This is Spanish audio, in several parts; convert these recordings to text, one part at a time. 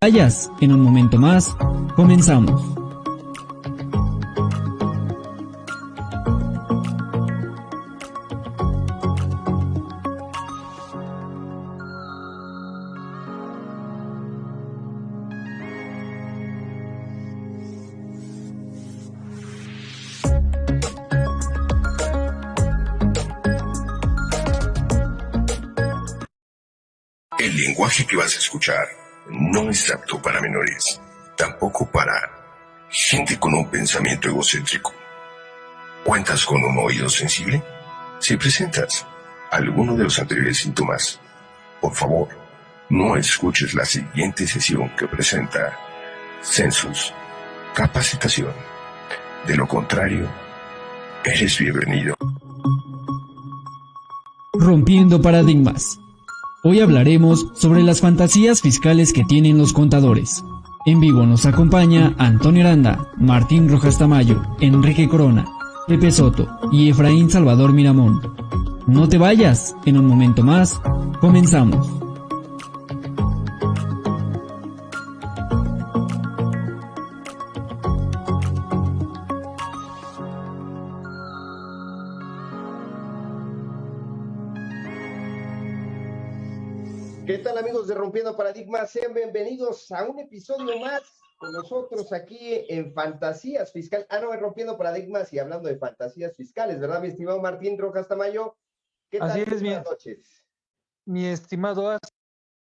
vayas, en un momento más, comenzamos. El lenguaje que vas a escuchar no es apto para menores, tampoco para gente con un pensamiento egocéntrico. ¿Cuentas con un oído sensible? Si presentas alguno de los anteriores síntomas, por favor, no escuches la siguiente sesión que presenta Census Capacitación. De lo contrario, eres bienvenido. Rompiendo paradigmas. Hoy hablaremos sobre las fantasías fiscales que tienen los contadores. En vivo nos acompaña Antonio Aranda, Martín Rojas Tamayo, Enrique Corona, Pepe Soto y Efraín Salvador Miramón. No te vayas, en un momento más, comenzamos. Rompiendo Paradigmas? Sean bienvenidos a un episodio más con nosotros aquí en Fantasías Fiscales. Ah, no, en Rompiendo Paradigmas y hablando de fantasías fiscales, ¿verdad, mi estimado Martín Rojas Tamayo? ¿Qué tal? Así es, buenas noches. Mi estimado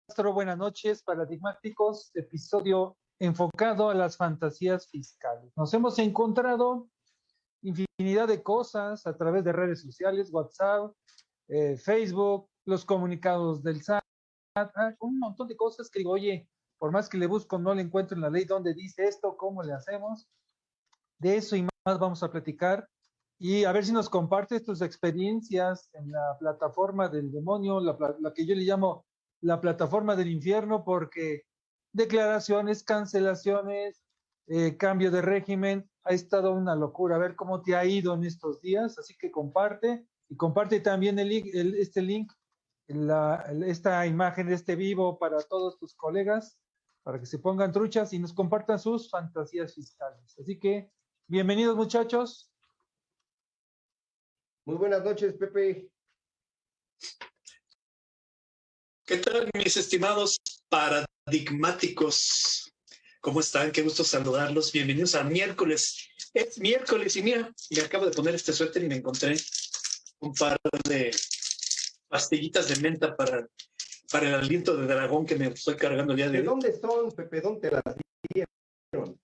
Astro, buenas noches, paradigmáticos, episodio enfocado a las fantasías fiscales. Nos hemos encontrado infinidad de cosas a través de redes sociales, WhatsApp, eh, Facebook, los comunicados del SAT, un montón de cosas que digo, oye, por más que le busco, no le encuentro en la ley dónde dice esto, cómo le hacemos. De eso y más vamos a platicar y a ver si nos compartes tus experiencias en la plataforma del demonio, la, la que yo le llamo la plataforma del infierno, porque declaraciones, cancelaciones, eh, cambio de régimen, ha estado una locura. A ver cómo te ha ido en estos días, así que comparte y comparte también el, el, este link la, esta imagen de este vivo para todos tus colegas, para que se pongan truchas y nos compartan sus fantasías fiscales. Así que, bienvenidos muchachos. Muy buenas noches, Pepe. ¿Qué tal, mis estimados paradigmáticos? ¿Cómo están? Qué gusto saludarlos. Bienvenidos a miércoles. Es miércoles y mira, me acabo de poner este suéter y me encontré un par de pastillitas de menta para, para el aliento de dragón que me estoy cargando el día de, hoy. ¿De dónde son, Pepe? ¿Dónde te las dieron?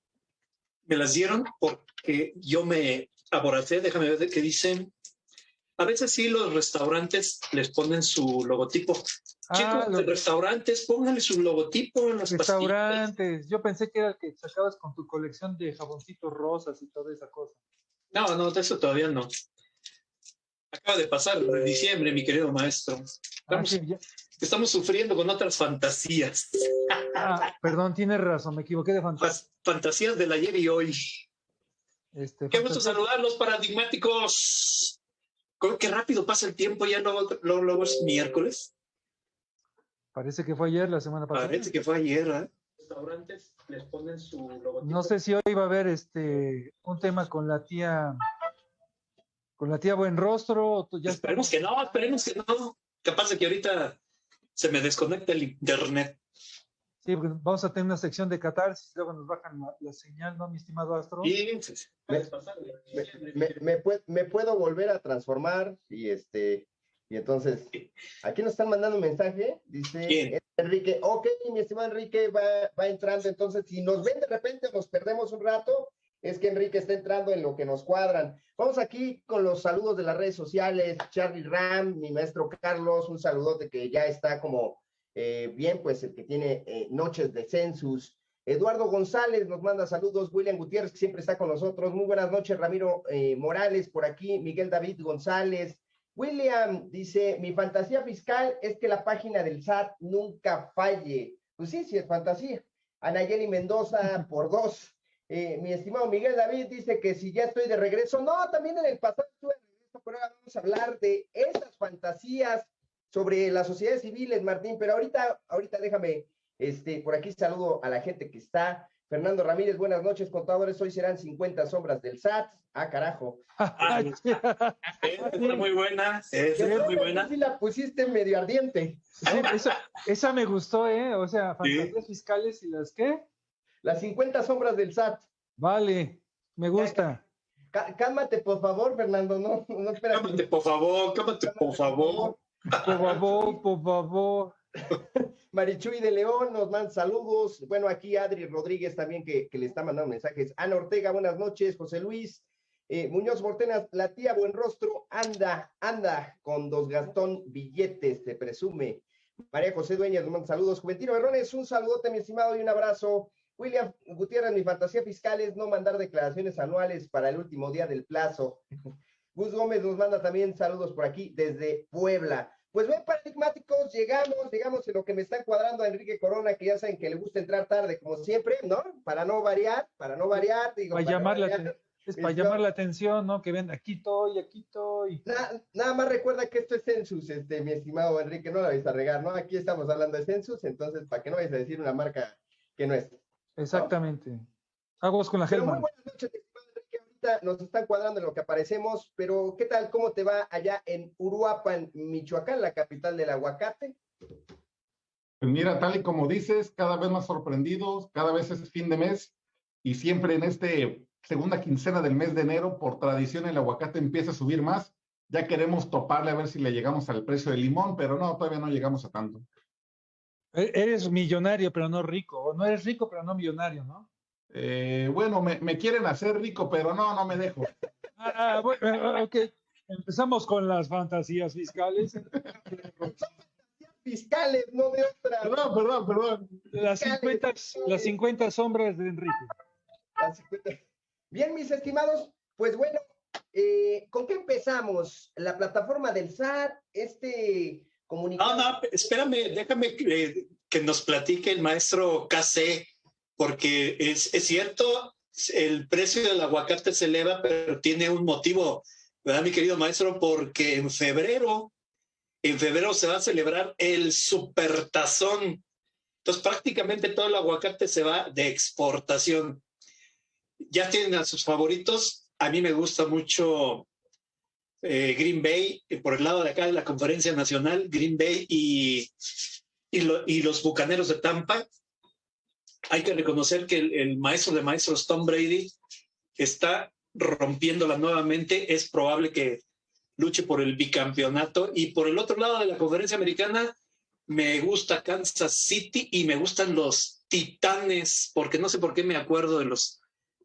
Me las dieron porque yo me aboracé, déjame ver qué dicen. A veces sí los restaurantes les ponen su logotipo. Ah, Chicos, los restaurantes, pónganle su logotipo en los Restaurantes, yo pensé que era el que sacabas con tu colección de jaboncitos rosas y toda esa cosa. No, no, de eso todavía no. Acaba de pasar de diciembre, mi querido maestro. Estamos, sufriendo con otras fantasías. Ah, perdón, tienes razón, me equivoqué de fantasías. Fantasías del ayer y hoy. Este, Qué gusto saludarlos, paradigmáticos. Qué rápido pasa el tiempo, ya luego, luego, es miércoles. Parece que fue ayer, la semana pasada. Parece que fue ayer, ¿eh? Restaurantes les ponen su logotipo. No sé si hoy va a haber este un tema con la tía con la tía Buen Rostro. Ya esperemos que no, esperemos que no. Capaz de que ahorita se me desconecte el internet. Sí, porque vamos a tener una sección de catarsis, luego nos bajan la, señal, ¿no, mi estimado Astro? Sí, me, me, me, puedo volver a transformar y este, y entonces, aquí nos están mandando un mensaje, dice Enrique, ok, mi estimado Enrique va, va entrando, entonces si nos ven de repente nos perdemos un rato, es que Enrique está entrando en lo que nos cuadran. Vamos aquí con los saludos de las redes sociales. Charlie Ram, mi maestro Carlos, un saludote que ya está como eh, bien, pues el que tiene eh, noches de census. Eduardo González nos manda saludos. William Gutiérrez, que siempre está con nosotros. Muy buenas noches, Ramiro eh, Morales, por aquí. Miguel David González. William dice: Mi fantasía fiscal es que la página del SAT nunca falle. Pues sí, sí, es fantasía. Anayeli Mendoza, por dos. Eh, mi estimado Miguel David dice que si ya estoy de regreso, no, también en el pasado estuve de regreso, pero ahora vamos a hablar de esas fantasías sobre las sociedades civiles, Martín, pero ahorita, ahorita déjame Este, por aquí saludo a la gente que está. Fernando Ramírez, buenas noches, contadores. Hoy serán 50 sombras del SAT. Ah, carajo. es muy buena. es muy buena. Sí la pusiste medio ardiente. esa, me gustó, ¿eh? O sea, fantasías fiscales y las qué? Las 50 sombras del SAT. Vale, me gusta. Cálmate, por favor, Fernando. No, no Cálmate, por favor, cálmate, por favor. Por favor, por favor. Marichuy de León nos manda saludos. Bueno, aquí Adri Rodríguez también que, le está mandando mensajes. Ana Ortega, buenas noches. José Luis. Eh, Muñoz Mortenas, la tía Buen Rostro, anda, anda con dos Gastón billetes, se presume. María José Dueñas nos manda saludos. Juventino Berrones, un saludote, mi estimado, y un abrazo. William Gutiérrez, mi fantasía fiscal es no mandar declaraciones anuales para el último día del plazo. Gus Gómez nos manda también saludos por aquí desde Puebla. Pues bien, paradigmáticos, llegamos, llegamos en lo que me está cuadrando a Enrique Corona, que ya saben que le gusta entrar tarde, como siempre, ¿no? Para no variar, para no variar, digo. Para, llamar, la, es para llamar la atención, ¿no? Que ven, aquí estoy, aquí estoy. nada más recuerda que esto es Census, este, mi estimado Enrique, no la vais a regar, ¿no? Aquí estamos hablando de Census, entonces, para que no vayas a decir una marca que no es. Exactamente. Aguas con la Gelma. Muy buenas noches, Enrique. Ahorita nos están cuadrando en lo que aparecemos, pero ¿qué tal? ¿Cómo te va allá en Uruapan, Michoacán, la capital del aguacate? Pues mira, tal y como dices, cada vez más sorprendidos, cada vez es fin de mes y siempre en este segunda quincena del mes de enero, por tradición el aguacate empieza a subir más. Ya queremos toparle a ver si le llegamos al precio del limón, pero no, todavía no llegamos a tanto. E-, eres millonario, pero no rico. O no eres rico, pero no millonario, ¿no? Eh, bueno, me, quieren hacer rico, pero no, no me dejo. Ah, bueno, ah, ok. Empezamos con las fantasías fiscales. fiscales, no de otra. Perdón, perdón, perdón. Las 50, las 50 sombras de Enrique. Bien, mis estimados, pues bueno, eh, ¿con qué empezamos? La plataforma del SAT, este no, no, espérame, déjame que, nos platique el maestro KC, porque es, es, cierto, el precio del aguacate se eleva, pero tiene un motivo, ¿verdad, mi querido maestro? Porque en febrero, en febrero se va a celebrar el supertazón. Entonces, prácticamente todo el aguacate se va de exportación. Ya tienen a sus favoritos. A mí me gusta mucho eh, Green Bay, eh, por el lado de acá de la conferencia nacional, Green Bay y, y, los Bucaneros de Tampa. Hay que reconocer que el, maestro de maestros, Tom Brady, está rompiéndola nuevamente. Es probable que luche por el bicampeonato. Y por el otro lado de la conferencia americana, me gusta Kansas City y me gustan los Titanes, porque no sé por qué me acuerdo de los,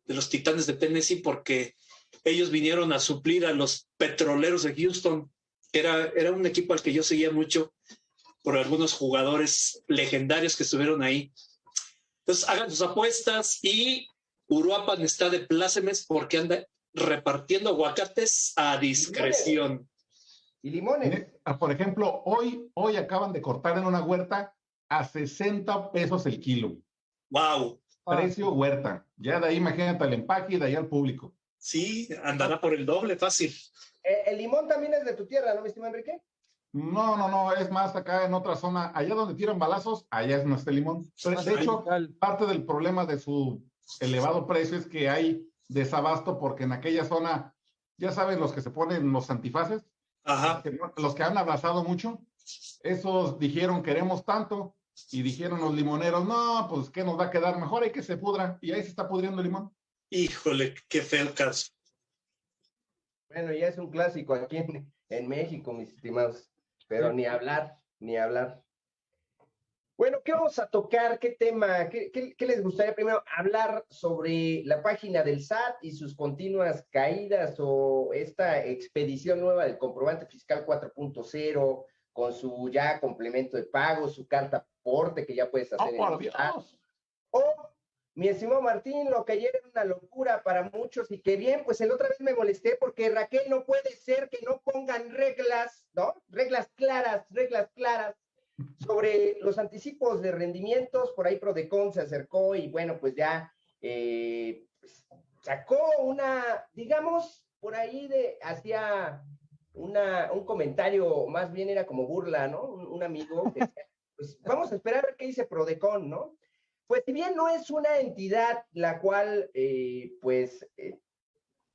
de los Titanes de Tennessee, porque ellos vinieron a suplir a los petroleros de Houston. Era, era un equipo al que yo seguía mucho por algunos jugadores legendarios que estuvieron ahí. Entonces, hagan sus apuestas y Uruapan está de plácemes porque anda repartiendo aguacates a discreción. Y limones. Ah, por ejemplo, hoy, hoy acaban de cortar en una huerta a 60 pesos el kilo. ¡Wow! Precio huerta. Ya de ahí imagínate el empaque y de ahí al público. Sí, andará por el doble, fácil. Eh, el limón también es de tu tierra, ¿no, mi estimado Enrique? No, no, no, es más acá en otra zona, allá donde tiran balazos, allá es nuestro limón. de hecho, parte del problema de su elevado precio es que hay desabasto porque en aquella zona, ya saben los que se ponen los antifaces, Ajá. los que han abrazado mucho, esos dijeron queremos tanto y dijeron los limoneros, no, pues que nos va a quedar mejor, hay que se pudra y ahí se está pudriendo el limón. Híjole, qué feo caso. Bueno, ya es un clásico aquí en, México, mis estimados. Pero ni hablar, ni hablar. Bueno, ¿qué vamos a tocar? ¿Qué tema? ¿Qué, qué, les gustaría primero hablar sobre la página del SAT y sus continuas caídas o esta expedición nueva del comprobante fiscal 4.0 con su ya complemento de pago, su carta aporte que ya puedes hacer oh, en el SAT? O mi estimado Martín, lo que ayer era una locura para muchos y que bien, pues el otra vez me molesté porque Raquel no puede ser que no pongan reglas, ¿no? Reglas claras, reglas claras sobre los anticipos de rendimientos. Por ahí Prodecon se acercó y bueno, pues ya eh, pues, sacó una, digamos, por ahí de, hacía una, un comentario, más bien era como burla, ¿no? Un, amigo que pues vamos a esperar a ver qué dice Prodecon, ¿no? Pues si bien no es una entidad la cual, eh, pues, eh,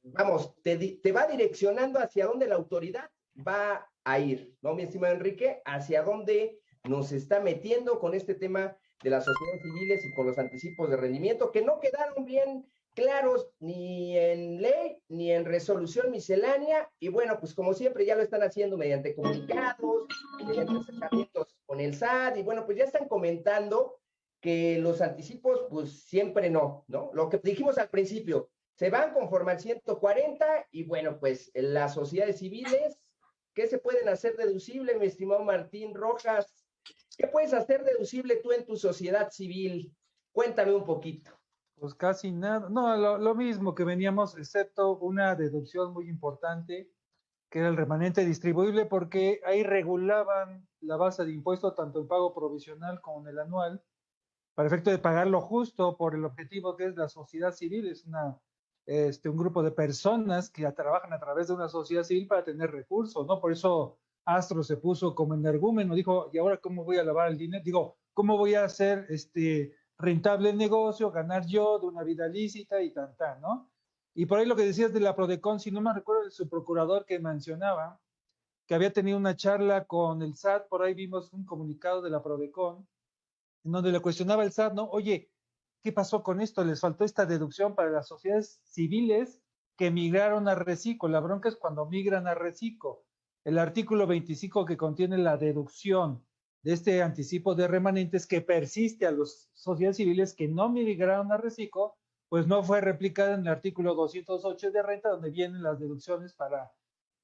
vamos, te, te va direccionando hacia dónde la autoridad va a ir, ¿no, mi estimado Enrique? Hacia dónde nos está metiendo con este tema de las sociedades civiles y con los anticipos de rendimiento, que no quedaron bien claros ni en ley ni en resolución miscelánea. Y bueno, pues como siempre ya lo están haciendo mediante comunicados, mediante acercamientos con el SAT, y bueno, pues ya están comentando que los anticipos, pues siempre no, ¿no? Lo que dijimos al principio, se van conforme al 140 y bueno, pues las sociedades civiles, ¿qué se pueden hacer deducible, mi estimado Martín Rojas? ¿Qué puedes hacer deducible tú en tu sociedad civil? Cuéntame un poquito. Pues casi nada, no, lo, mismo que veníamos, excepto una deducción muy importante, que era el remanente distribuible, porque ahí regulaban la base de impuesto tanto el pago provisional como el anual, para efecto de pagar lo justo por el objetivo que es la sociedad civil, es una, este, un grupo de personas que trabajan a través de una sociedad civil para tener recursos, ¿no? Por eso Astro se puso como energúmeno, dijo, ¿y ahora cómo voy a lavar el dinero? Digo, ¿cómo voy a hacer este rentable el negocio, ganar yo de una vida lícita y tan, tan, ¿no? Y por ahí lo que decías de la Prodecon, si no me recuerdo de su procurador que mencionaba, que había tenido una charla con el SAT, por ahí vimos un comunicado de la Prodecon, en donde le cuestionaba el SAT, ¿no? Oye, ¿qué pasó con esto? Les faltó esta deducción para las sociedades civiles que migraron a Recico. La bronca es cuando migran a Recico el artículo 25 que contiene la deducción de este anticipo de remanentes que persiste a las sociedades civiles que no migraron a reciclo, pues no fue replicada en el artículo 208 de renta, donde vienen las deducciones para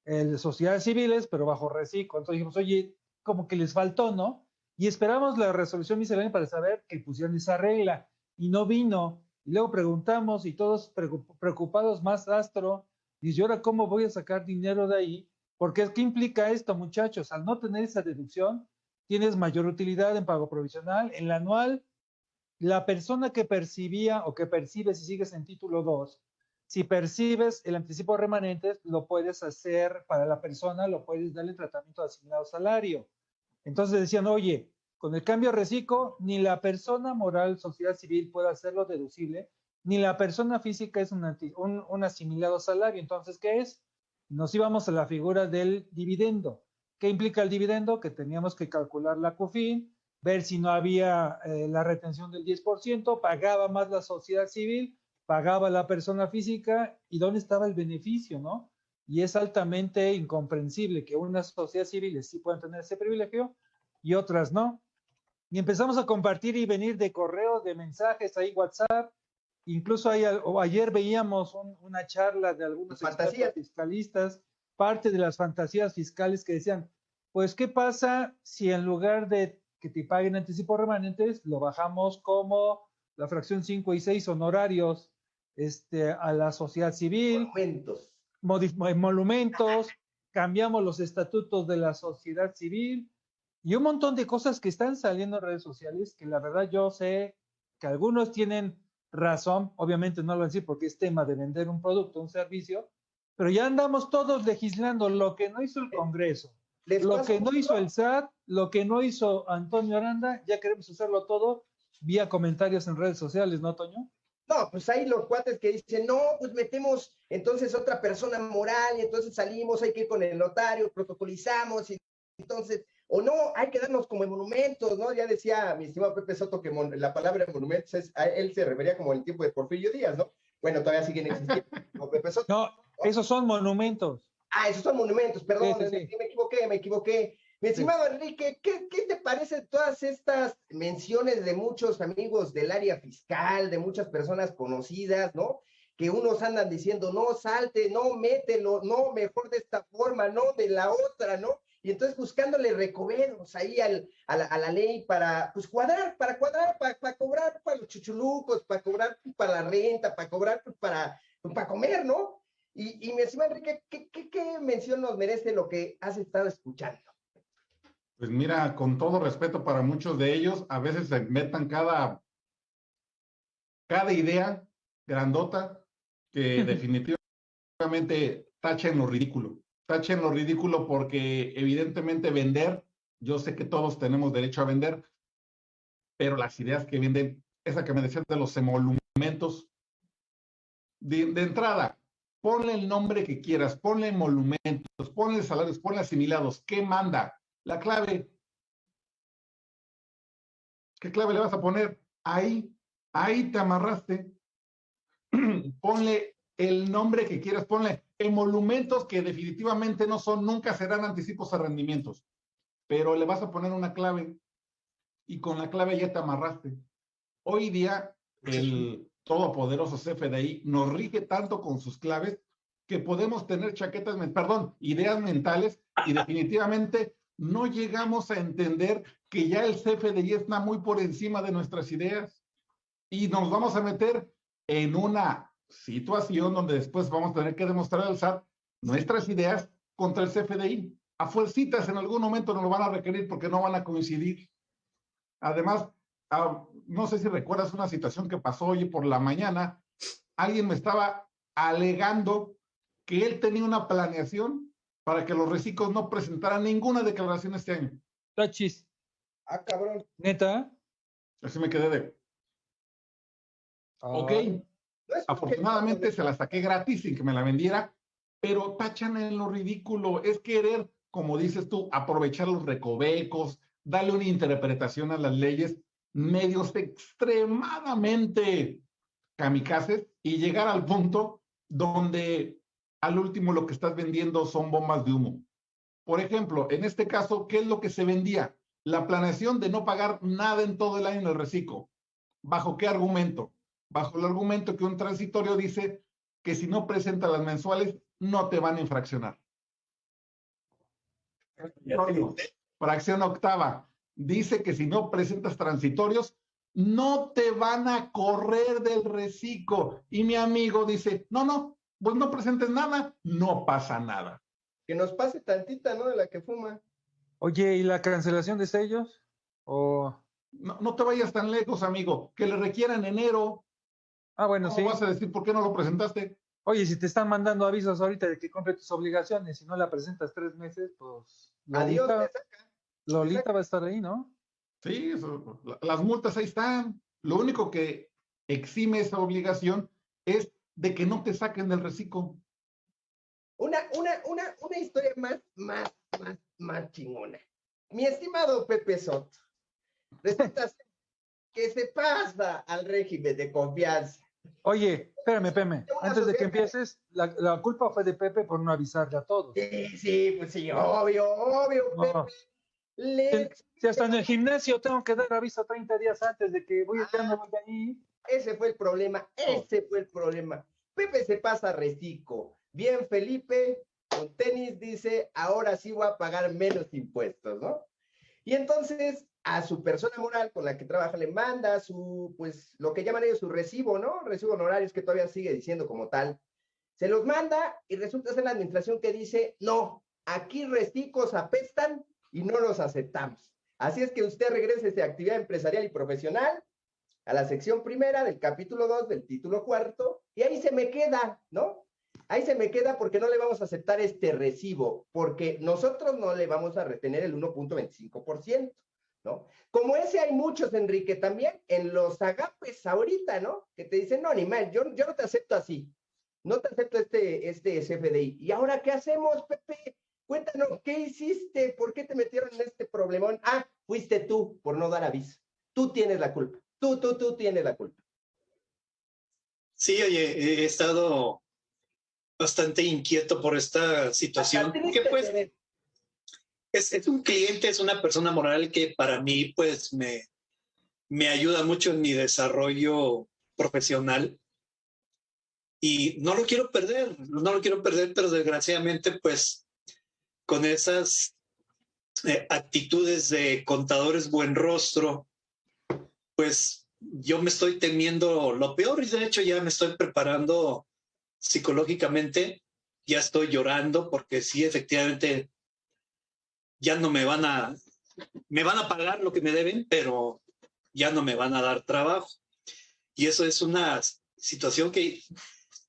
eh, sociedades civiles, pero bajo reciclo. Entonces dijimos, oye, como que les faltó, ¿no? Y esperamos la resolución miscelánea para saber que pusieron esa regla y no vino. Y luego preguntamos y todos preocupados más astro, dice, ¿y ahora cómo voy a sacar dinero de ahí? Porque ¿qué implica esto, muchachos? Al no tener esa deducción, tienes mayor utilidad en pago provisional. En la anual, la persona que percibía o que percibe si sigues en título 2, si percibes el anticipo de remanentes, lo puedes hacer para la persona, lo puedes darle tratamiento de asignado salario. Entonces decían, oye, con el cambio reciclo, ni la persona moral, sociedad civil puede hacerlo deducible, ni la persona física es un, asimilado salario. Entonces, ¿qué es? nos íbamos a la figura del dividendo. ¿Qué implica el dividendo? Que teníamos que calcular la COFIN, ver si no había eh, la retención del 10%, pagaba más la sociedad civil, pagaba la persona física y dónde estaba el beneficio, ¿no? Y es altamente incomprensible que unas sociedades civiles sí puedan tener ese privilegio y otras no. Y empezamos a compartir y venir de correos, de mensajes, ahí WhatsApp, Incluso ayer veíamos una charla de algunos fiscalistas, parte de las fantasías fiscales que decían, pues, ¿qué pasa si en lugar de que te paguen anticipos remanentes, lo bajamos como la fracción 5 y 6 honorarios este, a la sociedad civil? Monumentos. Monumentos, cambiamos los estatutos de la sociedad civil y un montón de cosas que están saliendo en redes sociales que la verdad yo sé que algunos tienen razón, obviamente no lo voy a decir porque es tema de vender un producto, un servicio, pero ya andamos todos legislando lo que no hizo el Congreso, lo que no hizo el SAT, lo que no hizo Antonio Aranda, ya queremos hacerlo todo vía comentarios en redes sociales, ¿no, Toño? No, pues hay los cuates que dicen, no, pues metemos entonces otra persona moral y entonces salimos, hay que ir con el notario, protocolizamos y entonces o no, hay que darnos como monumentos, ¿no? Ya decía mi estimado Pepe Soto que la palabra monumentos es, a él se refería como el tiempo de Porfirio Díaz, ¿no? Bueno, todavía siguen existiendo como Pepe Soto. No, esos son monumentos. Ah, esos son monumentos, perdón, Me, equivoqué, me equivoqué. Mi estimado Enrique, ¿qué, ¿qué, te parece todas estas menciones de muchos amigos del área fiscal, de muchas personas conocidas, ¿no? Que unos andan diciendo, no, salte, no, mételo, no, mejor de esta forma, no, de la otra, ¿no? y entonces buscándole recomendos ahí al, a, la, ley para, pues, cuadrar, para cuadrar, para, para, cobrar para los chuchulucos, para cobrar para la renta, para cobrar para, para comer, ¿no? Y, y mi estimado Enrique, ¿qué, ¿qué, qué, mención nos merece lo que has estado escuchando? Pues mira, con todo respeto para muchos de ellos, a veces se metan cada, cada idea grandota que definitivamente tachen lo ridículo tachen lo ridículo porque evidentemente vender, yo sé que todos tenemos derecho a vender, pero las ideas que venden, esa que me decían de los emolumentos, de, de entrada, ponle el nombre que quieras, ponle emolumentos, ponle salarios, ponle asimilados, ¿qué manda? La clave. ¿Qué clave le vas a poner? Ahí, ahí te amarraste. ponle el nombre que quieras, ponle emolumentos que definitivamente no son, nunca serán anticipos a rendimientos, pero le vas a poner una clave y con la clave ya te amarraste. Hoy día el todopoderoso CFDI nos rige tanto con sus claves que podemos tener chaquetas, perdón, ideas mentales y definitivamente no llegamos a entender que ya el CFDI está muy por encima de nuestras ideas y nos vamos a meter en una situación donde después vamos a tener que demostrar al SAT nuestras ideas contra el CFDI. A fuercitas en algún momento nos lo van a requerir porque no van a coincidir. Además, ah, no sé si recuerdas una situación que pasó hoy por la mañana. Alguien me estaba alegando que él tenía una planeación para que los reciclos no presentaran ninguna declaración este año. Tachis. Ah, cabrón. ¿Neta? Así me quedé de. Ok. Afortunadamente se la saqué gratis sin que me la vendiera, pero tachan en lo ridículo. Es querer, como dices tú, aprovechar los recovecos, darle una interpretación a las leyes, medios extremadamente kamikazes y llegar al punto donde al último lo que estás vendiendo son bombas de humo. Por ejemplo, en este caso, ¿qué es lo que se vendía? La planeación de no pagar nada en todo el año en el reciclo. ¿Bajo qué argumento? Bajo el argumento que un transitorio dice que si no presenta las mensuales, no te van a infraccionar. Fracción octava. Dice que si no presentas transitorios, no te van a correr del reciclo. Y mi amigo dice, no, no, pues no presentes nada, no pasa nada. Que nos pase tantita, ¿no? De la que fuma. Oye, ¿y la cancelación de sellos? ¿O... No, no te vayas tan lejos, amigo. Que le requieran enero. Ah, bueno, sí. vas a decir por qué no lo presentaste? Oye, si te están mandando avisos ahorita de que compre tus obligaciones y no la presentas tres meses, pues... Adiós, Lolita va a estar ahí, ¿no? Sí, las multas ahí están. Lo único que exime esa obligación es de que no te saquen del reciclo. Una, una, una, una historia más, más, más, más chingona. Mi estimado Pepe Soto, resulta que se pasa al régimen de confianza. Oye, espérame, espérame. Antes de que empieces, la, culpa fue de Pepe por no avisarle a todos. Sí, sí, pues sí, obvio, obvio, Pepe. Si, hasta en el gimnasio tengo que dar aviso 30 días antes de que voy a quedarme ah, ahí. Ese fue el problema, ese fue el problema. Pepe se pasa reciclo. Bien, Felipe, con tenis dice, ahora sí voy a pagar menos impuestos, ¿no? Y entonces a su persona moral con la que trabaja le manda su, pues, lo que llaman ellos su recibo, ¿no? Recibo honorarios que todavía sigue diciendo como tal. Se los manda y resulta ser la administración que dice, no, aquí reciclos apestan y no los aceptamos. Así es que usted regrese de actividad empresarial y profesional a la sección primera del capítulo 2 del título cuarto y ahí se me queda, ¿no? Ahí se me queda porque no le vamos a aceptar este recibo, porque nosotros no le vamos a retener el 1.25%, ¿no? Como ese hay muchos, Enrique, también en los agapes ahorita, ¿no? Que te dicen, no, ni mal, yo, yo no te acepto así, no te acepto este, este CFDI. ¿Y ahora qué hacemos, Pepe? Cuéntanos, ¿qué hiciste? ¿Por qué te metieron en este problemón? Ah, fuiste tú por no dar aviso. Tú tienes la culpa. Tú, tú, tú tienes la culpa. Sí, oye, he estado bastante inquieto por esta situación. Pues es, es, un cliente, es una persona moral que para mí pues me, me ayuda mucho en mi desarrollo profesional y no lo quiero perder, no lo quiero perder, pero desgraciadamente pues con esas eh, actitudes de contadores buen rostro, pues yo me estoy temiendo lo peor y de hecho ya me estoy preparando psicológicamente, ya estoy llorando porque sí, efectivamente, ya no me van a, me van a pagar lo que me deben, pero ya no me van a dar trabajo. Y eso es una situación que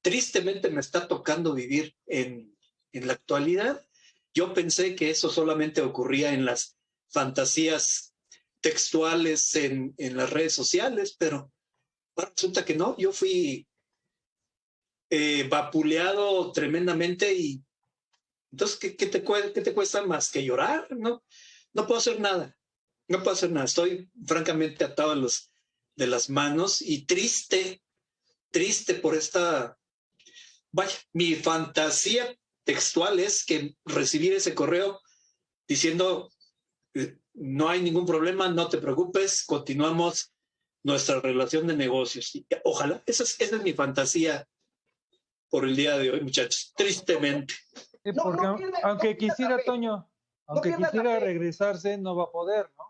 tristemente me está tocando vivir en, en la actualidad. Yo pensé que eso solamente ocurría en las fantasías textuales en, en las redes sociales, pero resulta que no, yo fui eh, vapuleado tremendamente y entonces, ¿qué, qué, te, ¿qué te cuesta más que llorar? No, no puedo hacer nada, no puedo hacer nada, estoy francamente atado a los, de las manos y triste, triste por esta, vaya, mi fantasía textual es que recibir ese correo diciendo, eh, no hay ningún problema, no te preocupes, continuamos nuestra relación de negocios. Ojalá, esa es, esa es mi fantasía por el día de hoy, muchachos, tristemente. aunque quisiera, Toño, aunque quisiera regresarse, no va a poder, ¿no?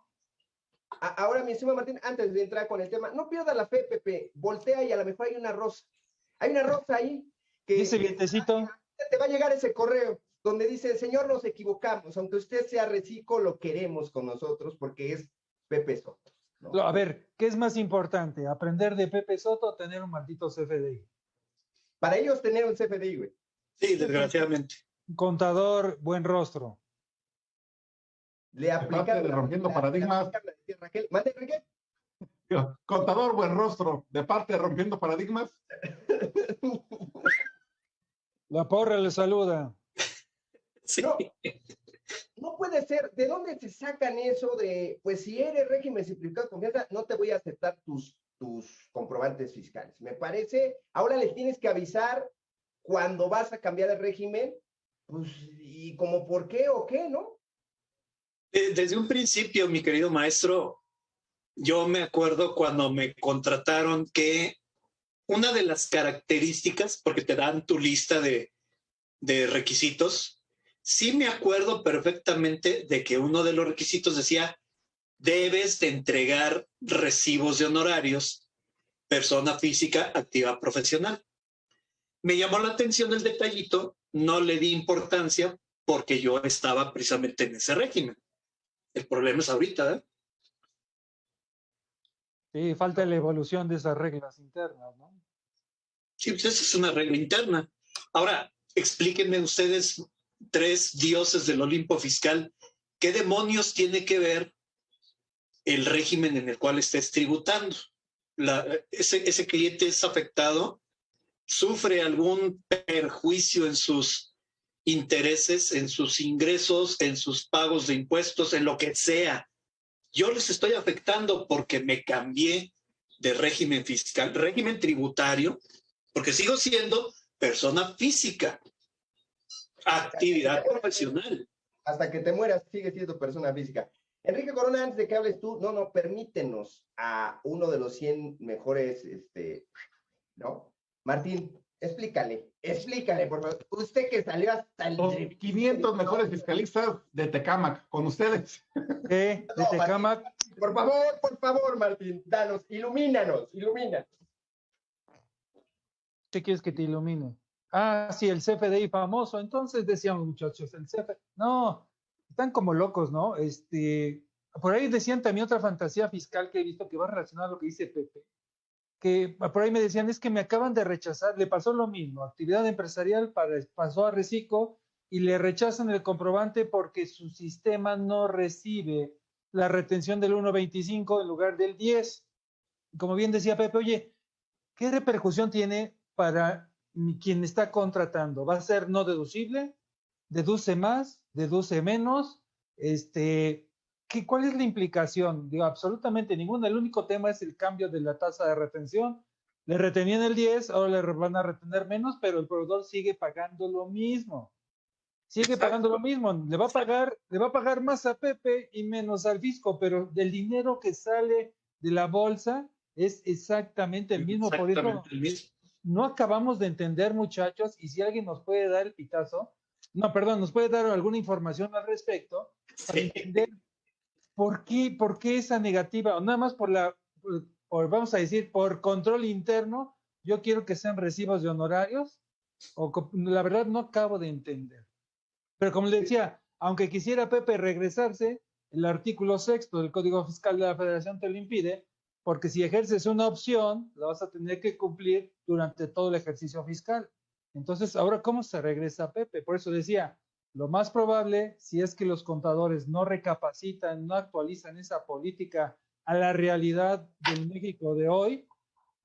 Ahora, mi estimado Martín, antes de entrar con el tema, no pierda la fe, Pepe, voltea y a lo mejor hay una rosa. Hay una rosa ahí que... Dice vientecito. Te va a llegar ese correo donde dice, Señor, nos equivocamos, aunque usted sea reciclo, lo queremos con nosotros porque es Pepe Soto. A ver, ¿qué es más importante? ¿Aprender de Pepe Soto o tener un maldito CFDI? Para ellos tener un CFDI, güey. Sí, desgraciadamente. Contador, buen rostro. Le aplica de rompiendo paradigmas. Contador, buen rostro. De parte de rompiendo paradigmas. La porra le saluda. No, puede ser. ¿De dónde se sacan eso de, pues si eres régimen simplificado de confianza, no te voy a aceptar tus, tus comprobantes fiscales? Me parece, ahora les tienes que avisar cuando vas a cambiar de régimen, pues, y como por qué o qué, ¿no? Desde un principio, mi querido maestro, yo me acuerdo cuando me contrataron que una de las características, porque te dan tu lista de, de requisitos, sí me acuerdo perfectamente de que uno de los requisitos decía, debes de entregar recibos de honorarios, persona física activa profesional. Me llamó la atención el detallito, no le di importancia porque yo estaba precisamente en ese régimen. El problema es ahorita, ¿eh? Sí, falta la evolución de esas reglas internas, ¿no? Sí, pues esa es una regla interna. Ahora, explíquenme ustedes tres dioses del Olimpo fiscal, ¿qué demonios tiene que ver el régimen en el cual estés tributando? ese, ese cliente es afectado, sufre algún perjuicio en sus intereses, en sus ingresos, en sus pagos de impuestos, en lo que sea. Yo les estoy afectando porque me cambié de régimen fiscal, régimen tributario, porque sigo siendo persona física actividad profesional. Hasta que te mueras, sigue siendo persona física. Enrique Corona, antes de que hables tú, no, no, permítenos a uno de los 100 mejores, este, ¿no? Martín, explícale, explícale, por favor. Usted que salió hasta el... Los 500 mejores fiscalistas de Tecamac, con ustedes. ¿Qué? ¿De Tecamac? por favor, por favor, Martín, danos, ilumínanos, ilumínanos. ¿Qué quieres que te ilumine? Ah, sí, el CFDI famoso. Entonces decían muchachos, el CFDI. No, están como locos, ¿no? Este, por ahí decían también otra fantasía fiscal que he visto que va relacionada a lo que dice Pepe. Que por ahí me decían, es que me acaban de rechazar, le pasó lo mismo, actividad empresarial para, pasó a Recico y le rechazan el comprobante porque su sistema no recibe la retención del 1.25 en lugar del 10. Como bien decía Pepe, oye, ¿qué repercusión tiene para quien está contratando va a ser no deducible, deduce más, deduce menos, este, ¿qué, ¿cuál es la implicación? Digo, absolutamente ninguna. El único tema es el cambio de la tasa de retención. Le retenían el 10, ahora le van a retener menos, pero el proveedor sigue pagando lo mismo. Sigue pagando lo mismo. Le va a pagar, le va a pagar más a Pepe y menos al fisco, pero del dinero que sale de la bolsa es exactamente el mismo. Por eso, el mismo no acabamos de entender, muchachos, y si alguien nos puede dar el pitazo, no, perdón, nos puede dar alguna información al respecto para entender por qué, por qué esa negativa, o nada más por la, por, vamos a decir, por control interno, yo quiero que sean recibos de honorarios, o la verdad no acabo de entender. Pero como le decía, aunque quisiera Pepe regresarse, el artículo sexto del Código Fiscal de la Federación te lo impide, porque si ejerces una opción, la vas a tener que cumplir durante todo el ejercicio fiscal. Entonces, ahora, ¿cómo se regresa Pepe? Por eso decía, lo más probable, si es que los contadores no recapacitan, no actualizan esa política a la realidad del México de hoy,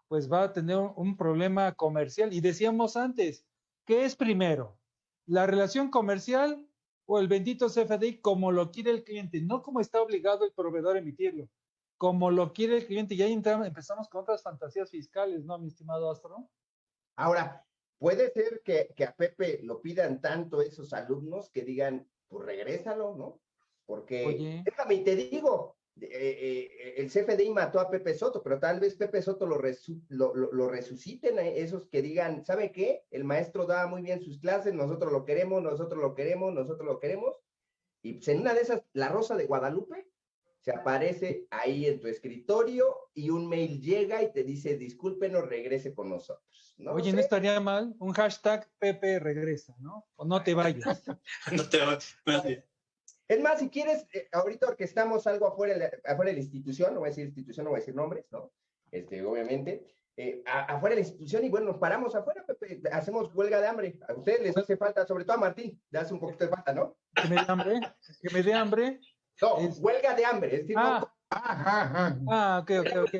pues va a tener un problema comercial. Y decíamos antes, ¿qué es primero? ¿La relación comercial o el bendito CFDI como lo quiere el cliente? No como está obligado el proveedor a emitirlo, como lo quiere el cliente. Y ahí empezamos con otras fantasías fiscales, ¿no, mi estimado Astro? Ahora, puede ser que, a Pepe lo pidan tanto esos alumnos que digan, pues regrésalo, ¿no? Porque, déjame y te digo, eh, eh, el CFDI mató a Pepe Soto, pero tal vez Pepe Soto lo, lo, resuciten a esos que digan, ¿sabe qué? El maestro da muy bien sus clases, nosotros lo queremos, nosotros lo queremos, nosotros lo queremos. Y pues en una de esas, la Rosa de Guadalupe se aparece ahí en tu escritorio y un mail llega y te dice, discúlpenos, regrese con nosotros. ¿no? Oye, no estaría mal un hashtag Pepe regresa, ¿no? O no te vayas. no te vayas. Es más, si quieres, eh, ahorita orquestamos algo afuera, afuera de la institución, no voy a decir institución, no voy a decir nombres, ¿no? Este, obviamente, eh, afuera de la institución y bueno, nos paramos afuera, Pepe, hacemos huelga de hambre. A ustedes les hace falta, sobre todo a Martín, le hace un poquito de falta, ¿no? Que me dé hambre, que me dé hambre. No, huelga de hambre. Es decir, ah, ah, ok, ok, ok.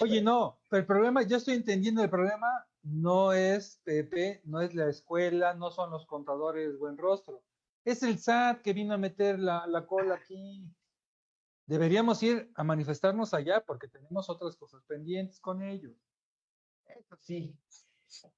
Oye, no, pero el problema, yo estoy entendiendo el problema, no es Pepe, no es la escuela, no son los contadores buen rostro. Es el SAT que vino a meter la, la cola aquí. Deberíamos ir a manifestarnos allá porque tenemos otras cosas pendientes con ellos. Eso sí.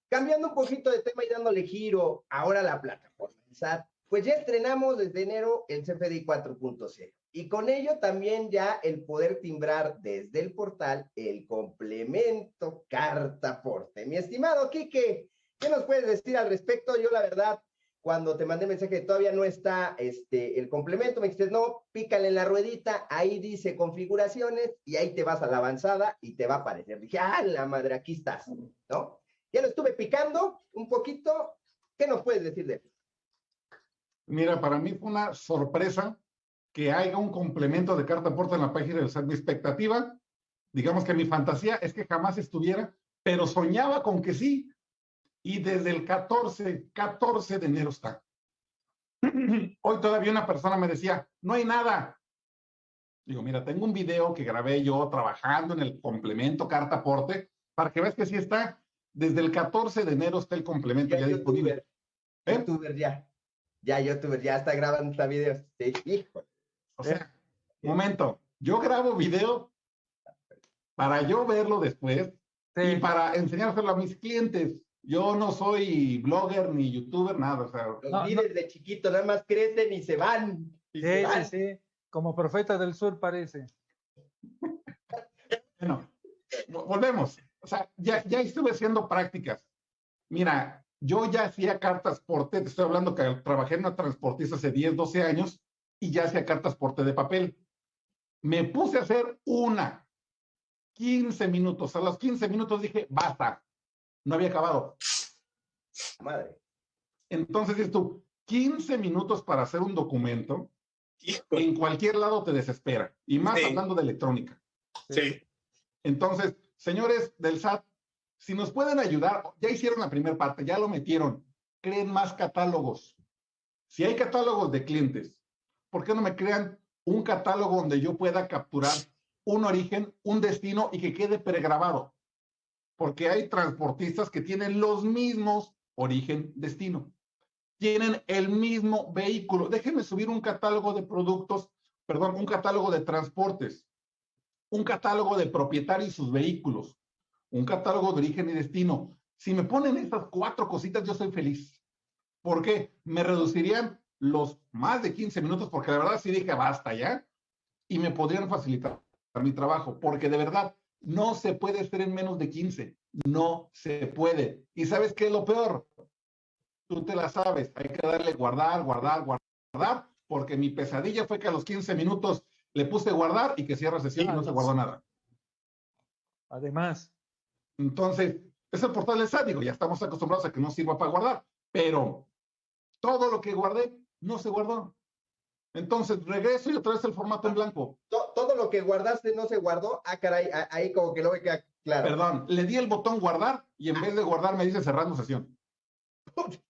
Cambiando un poquito de tema y dándole giro ahora a la plataforma del SAT, pues ya estrenamos desde enero el CFDI 4.0 y con ello también ya el poder timbrar desde el portal el complemento carta porte. Mi estimado Quique, ¿qué nos puedes decir al respecto? Yo la verdad, cuando te mandé mensaje todavía no está este, el complemento, me dijiste, no, pícale en la ruedita, ahí dice configuraciones y ahí te vas a la avanzada y te va a aparecer. Dije, ah, la madre, aquí estás, ¿no? Ya lo estuve picando un poquito. ¿Qué nos puedes decir de eso? Mira, para mí fue una sorpresa que haya un complemento de carta aporte en la página del SAT. Mi expectativa, digamos que mi fantasía es que jamás estuviera, pero soñaba con que sí. Y desde el 14, 14 de enero está. Hoy todavía una persona me decía, no hay nada. Digo, mira, tengo un video que grabé yo trabajando en el complemento carta aporte para que veas que sí está. Desde el 14 de enero está el complemento ya, disponible. ¿Eh? ya. Ya youtuber, ya está grabando esta video. Sí, hijo. O sea, momento, yo grabo video para yo verlo después y para enseñárselo a mis clientes. Yo no soy blogger ni youtuber, nada. O sea, Los líderes de chiquito nada más crecen y se van. sí, sí, sí. Como profeta del sur parece. bueno, volvemos. O sea, ya, ya estuve haciendo prácticas. Mira, yo ya hacía cartas porte, te estoy hablando que trabajé en una transportista hace 10, 12 años y ya hacía cartas porte de papel. Me puse a hacer una, 15 minutos. A los 15 minutos dije, basta, no había acabado. Madre. Entonces dices tú, 15 minutos para hacer un documento, en cualquier lado te desespera, y más hablando de electrónica. Sí. Entonces, señores del SAT, si nos pueden ayudar, ya hicieron la primera parte, ya lo metieron, creen más catálogos. Si hay catálogos de clientes, ¿por qué no me crean un catálogo donde yo pueda capturar un origen, un destino y que quede pregrabado? Porque hay transportistas que tienen los mismos origen, destino. Tienen el mismo vehículo. Déjenme subir un catálogo de productos, perdón, un catálogo de transportes, un catálogo de propietarios y sus vehículos, un catálogo de origen y destino. Si me ponen estas cuatro cositas, yo soy feliz. ¿Por qué? Me reducirían los más de 15 minutos, porque la verdad sí dije basta ya, y me podrían facilitar mi trabajo, porque de verdad no se puede hacer en menos de 15. No se puede. ¿Y sabes qué es lo peor? Tú te la sabes. Hay que darle guardar, guardar, guardar, porque mi pesadilla fue que a los 15 minutos le puse guardar y que cierra sesión y no se guardó nada. Además, entonces, es el portal de SAT, digo, ya estamos acostumbrados a que no sirva para guardar, pero todo lo que guardé no se guardó. Entonces, regreso y otra vez el formato en blanco. Todo, lo que guardaste no se guardó. Ah, caray, ahí como que lo ve que claro. Perdón, le di el botón guardar y en vez de guardar me dice cerrando sesión.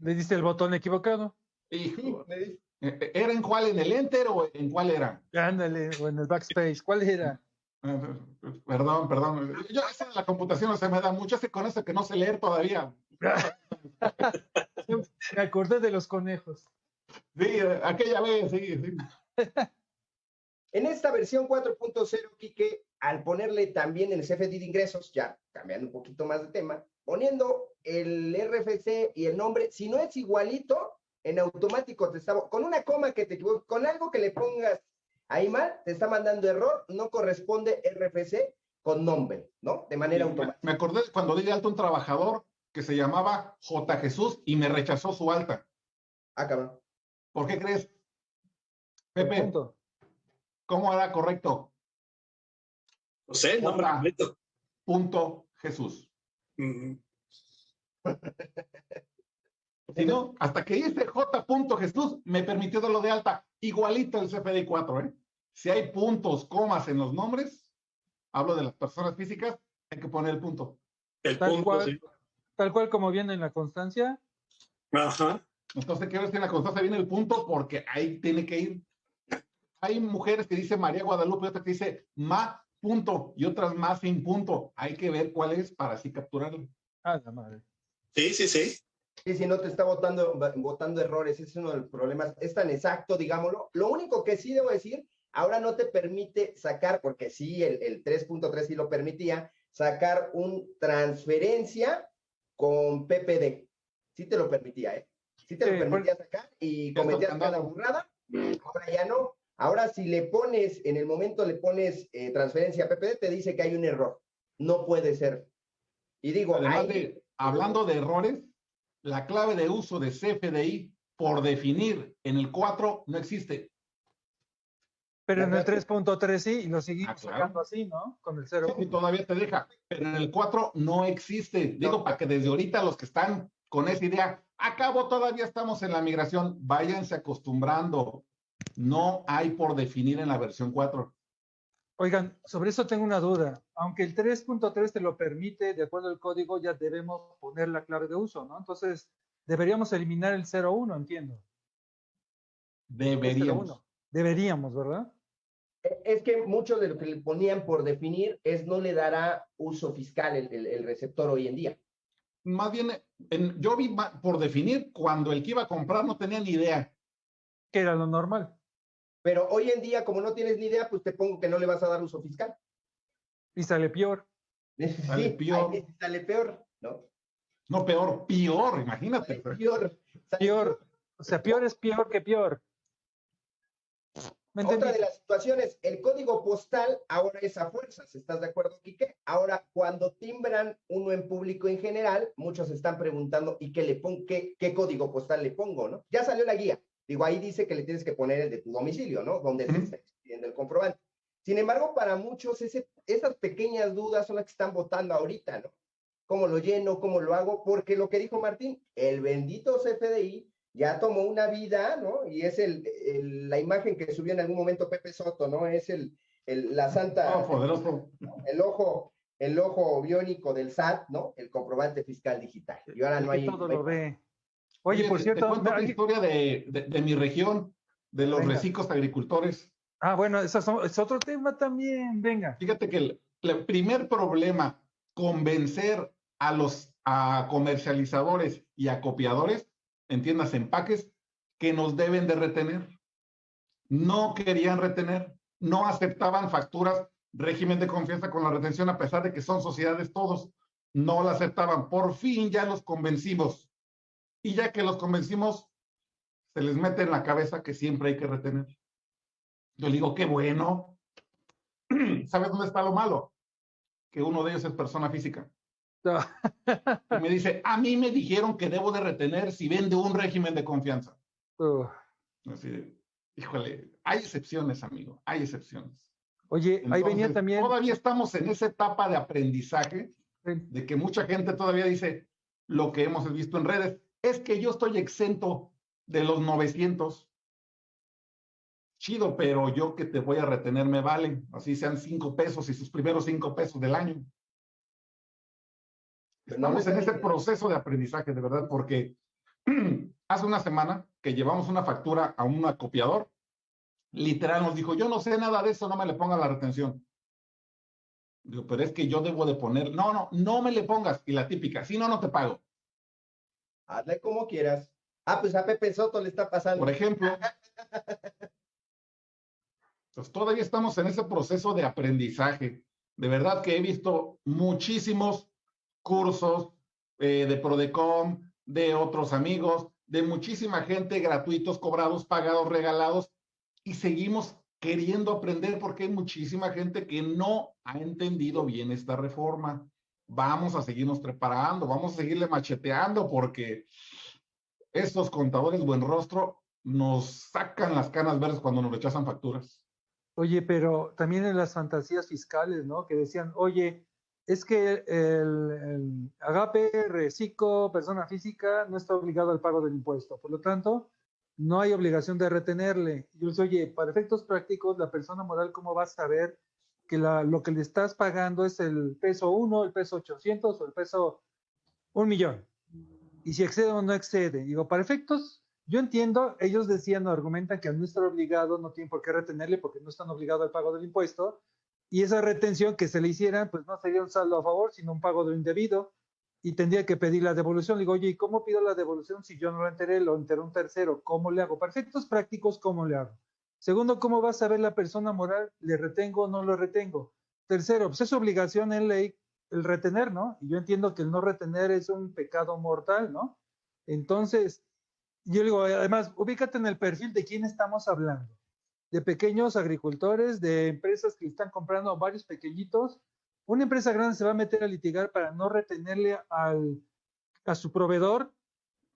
Le diste el botón equivocado. Hijo, eh, eh, ¿Era en cuál? ¿En el Enter o en cuál era? Ándale, o en el Backspace. ¿Cuál era? Perdón, perdón. Yo esa la computación no se me da mucho, ese con eso que no sé leer todavía. me acordé de los conejos. Sí, aquella vez, sí, sí. En esta versión 4.0, Quique, al ponerle también el CFD de ingresos, ya cambiando un poquito más de tema, poniendo el RFC y el nombre, si no es igualito, en automático te está, con una coma que te equivoques, con algo que le pongas ahí mal, te está mandando error, no corresponde RFC con nombre, ¿no? De manera automática. Me acordé cuando di de alto un trabajador que se llamaba J. Jesús y me rechazó su alta. Ah, cabrón. ¿Por qué crees? Pepe, ¿cómo era correcto? No sé, nombre completo. Punto Jesús. Si no, hasta que hice J. Jesús me permitió darlo de alta, igualito el CFDI 4, ¿eh? Si hay puntos, comas en los nombres, hablo de las personas físicas, hay que poner el punto. El tal punto, cual, Tal cual como viene en la constancia. Ajá. Entonces, quiero decir, en la constancia viene el punto porque ahí tiene que ir. Hay mujeres que dicen María Guadalupe y otras que dice Ma punto y otras más sin punto. Hay que ver cuál es para así capturarlo. Ah, la madre. Sí, sí, sí. Sí, si no te está votando, votando errores, ese es uno de los problemas. Es tan exacto, digámoslo. Lo único que sí debo decir, ahora no te permite sacar, porque sí, el, el 3.3 sí lo permitía, sacar un transferencia con PPD. Sí te lo permitía, ¿eh? Sí te lo permitía sacar y cometías cada burrada. Ahora ya no. Ahora si le pones, en el momento le pones eh, transferencia a PPD, te dice que hay un error. No puede ser. Y digo, hablando de errores, la clave de uso de CFDI por definir en el 4 no existe. Pero en el 3.3 sí, y lo seguimos ah, sacando así, ¿no? Con el 0. Sí, todavía te deja, pero en el 4 no existe. Digo, para que desde ahorita los que están con esa idea, acabo todavía estamos en la migración, váyanse acostumbrando. No hay por definir en la versión 4. Oigan, sobre eso tengo una duda. Aunque el 3.3 te lo permite, de acuerdo al código, ya debemos poner la clave de uso, ¿no? Entonces, deberíamos eliminar el 0.1, entiendo. Deberíamos. Deberíamos, ¿verdad? E, es que mucho de lo que le ponían por definir es no le dará uso fiscal el, receptor hoy en día. Más bien, yo vi por definir cuando el que iba a comprar no tenía ni idea. Que era lo normal. Pero hoy en día, como no tienes ni idea, pues te pongo que no le vas a dar uso fiscal. Y sale peor. Sí, sale peor. sale peor, ¿no? No, peor, peor, imagínate. peor. peor. O sea, peor es peor que peor. Otra de las situaciones, el código postal ahora es a fuerzas, ¿estás de acuerdo, Quique? Ahora, cuando timbran uno en público en general, muchos están preguntando, ¿y qué le pongo, qué, qué código postal le pongo, no? Ya salió la guía, Digo, ahí dice que le tienes que poner el de tu domicilio, ¿no? Donde se está el comprobante. Sin embargo, para muchos esas pequeñas dudas son las que están votando ahorita, ¿no? ¿Cómo lo lleno? ¿Cómo lo hago? Porque lo que dijo Martín, el bendito CFDI ya tomó una vida, ¿no? Y es el, la imagen que subió en algún momento Pepe Soto, ¿no? Es el, la santa... Oh, poderoso. El ojo, el ojo biónico del SAT, ¿no? El comprobante fiscal digital. Y ahora no hay... Todo lo ve. Oye, por cierto. Te cuento la historia de, mi región, de los reciclos agricultores. Ah, bueno, eso es otro tema también. Venga. Fíjate que el, primer problema, convencer a los a comercializadores y a copiadores, en tiendas empaques, que nos deben de retener. No querían retener, no aceptaban facturas, régimen de confianza con la retención, a pesar de que son sociedades todos, no la aceptaban. Por fin ya los convencimos y ya que los convencimos, se les mete en la cabeza que siempre hay que retener. Yo le digo, qué bueno. ¿Sabes dónde está lo malo? Que uno de ellos es persona física. y me dice, a mí me dijeron que debo de retener si vende un régimen de confianza. Así híjole, hay excepciones, amigo, hay excepciones. Oye, ahí venía también. Todavía estamos en esa etapa de aprendizaje, de que mucha gente todavía dice lo que hemos visto en redes es que yo estoy exento de los 900. Chido, pero yo que te voy a retener me vale, así sean cinco pesos y sus primeros cinco pesos del año. Estamos en ese proceso de aprendizaje, de verdad, porque hace una semana que llevamos una factura a un copiador, literal nos dijo, yo no sé nada de eso, no me le ponga la retención. Digo, pero es que yo debo de poner, no, no, no me le pongas. Y la típica, si no, no te pago. Hazle como quieras. Ah, pues a Pepe Soto le está pasando. Por ejemplo. pues todavía estamos en ese proceso de aprendizaje. De verdad que he visto muchísimos cursos eh, de Prodecom, de otros amigos, de muchísima gente gratuitos, cobrados, pagados, regalados, y seguimos queriendo aprender porque hay muchísima gente que no ha entendido bien esta reforma. Vamos a seguirnos preparando, vamos a seguirle macheteando porque estos contadores buen rostro nos sacan las canas verdes cuando nos rechazan facturas. Oye, pero también en las fantasías fiscales, ¿no? Que decían, oye, es que el, agape, reciclo, persona física, no está obligado al pago del impuesto. Por lo tanto, no hay obligación de retenerle. Yo les oye, para efectos prácticos, la persona moral, ¿cómo va a saber que lo que le estás pagando es el peso 1, el peso 800 o el peso un millón? Y si excede o no excede. Digo, para efectos, yo entiendo, ellos decían o argumentan que al no estar obligado no tienen por qué retenerle porque no están obligados al pago del impuesto, y esa retención que se le hiciera, pues no sería un saldo a favor, sino un pago de lo indebido, y tendría que pedir la devolución. Digo, oye, ¿y cómo pido la devolución si yo no lo enteré, lo enteró un tercero? ¿Cómo le hago? Para efectos prácticos, ¿cómo le hago? Segundo, ¿cómo va a saber la persona moral? ¿Le retengo o no lo retengo? Tercero, pues es obligación en ley el retener, ¿no? Y yo entiendo que el no retener es un pecado mortal, ¿no? Entonces, yo digo, además, ubícate en el perfil de quién estamos hablando de pequeños agricultores, de empresas que están comprando varios pequeñitos. Una empresa grande se va a meter a litigar para no retenerle al, a su proveedor,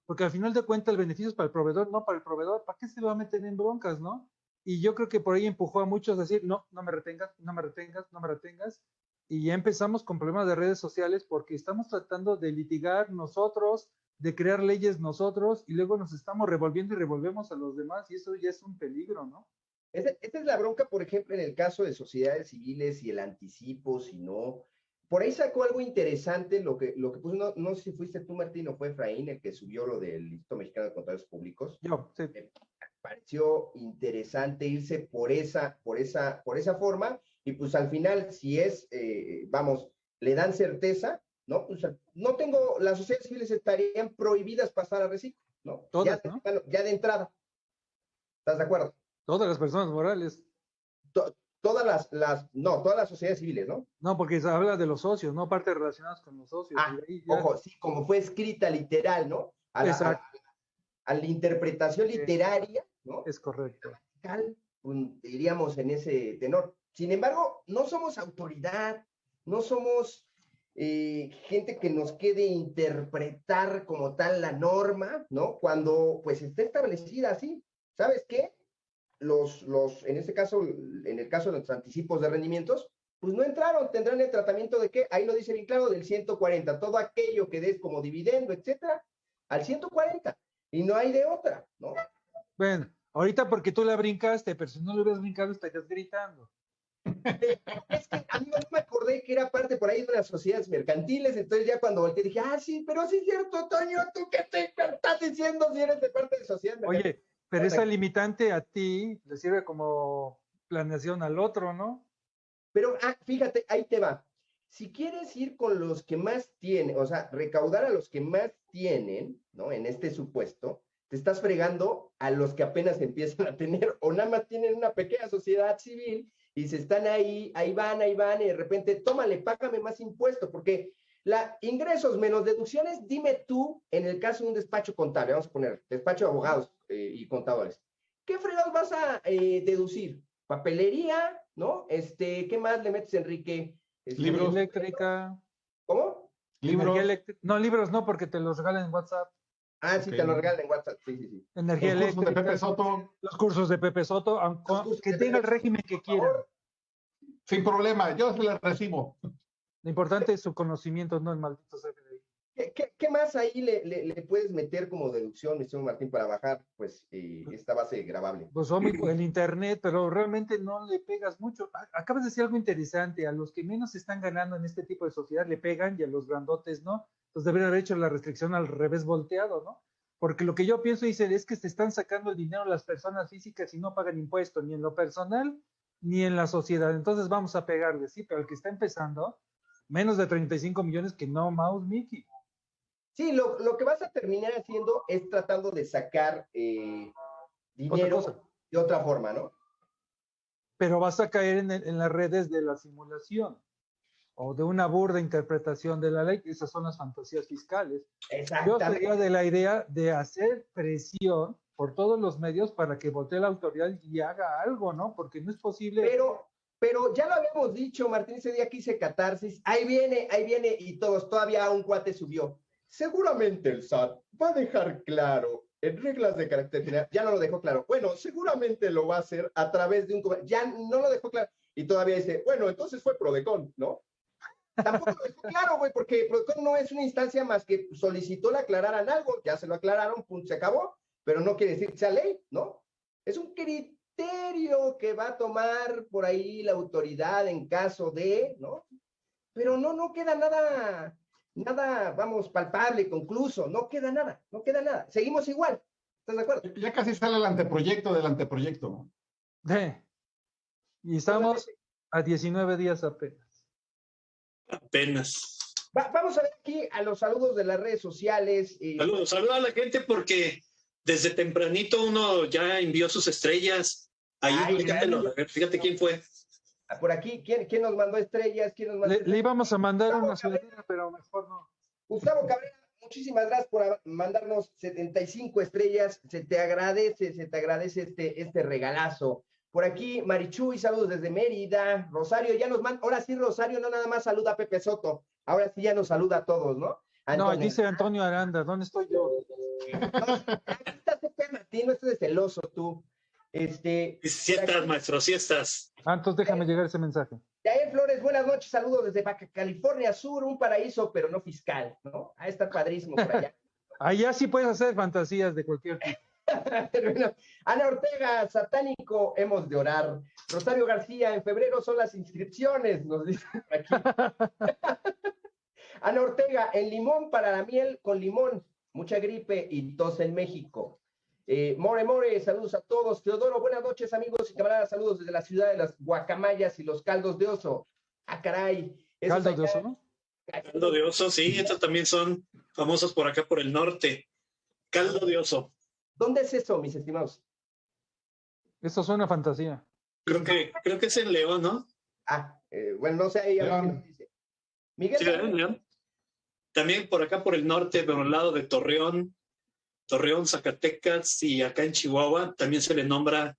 porque al final de cuentas el beneficio es para el proveedor, no para el proveedor. ¿Para qué se va a meter en broncas, no? Y yo creo que por ahí empujó a muchos a decir, no, no me retengas, no me retengas, no me retengas. Y ya empezamos con problemas de redes sociales porque estamos tratando de litigar nosotros, de crear leyes nosotros, y luego nos estamos revolviendo y revolvemos a los demás, y eso ya es un peligro, ¿no? Esta, es la bronca, por ejemplo, en el caso de sociedades civiles y el anticipo, si no. Por ahí sacó algo interesante, lo que, lo que puso, no, no sé si fuiste tú, Martín, o fue Efraín el que subió lo del Instituto Mexicano de Contadores Públicos. Yo, sí. Pareció interesante irse por esa, por esa, por esa forma, y pues al final, si es, eh, vamos, le dan certeza, ¿no? Pues no tengo, las sociedades civiles estarían prohibidas pasar a reciclo, ¿no? Todas, ya, ¿no? ya de entrada. ¿Estás de acuerdo? Todas las personas morales. todas las, las, no, todas las sociedades civiles, ¿no? No, porque se habla de los socios, no partes relacionadas con los socios. Ah, ojo, sí, como fue escrita literal, ¿no? A la, a, la interpretación literaria, ¿no? Es correcto. diríamos en ese tenor. Sin embargo, no somos autoridad, no somos eh, gente que nos quede interpretar como tal la norma, ¿no? Cuando pues está establecida así. ¿Sabes qué? los, los, en este caso, en el caso de los anticipos de rendimientos, pues no entraron, tendrán el tratamiento de qué, ahí lo dice bien claro, del 140, todo aquello que des como dividendo, etcétera, al 140, y no hay de otra, ¿no? Bueno, ahorita porque tú la brincaste, pero si no lo hubieras brincado estarías gritando. es que a mí no me acordé que era parte por ahí de las sociedades mercantiles, entonces ya cuando volteé dije, ah, sí, pero sí es cierto, Toño, ¿tú qué te estás diciendo si eres de parte de sociedades mercantiles? Oye, pero esa limitante a ti le sirve como planeación al otro, ¿no? Pero ah, fíjate, ahí te va. Si quieres ir con los que más tienen, o sea, recaudar a los que más tienen, ¿no? En este supuesto, te estás fregando a los que apenas empiezan a tener o nada más tienen una pequeña sociedad civil y se están ahí, ahí van, ahí van, y de repente, tómale, págame más impuestos, porque la ingresos menos deducciones, dime tú, en el caso de un despacho contable, vamos a poner despacho de abogados eh, y contadores, ¿qué fregados vas a eh, deducir? Papelería, ¿no? Este, ¿qué más le metes, Enrique? Este, libros. Eléctrica. ¿Cómo? Libros. No, libros no, porque te los regalan en WhatsApp. Ah, sí, te los regalan en WhatsApp, sí, sí, sí. Energía los eléctrica. Cursos de Pepe Soto. Los cursos de Pepe Soto, aunque que tenga el régimen que quiera. Sin problema, yo se los recibo. Lo importante es su conocimiento, no el maldito CFDI. ¿Qué, qué, más ahí le, le, puedes meter como deducción, mi señor Martín, para bajar pues eh, esta base grabable? Pues el internet, pero realmente no le pegas mucho. Acabas de decir algo interesante, a los que menos están ganando en este tipo de sociedad le pegan y a los grandotes no. Entonces debería haber hecho la restricción al revés volteado, ¿no? porque lo que yo pienso dice es que se están sacando el dinero las personas físicas y no pagan impuestos ni en lo personal ni en la sociedad. Entonces vamos a pegarle, sí, pero el que está empezando, menos de 35 millones que no Mouse Mickey. Sí, lo, lo, que vas a terminar haciendo es tratando de sacar eh, dinero de otra forma, ¿no? Pero vas a caer en, en, las redes de la simulación o de una burda interpretación de la ley, esas son las fantasías fiscales. Yo sería de la idea de hacer presión por todos los medios para que vote la autoridad y haga algo, ¿no? Porque no es posible. Pero, pero ya lo habíamos dicho, Martín, ese día que hice catarsis, ahí viene, ahí viene, y todos, todavía un cuate subió. Seguramente el SAT va a dejar claro en reglas de carácter general, ya no lo dejó claro. Bueno, seguramente lo va a hacer a través de un, ya no lo dejó claro. Y todavía dice, bueno, entonces fue Prodecon, ¿no? Tampoco lo dejó claro, güey, porque Prodecon no es una instancia más que solicitó le aclararan algo, ya se lo aclararon, punto, se acabó, pero no quiere decir que sea ley, ¿no? Es un criterio que va a tomar por ahí la autoridad en caso de, ¿no? Pero no, no queda nada, nada, vamos, palpable, concluso, no queda nada, no queda nada. Seguimos igual. ¿Estás de acuerdo? Ya casi sale el anteproyecto del anteproyecto. Sí. Y estamos a 19 días apenas. Apenas. vamos a ver aquí a los saludos de las redes sociales. Saludos, saludos a la gente porque desde tempranito uno ya envió sus estrellas. Ahí, fíjate quién fue. Ah, por aquí, ¿quién, quién nos mandó estrellas? ¿Quién nos mandó le, íbamos a mandar una ciudadana, pero mejor no. Gustavo Cabrera, muchísimas gracias por mandarnos 75 estrellas. Se te agradece, se te agradece este, este regalazo. Por aquí, Marichuy, saludos desde Mérida. Rosario, ya nos manda, ahora sí, Rosario, no nada más saluda a Pepe Soto, ahora sí ya nos saluda a todos, ¿no? No, dice Antonio Aranda, ¿dónde estoy yo? No, estás Martín, no estés celoso tú. Este, sí estás, maestro, sí estás. Ah, déjame llegar ese mensaje. Yael Flores, buenas noches, saludos desde Baja California Sur, un paraíso, pero no fiscal, ¿no? Ahí está padrísimo por allá. allá sí puedes hacer fantasías de cualquier tipo. Ana Ortega, satánico, hemos de orar. Rosario García, en febrero son las inscripciones, nos dice aquí. Ana Ortega, en limón para la miel con limón, mucha gripe y tos en México. Eh, more More, saludos a todos. Teodoro, buenas noches, amigos y camaradas. Saludos desde la ciudad de las guacamayas y los caldos de oso. Ah, caray. ¿Caldos de oso, no? Caldo de oso, sí, estos también son famosos por acá, por el norte. Caldo de oso. ¿Dónde es eso, mis estimados? Eso suena fantasía. Creo que, creo que es en León, ¿no? Ah, eh, bueno, no sé ahí. Miguel. Sí, León. También por acá, por el norte, por el lado de Torreón, Torreón, Zacatecas y acá en Chihuahua también se le nombra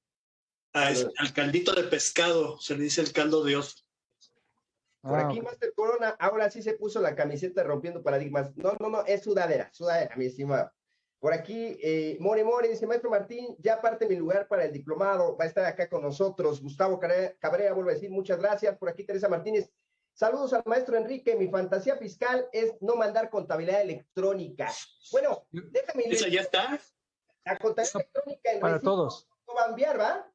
al caldito de pescado, se le dice el caldo de oso. Por aquí, ah, Master Corona, ahora sí se puso la camiseta rompiendo paradigmas. No, no, no, es sudadera, sudadera, mi estimado. Por aquí, eh, More More dice, Maestro Martín, ya parte mi lugar para el diplomado, va a estar acá con nosotros. Gustavo Cabrera, vuelvo a decir, muchas gracias. Por aquí, Teresa Martínez, Saludos al maestro Enrique. Mi fantasía fiscal es no mandar contabilidad electrónica. Bueno, déjame. ¿Eso ya está? La contabilidad electrónica. Para todos. No va a enviar, ¿va?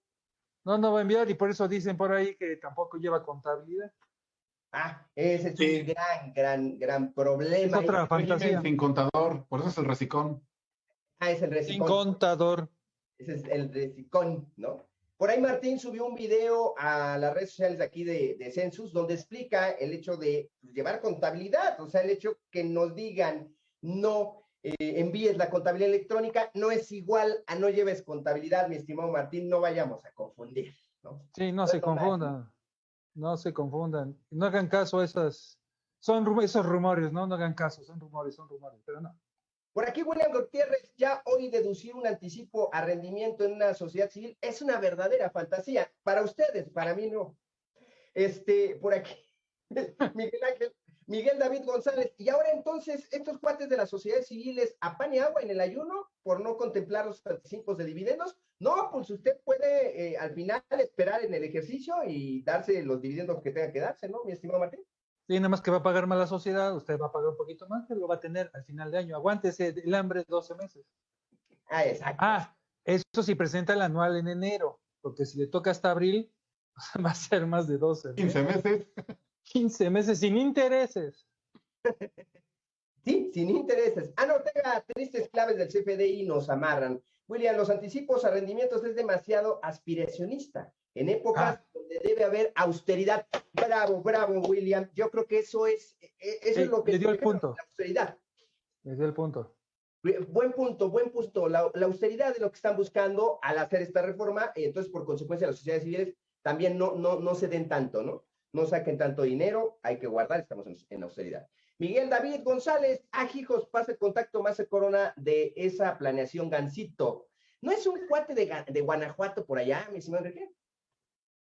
No, no va a enviar y por eso dicen por ahí que tampoco lleva contabilidad. Ah, ese es un gran, gran, gran problema. Es otra fantasía. Sin contador, por eso es el recicón. Ah, es el recicón. Sin contador. Ese es el recicón, ¿no? Por ahí Martín subió un video a las redes sociales de aquí de, Census donde explica el hecho de llevar contabilidad, o sea, el hecho que nos digan no eh, envíes la contabilidad electrónica no es igual a no lleves contabilidad, mi estimado Martín, no vayamos a confundir. ¿no? Sí, no, se confundan, no se confundan, no hagan caso a esas, son esos rumores, ¿no? No hagan caso, son rumores, son rumores, pero no. Por aquí, William Gutiérrez, ya hoy deducir un anticipo a rendimiento en una sociedad civil es una verdadera fantasía. Para ustedes, para mí no. Este, por aquí, Miguel Ángel, Miguel David González. Y ahora entonces, estos cuates de las sociedades civiles a pan y agua en el ayuno por no contemplar los anticipos de dividendos. No, pues usted puede eh, al final esperar en el ejercicio y darse los dividendos que tenga que darse, ¿no, mi estimado Martín? Sí, nada más que va a pagar más la sociedad, usted va a pagar un poquito más, pero lo va a tener al final de año. Aguántese el hambre 12 meses. Ah, exacto. Ah, eso sí presenta el anual en enero, porque si le toca hasta abril, va a ser más de 12. 15 meses. 15 meses sin intereses. Sí, sin intereses. Ana Ortega, tristes claves del CFDI nos amarran. William, los anticipos a rendimientos es demasiado aspiracionista. En épocas ah. donde debe haber austeridad. Bravo, bravo, William. Yo creo que eso es, e, e, eso es lo que... Le dio el punto. La austeridad. Le dio el punto. Buen punto, buen punto. La, austeridad de lo que están buscando al hacer esta reforma, y entonces por consecuencia las sociedades civiles también no, no, no se den tanto, ¿no? No saquen tanto dinero, hay que guardar, estamos en, austeridad. Miguel David González, ajijos, ah, pase contacto más de corona de esa planeación Gancito. ¿No es un cuate de, de Guanajuato por allá, mi señor Enrique?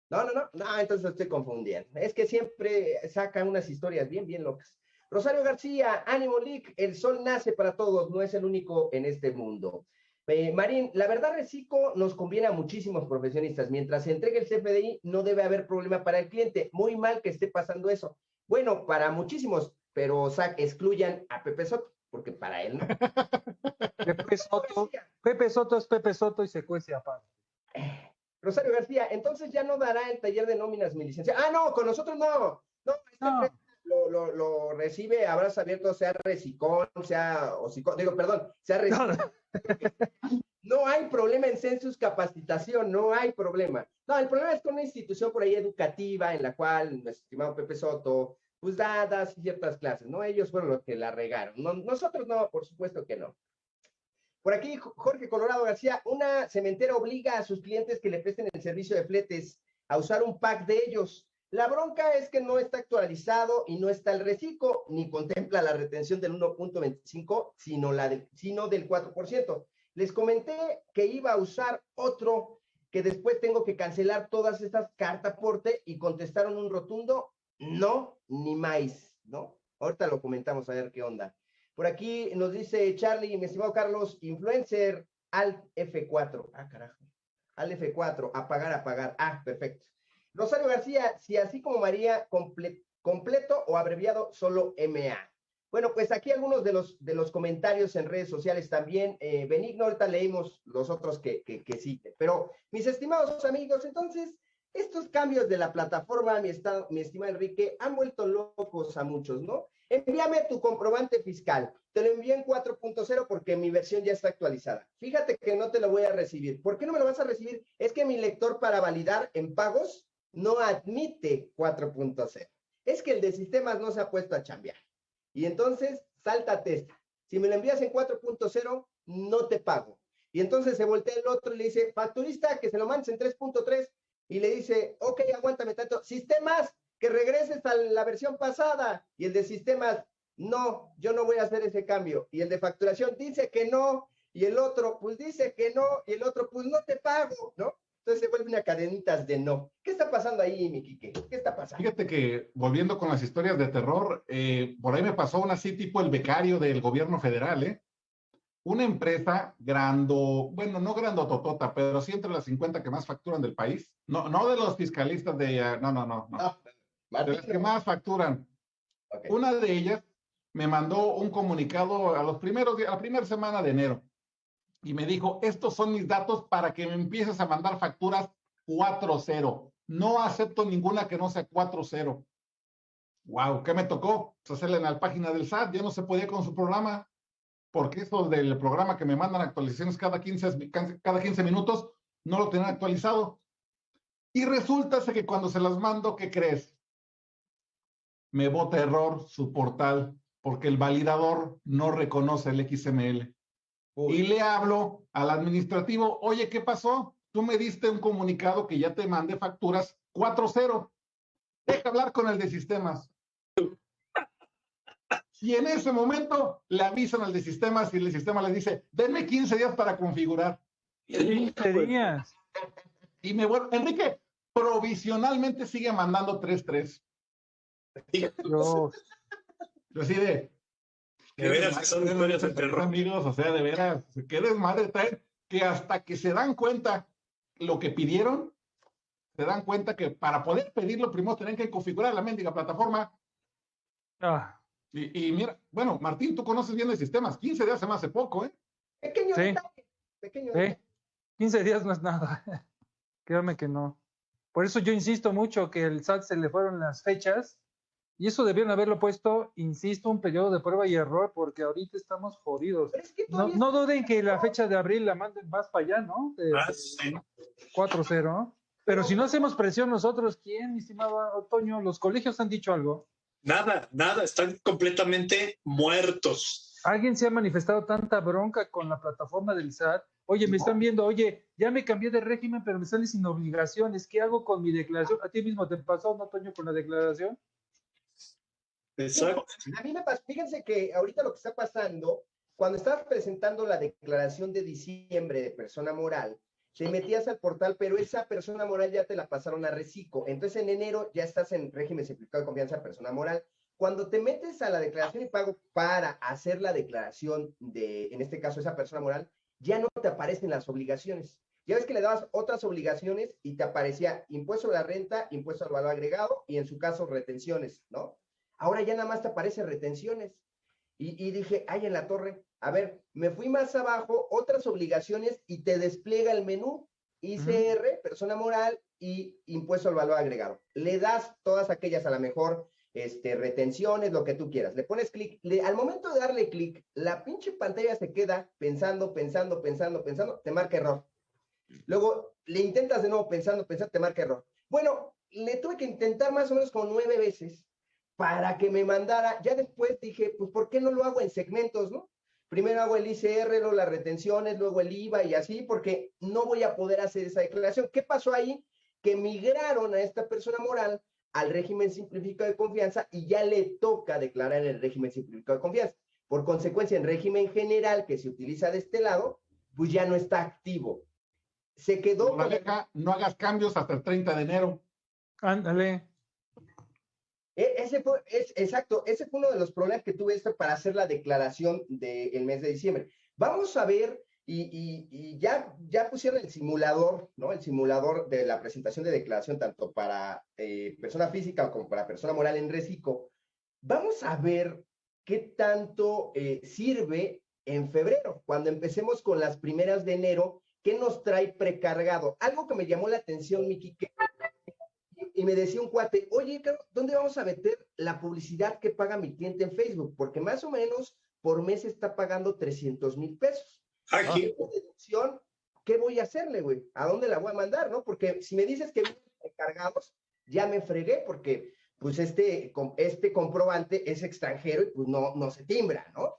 No, no, no, no, entonces estoy confundiendo. Es que siempre sacan unas historias bien, bien locas. Rosario García, ánimo Lick, el sol nace para todos, no es el único en este mundo. Eh, Marín, la verdad, Recico nos conviene a muchísimos profesionistas. Mientras se entregue el CFDI, no debe haber problema para el cliente. Muy mal que esté pasando eso. Bueno, para muchísimos, pero excluyan a Pepe Soto, porque para él no. Pepe Soto, Pepe Soto es Pepe Soto y se cuece aparte. Rosario García, entonces ya no dará el taller de nóminas mi licencia. Ah, no, con nosotros no. No, este Lo, lo, recibe abrazo abierto, sea recicón, sea digo, perdón, sea recicón. No. hay problema en census capacitación, no hay problema. No, el problema es con una institución por ahí educativa en la cual nuestro estimado Pepe Soto, pues da, ciertas clases, ¿no? Ellos fueron los que la regaron. nosotros no, por supuesto que no. Por aquí, Jorge Colorado García, una cementera obliga a sus clientes que le presten el servicio de fletes a usar un pack de ellos. La bronca es que no está actualizado y no está el reciclo, ni contempla la retención del 1.25, sino, la sino del 4%. Les comenté que iba a usar otro que después tengo que cancelar todas estas cartas porte y contestaron un rotundo no, ni más, ¿no? Ahorita lo comentamos a ver qué onda. Por aquí nos dice Charlie, mi estimado Carlos, influencer al F4. Ah, carajo. Al F4, apagar, apagar. Ah, perfecto. Rosario García, si así como María, completo o abreviado, solo MA. Bueno, pues aquí algunos de los, de los comentarios en redes sociales también. Eh, Benigno, ahorita leímos los otros que, que, que. Pero, mis estimados amigos, entonces, estos cambios de la plataforma, mi, estado, mi estimado Enrique, han vuelto locos a muchos, ¿no? Envíame tu comprobante fiscal. Te lo envío en 4.0 porque mi versión ya está actualizada. Fíjate que no te lo voy a recibir. ¿Por qué no me lo vas a recibir? Es que mi lector para validar en pagos no admite 4.0. Es que el de sistemas no se ha puesto a chambear. Y entonces, sáltate esta. Si me lo envías en 4.0, no te pago. Y entonces se voltea el otro y le dice, facturista, que se lo mandes en 3.3 y le dice, ok, aguántame tanto. Sistemas, que regreses a la versión pasada. Y el de sistemas, no, yo no voy a hacer ese cambio. Y el de facturación dice que no. Y el otro, pues dice que no. Y el otro, pues no te pago, ¿no? Entonces se vuelve una cadenitas de no. ¿Qué está pasando ahí, mi Quique? ¿Qué está pasando? Fíjate que, volviendo con las historias de terror, eh, por ahí me pasó una así tipo el becario del gobierno federal, ¿eh? Una empresa grando, bueno, no grandototota, pero sí entre las 50 que más facturan del país. No, no de los fiscalistas de, uh, no, no, no, no. De las que más facturan. Una de ellas me mandó un comunicado a los primeros a la primera semana de enero y me dijo, estos son mis datos para que me empieces a mandar facturas 4.0. No acepto ninguna que no sea 4.0. Wow, ¿qué me tocó? Pues hacerle en la página del SAT, ya no se podía con su programa, porque eso del programa que me mandan actualizaciones cada 15, cada 15 minutos, no lo tenían actualizado. Y resulta que cuando se las mando, ¿qué crees? Me bota error su portal porque el validador no reconoce el XML. Y le hablo al administrativo, oye, ¿qué pasó? Tú me diste un comunicado que ya te mandé facturas 4-0. Deja hablar con el de sistemas. Y en ese momento le avisan al de sistemas y el de sistemas les dice, denme 15 días para configurar. 15 días. Y me vuelvo, Enrique, provisionalmente sigue mandando 3-3. Yo así de, de veras que son historias de terror. Amigos, o sea, de veras, qué desmadre traen, que hasta que se dan cuenta lo que pidieron, se dan cuenta que para poder pedirlo, primero tienen que configurar la mendiga plataforma. Ah. Y, mira, bueno, Martín, tú conoces bien el sistema, 15 días se me hace poco, ¿eh? Pequeño sí. pequeño sí. 15 días no es nada. Créame que no. Por eso yo insisto mucho que el SAT se le fueron las fechas Y eso debieron haberlo puesto, insisto, un periodo de prueba y error, porque ahorita estamos jodidos. no, duden que la fecha de abril la manden más para allá, ¿no? De, 4-0. Ah, Pero si no hacemos presión nosotros, ¿quién, mi estimado Otoño? ¿Los colegios han dicho algo? Nada, nada, están completamente muertos. ¿Alguien se ha manifestado tanta bronca con la plataforma del SAT? Oye, me están viendo, oye, ya me cambié de régimen, pero me sale sin obligaciones. ¿Qué hago con mi declaración? ¿A ti mismo te pasó, no, Toño, con la declaración? Exacto. a mí me pasa, fíjense que ahorita lo que está pasando, cuando estabas presentando la declaración de diciembre de persona moral, te metías al portal, pero esa persona moral ya te la pasaron a reciclo. Entonces en enero ya estás en régimen simplificado de confianza persona moral. Cuando te metes a la declaración y pago para hacer la declaración de, en este caso, esa persona moral, ya no te aparecen las obligaciones. Ya ves que le dabas otras obligaciones y te aparecía impuesto a la renta, impuesto al valor agregado y en su caso retenciones, ¿no? Ahora ya nada más te aparece retenciones. Y, dije, ay, en la torre, a ver, me fui más abajo, otras obligaciones y te despliega el menú ICR, persona moral y impuesto al valor agregado. Le das todas aquellas a la mejor este, retenciones, lo que tú quieras. Le pones clic, al momento de darle clic, la pinche pantalla se queda pensando, pensando, pensando, pensando, te marca error. Luego le intentas de nuevo pensando, pensando, te marca error. Bueno, le tuve que intentar más o menos como nueve veces para que me mandara. Ya después dije, pues, ¿por qué no lo hago en segmentos, no? Primero hago el ICR, luego las retenciones, luego el IVA y así, porque no voy a poder hacer esa declaración. ¿Qué pasó ahí? Que migraron a esta persona moral al régimen simplificado de confianza y ya le toca declarar el régimen simplificado de confianza. Por consecuencia, en régimen general que se utiliza de este lado, pues ya no está activo. Se quedó. No, no hagas cambios hasta el 30 de enero. Ándale. E, ese fue, es, exacto, ese fue uno de los problemas que tuve esto para hacer la declaración del mes de diciembre. Vamos a ver, y, ya, ya pusieron el simulador, ¿no? El simulador de la presentación de declaración, tanto para eh, persona física como para persona moral en reciclo. Vamos a ver qué tanto eh, sirve en febrero, cuando empecemos con las primeras de enero, ¿qué nos trae precargado? Algo que me llamó la atención, Miki, que y me decía un cuate, oye, ¿dónde vamos a meter la publicidad que paga mi cliente en Facebook? Porque más o menos por mes está pagando 300 mil pesos. Aquí. deducción, ¿qué voy a hacerle, güey? ¿A dónde la voy a mandar, no? Porque si me dices que encargados, ya me fregué porque pues este, este comprobante es extranjero y pues no, no se timbra, ¿no?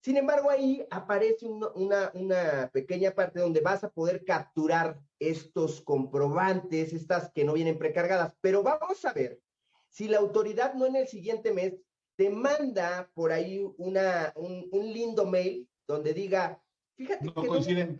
Sin embargo, ahí aparece una, una, pequeña parte donde vas a poder capturar estos comprobantes, estas que no vienen precargadas. Pero vamos a ver si la autoridad no en el siguiente mes te manda por ahí una, un, lindo mail donde diga, fíjate que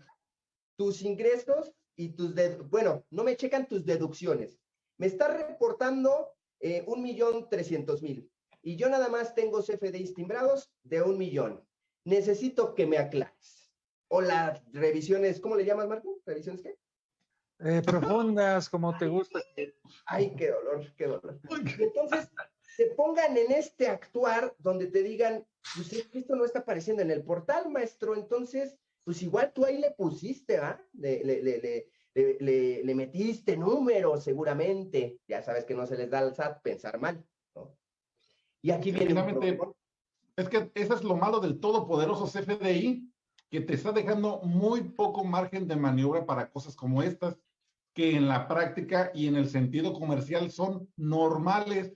tus ingresos y tus, bueno, no me checan tus deducciones. Me está reportando eh, un millón trescientos mil y yo nada más tengo CFDIs timbrados de un millón necesito que me aclares. O las revisiones, ¿cómo le llamas, Marco? ¿Revisiones qué? Eh, profundas, como te gusta. Ay, qué dolor, qué dolor. entonces, se pongan en este actuar donde te digan, pues esto no está apareciendo en el portal, maestro, entonces, pues igual tú ahí le pusiste, ¿ah? Le, le, le, le, metiste números, seguramente. Ya sabes que no se les da al SAT pensar mal, ¿no? Y aquí viene... Es que eso es lo malo del todopoderoso CFDI, que te está dejando muy poco margen de maniobra para cosas como estas, que en la práctica y en el sentido comercial son normales.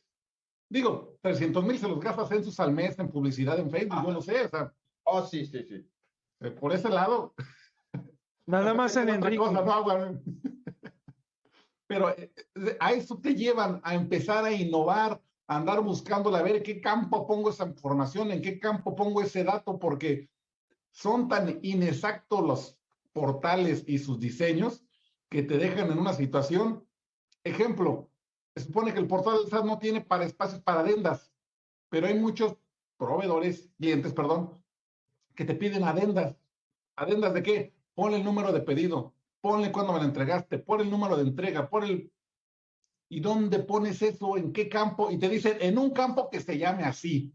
Digo, 300 mil se los gastas en sus al mes en publicidad en Facebook, yo lo sé, o sea. Oh, sí, sí, sí. Eh, por ese lado. Nada más en Enrique. Pero eh, a eso te llevan a empezar a innovar, andar buscando a ver qué campo pongo esa información, en qué campo pongo ese dato, porque son tan inexactos los portales y sus diseños que te dejan en una situación. Ejemplo, se supone que el portal del SAT no tiene para espacios para adendas, pero hay muchos proveedores, clientes, perdón, que te piden adendas. ¿Adendas de qué? Ponle el número de pedido, ponle cuándo me lo entregaste, pon el número de entrega, pon el ¿Y dónde pones eso? ¿En qué campo? Y te dicen, en un campo que se llame así.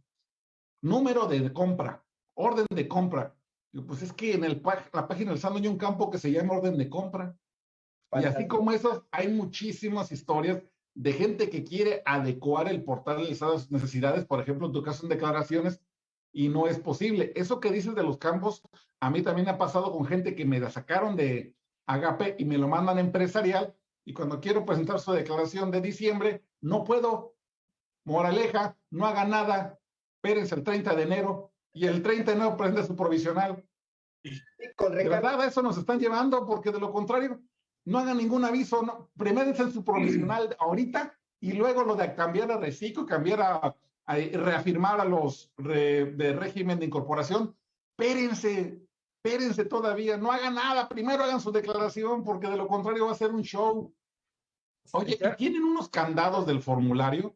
Número de compra, orden de compra. pues es que en el, la página del SAT hay un campo que se llama orden de compra. Y así como esos, hay muchísimas historias de gente que quiere adecuar el portal a sus necesidades, por ejemplo, en tu caso en declaraciones, y no es posible. Eso que dices de los campos, a mí también ha pasado con gente que me la sacaron de Agape y me lo mandan empresarial, y cuando quiero presentar su declaración de diciembre, no puedo. Moraleja, no haga nada, espérense el 30 de enero, y el 30 de enero prende su provisional. de verdad, eso nos están llevando, porque de lo contrario, no hagan ningún aviso, no, su provisional ahorita y luego lo de cambiar a reciclo, cambiar a, reafirmar a los de régimen de incorporación. Espérense, espérense todavía, no hagan nada, primero hagan su declaración porque de lo contrario va a ser un show. Oye, ¿tienen unos candados del formulario?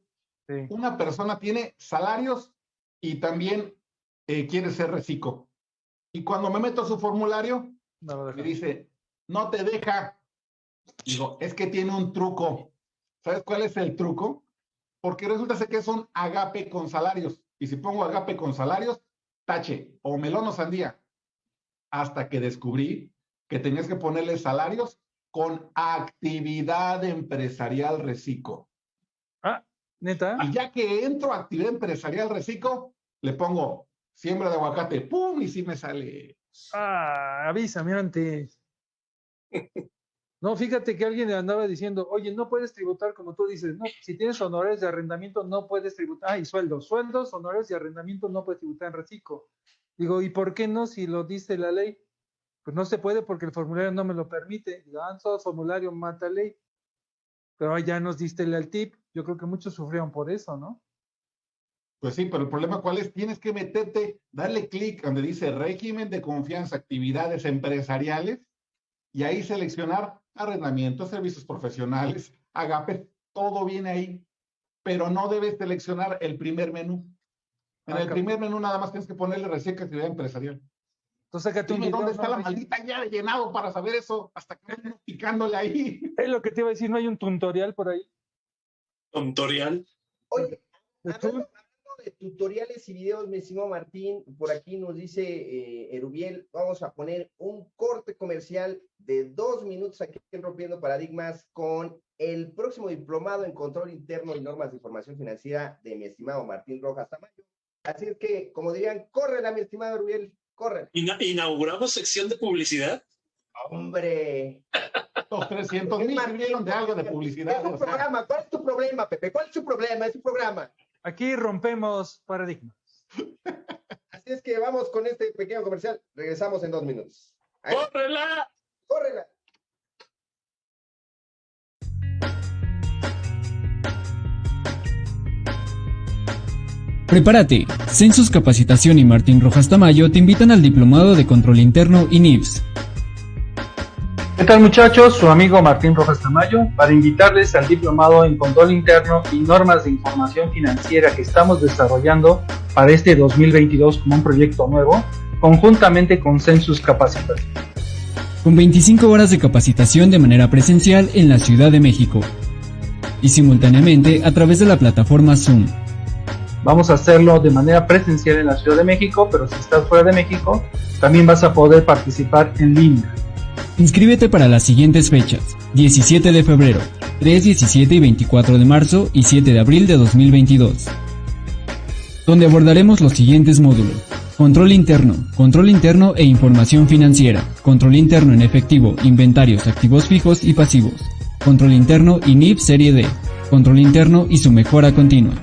Una persona tiene salarios y también eh, quiere ser reciclo. Y cuando me meto a su formulario, me dice, no te deja Digo, es que tiene un truco. ¿Sabes cuál es el truco? Porque resulta que es un agape con salarios. Y si pongo agape con salarios, tache o melón o sandía. Hasta que descubrí que tenías que ponerle salarios con actividad empresarial reciclo. Ah, neta. Y ya que entro a actividad empresarial reciclo, le pongo siembra de aguacate, ¡pum! Y sí me sale. Ah, avísame antes. No, fíjate que alguien andaba diciendo, oye, no puedes tributar como tú dices, no, si tienes honores de arrendamiento no puedes tributar, ah, y sueldos, sueldos, honores y arrendamiento no puedes tributar en reciclo. Digo, ¿y por qué no si lo dice la ley? Pues no se puede porque el formulario no me lo permite. Digo, ah, todo formulario mata ley. Pero ya nos diste el tip, yo creo que muchos sufrieron por eso, ¿no? Pues sí, pero el problema cuál es, tienes que meterte, darle clic donde dice régimen de confianza, actividades empresariales, y ahí seleccionar arrendamiento, servicios profesionales, agape, todo viene ahí, pero no debes seleccionar el primer menú. En el primer menú nada más tienes que ponerle recién actividad empresarial. Entonces, que Dime dónde está la maldita ya llenado para saber eso, hasta que picándole ahí. Es lo que te iba a decir, ¿no hay un tutorial por ahí? ¿Tutorial? Oye, de tutoriales y videos, mi estimado Martín, por aquí nos dice eh, Erubiel, vamos a poner un corte comercial de dos minutos aquí en Rompiendo Paradigmas con el próximo diplomado en control interno y normas de información financiera de mi estimado Martín Rojas Tamayo. Así es que, como dirían, córrela, mi estimado Erubiel, corre. ¿Inauguramos sección de publicidad? Hombre. Los 300 mil de algo de publicidad. programa? ¿Cuál es tu problema, Pepe? ¿Cuál es tu problema? Es tu programa. Aquí rompemos paradigmas. Así es que vamos con este pequeño comercial. Regresamos en dos minutos. ¡Córrela! ¡Córrela! Prepárate. Census Capacitación y Martín Rojas Tamayo te invitan al Diplomado de Control Interno y NIPS. ¿Qué tal muchachos? Su amigo Martín Rojas Tamayo para invitarles al diplomado en control interno y normas de información financiera que estamos desarrollando para este 2022 como un proyecto nuevo, conjuntamente con Census Capacitación. Con 25 horas de capacitación de manera presencial en la Ciudad de México y simultáneamente a través de la plataforma Zoom. Vamos a hacerlo de manera presencial en la Ciudad de México, pero si estás fuera de México, también vas a poder participar en línea. Inscríbete para las siguientes fechas, 17 de febrero, 3, 17 y 24 de marzo y 7 de abril de 2022, donde abordaremos los siguientes módulos. Control interno, control interno e información financiera, control interno en efectivo, inventarios, activos fijos y pasivos, control interno y NIP serie D, control interno y su mejora continua.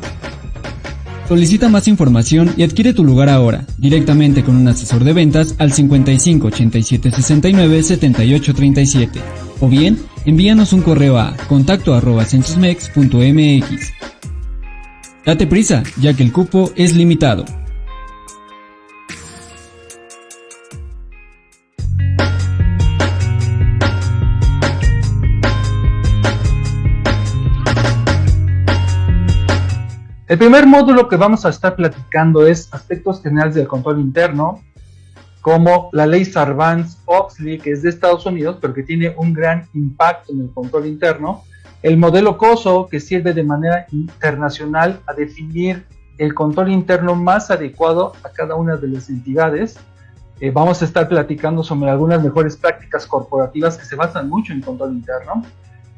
Solicita más información y adquiere tu lugar ahora, directamente con un asesor de ventas al 55 87 69 78 37. O bien, envíanos un correo a contacto arroba censusmex.mx. Date prisa, ya que el cupo es limitado. El primer módulo que vamos a estar platicando es aspectos generales del control interno, como la ley Sarbanes-Oxley, que es de Estados Unidos, pero que tiene un gran impacto en el control interno, el modelo COSO, que sirve de manera internacional a definir el control interno más adecuado a cada una de las entidades. Eh, vamos a estar platicando sobre algunas mejores prácticas corporativas que se basan mucho en control interno.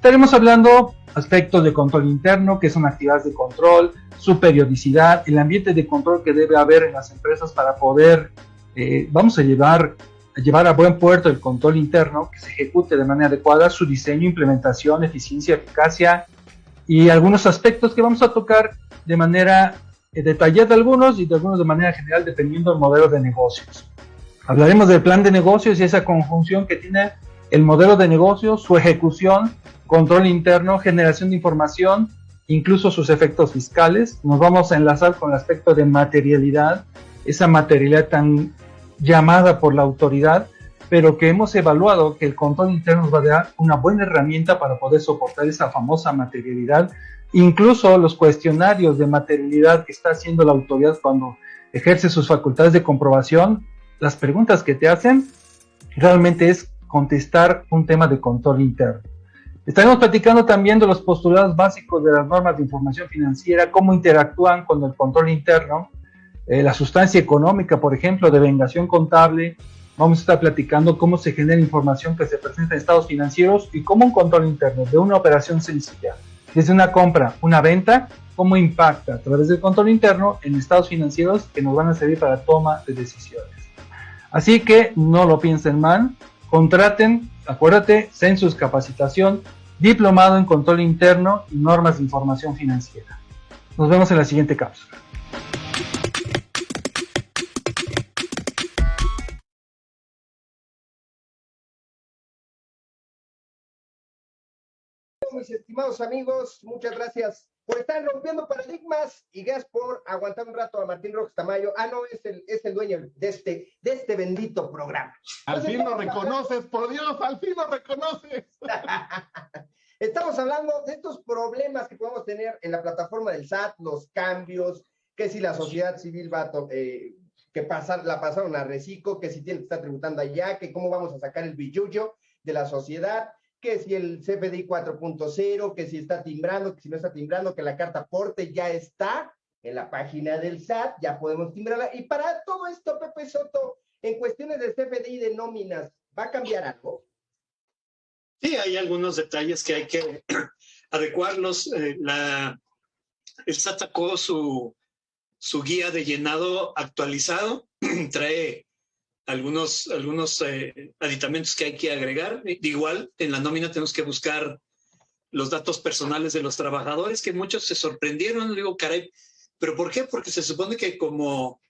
Estaremos hablando aspectos de control interno, que son actividades de control, su periodicidad, el ambiente de control que debe haber en las empresas para poder, eh, vamos a llevar, a llevar a buen puerto el control interno, que se ejecute de manera adecuada, su diseño, implementación, eficiencia, eficacia y algunos aspectos que vamos a tocar de manera eh, detallada algunos y de algunos de manera general dependiendo del modelo de negocios. Hablaremos del plan de negocios y esa conjunción que tiene el modelo de negocio, su ejecución, control interno, generación de información, incluso sus efectos fiscales. Nos vamos a enlazar con el aspecto de materialidad, esa materialidad tan llamada por la autoridad, pero que hemos evaluado que el control interno nos va a dar una buena herramienta para poder soportar esa famosa materialidad. Incluso los cuestionarios de materialidad que está haciendo la autoridad cuando ejerce sus facultades de comprobación, las preguntas que te hacen realmente es contestar un tema de control interno. Estaremos platicando también de los postulados básicos de las normas de información financiera, cómo interactúan con el control interno, eh, la sustancia económica, por ejemplo, de vengación contable. Vamos a estar platicando cómo se genera información que se presenta en estados financieros y cómo un control interno de una operación sencilla, desde una compra, una venta, cómo impacta a través del control interno en estados financieros que nos van a servir para toma de decisiones. Así que no lo piensen mal, contraten, acuérdate, Census Capacitación, Diplomado en Control Interno y Normas de Información Financiera. Nos vemos en la siguiente cápsula. Mis estimados amigos, muchas gracias por estar rompiendo paradigmas y gracias por aguantar un rato a Martín Rojas Tamayo. Ah, no, es el, es el dueño de este, de este bendito programa. Al fin lo reconoces, por Dios, al fin lo reconoces. Estamos hablando de estos problemas que podemos tener en la plataforma del SAT, los cambios, que si la sociedad civil va a, eh, que pasar, la pasaron a reciclo, que si tiene que estar tributando allá, que cómo vamos a sacar el billuyo de la sociedad, que si el CFDI 4.0, que si está timbrando, que si no está timbrando, que la carta aporte ya está en la página del SAT, ya podemos timbrarla. Y para todo esto, Pepe Soto, en cuestiones de CFDI de nóminas, ¿va a cambiar algo? Sí, hay algunos detalles que hay que adecuarlos. Eh, la, el SAT sacó su, su guía de llenado actualizado, trae algunos, algunos eh, aditamentos que hay que agregar. igual, en la nómina tenemos que buscar los datos personales de los trabajadores, que muchos se sorprendieron. Digo, caray, ¿pero por qué? Porque se supone que como,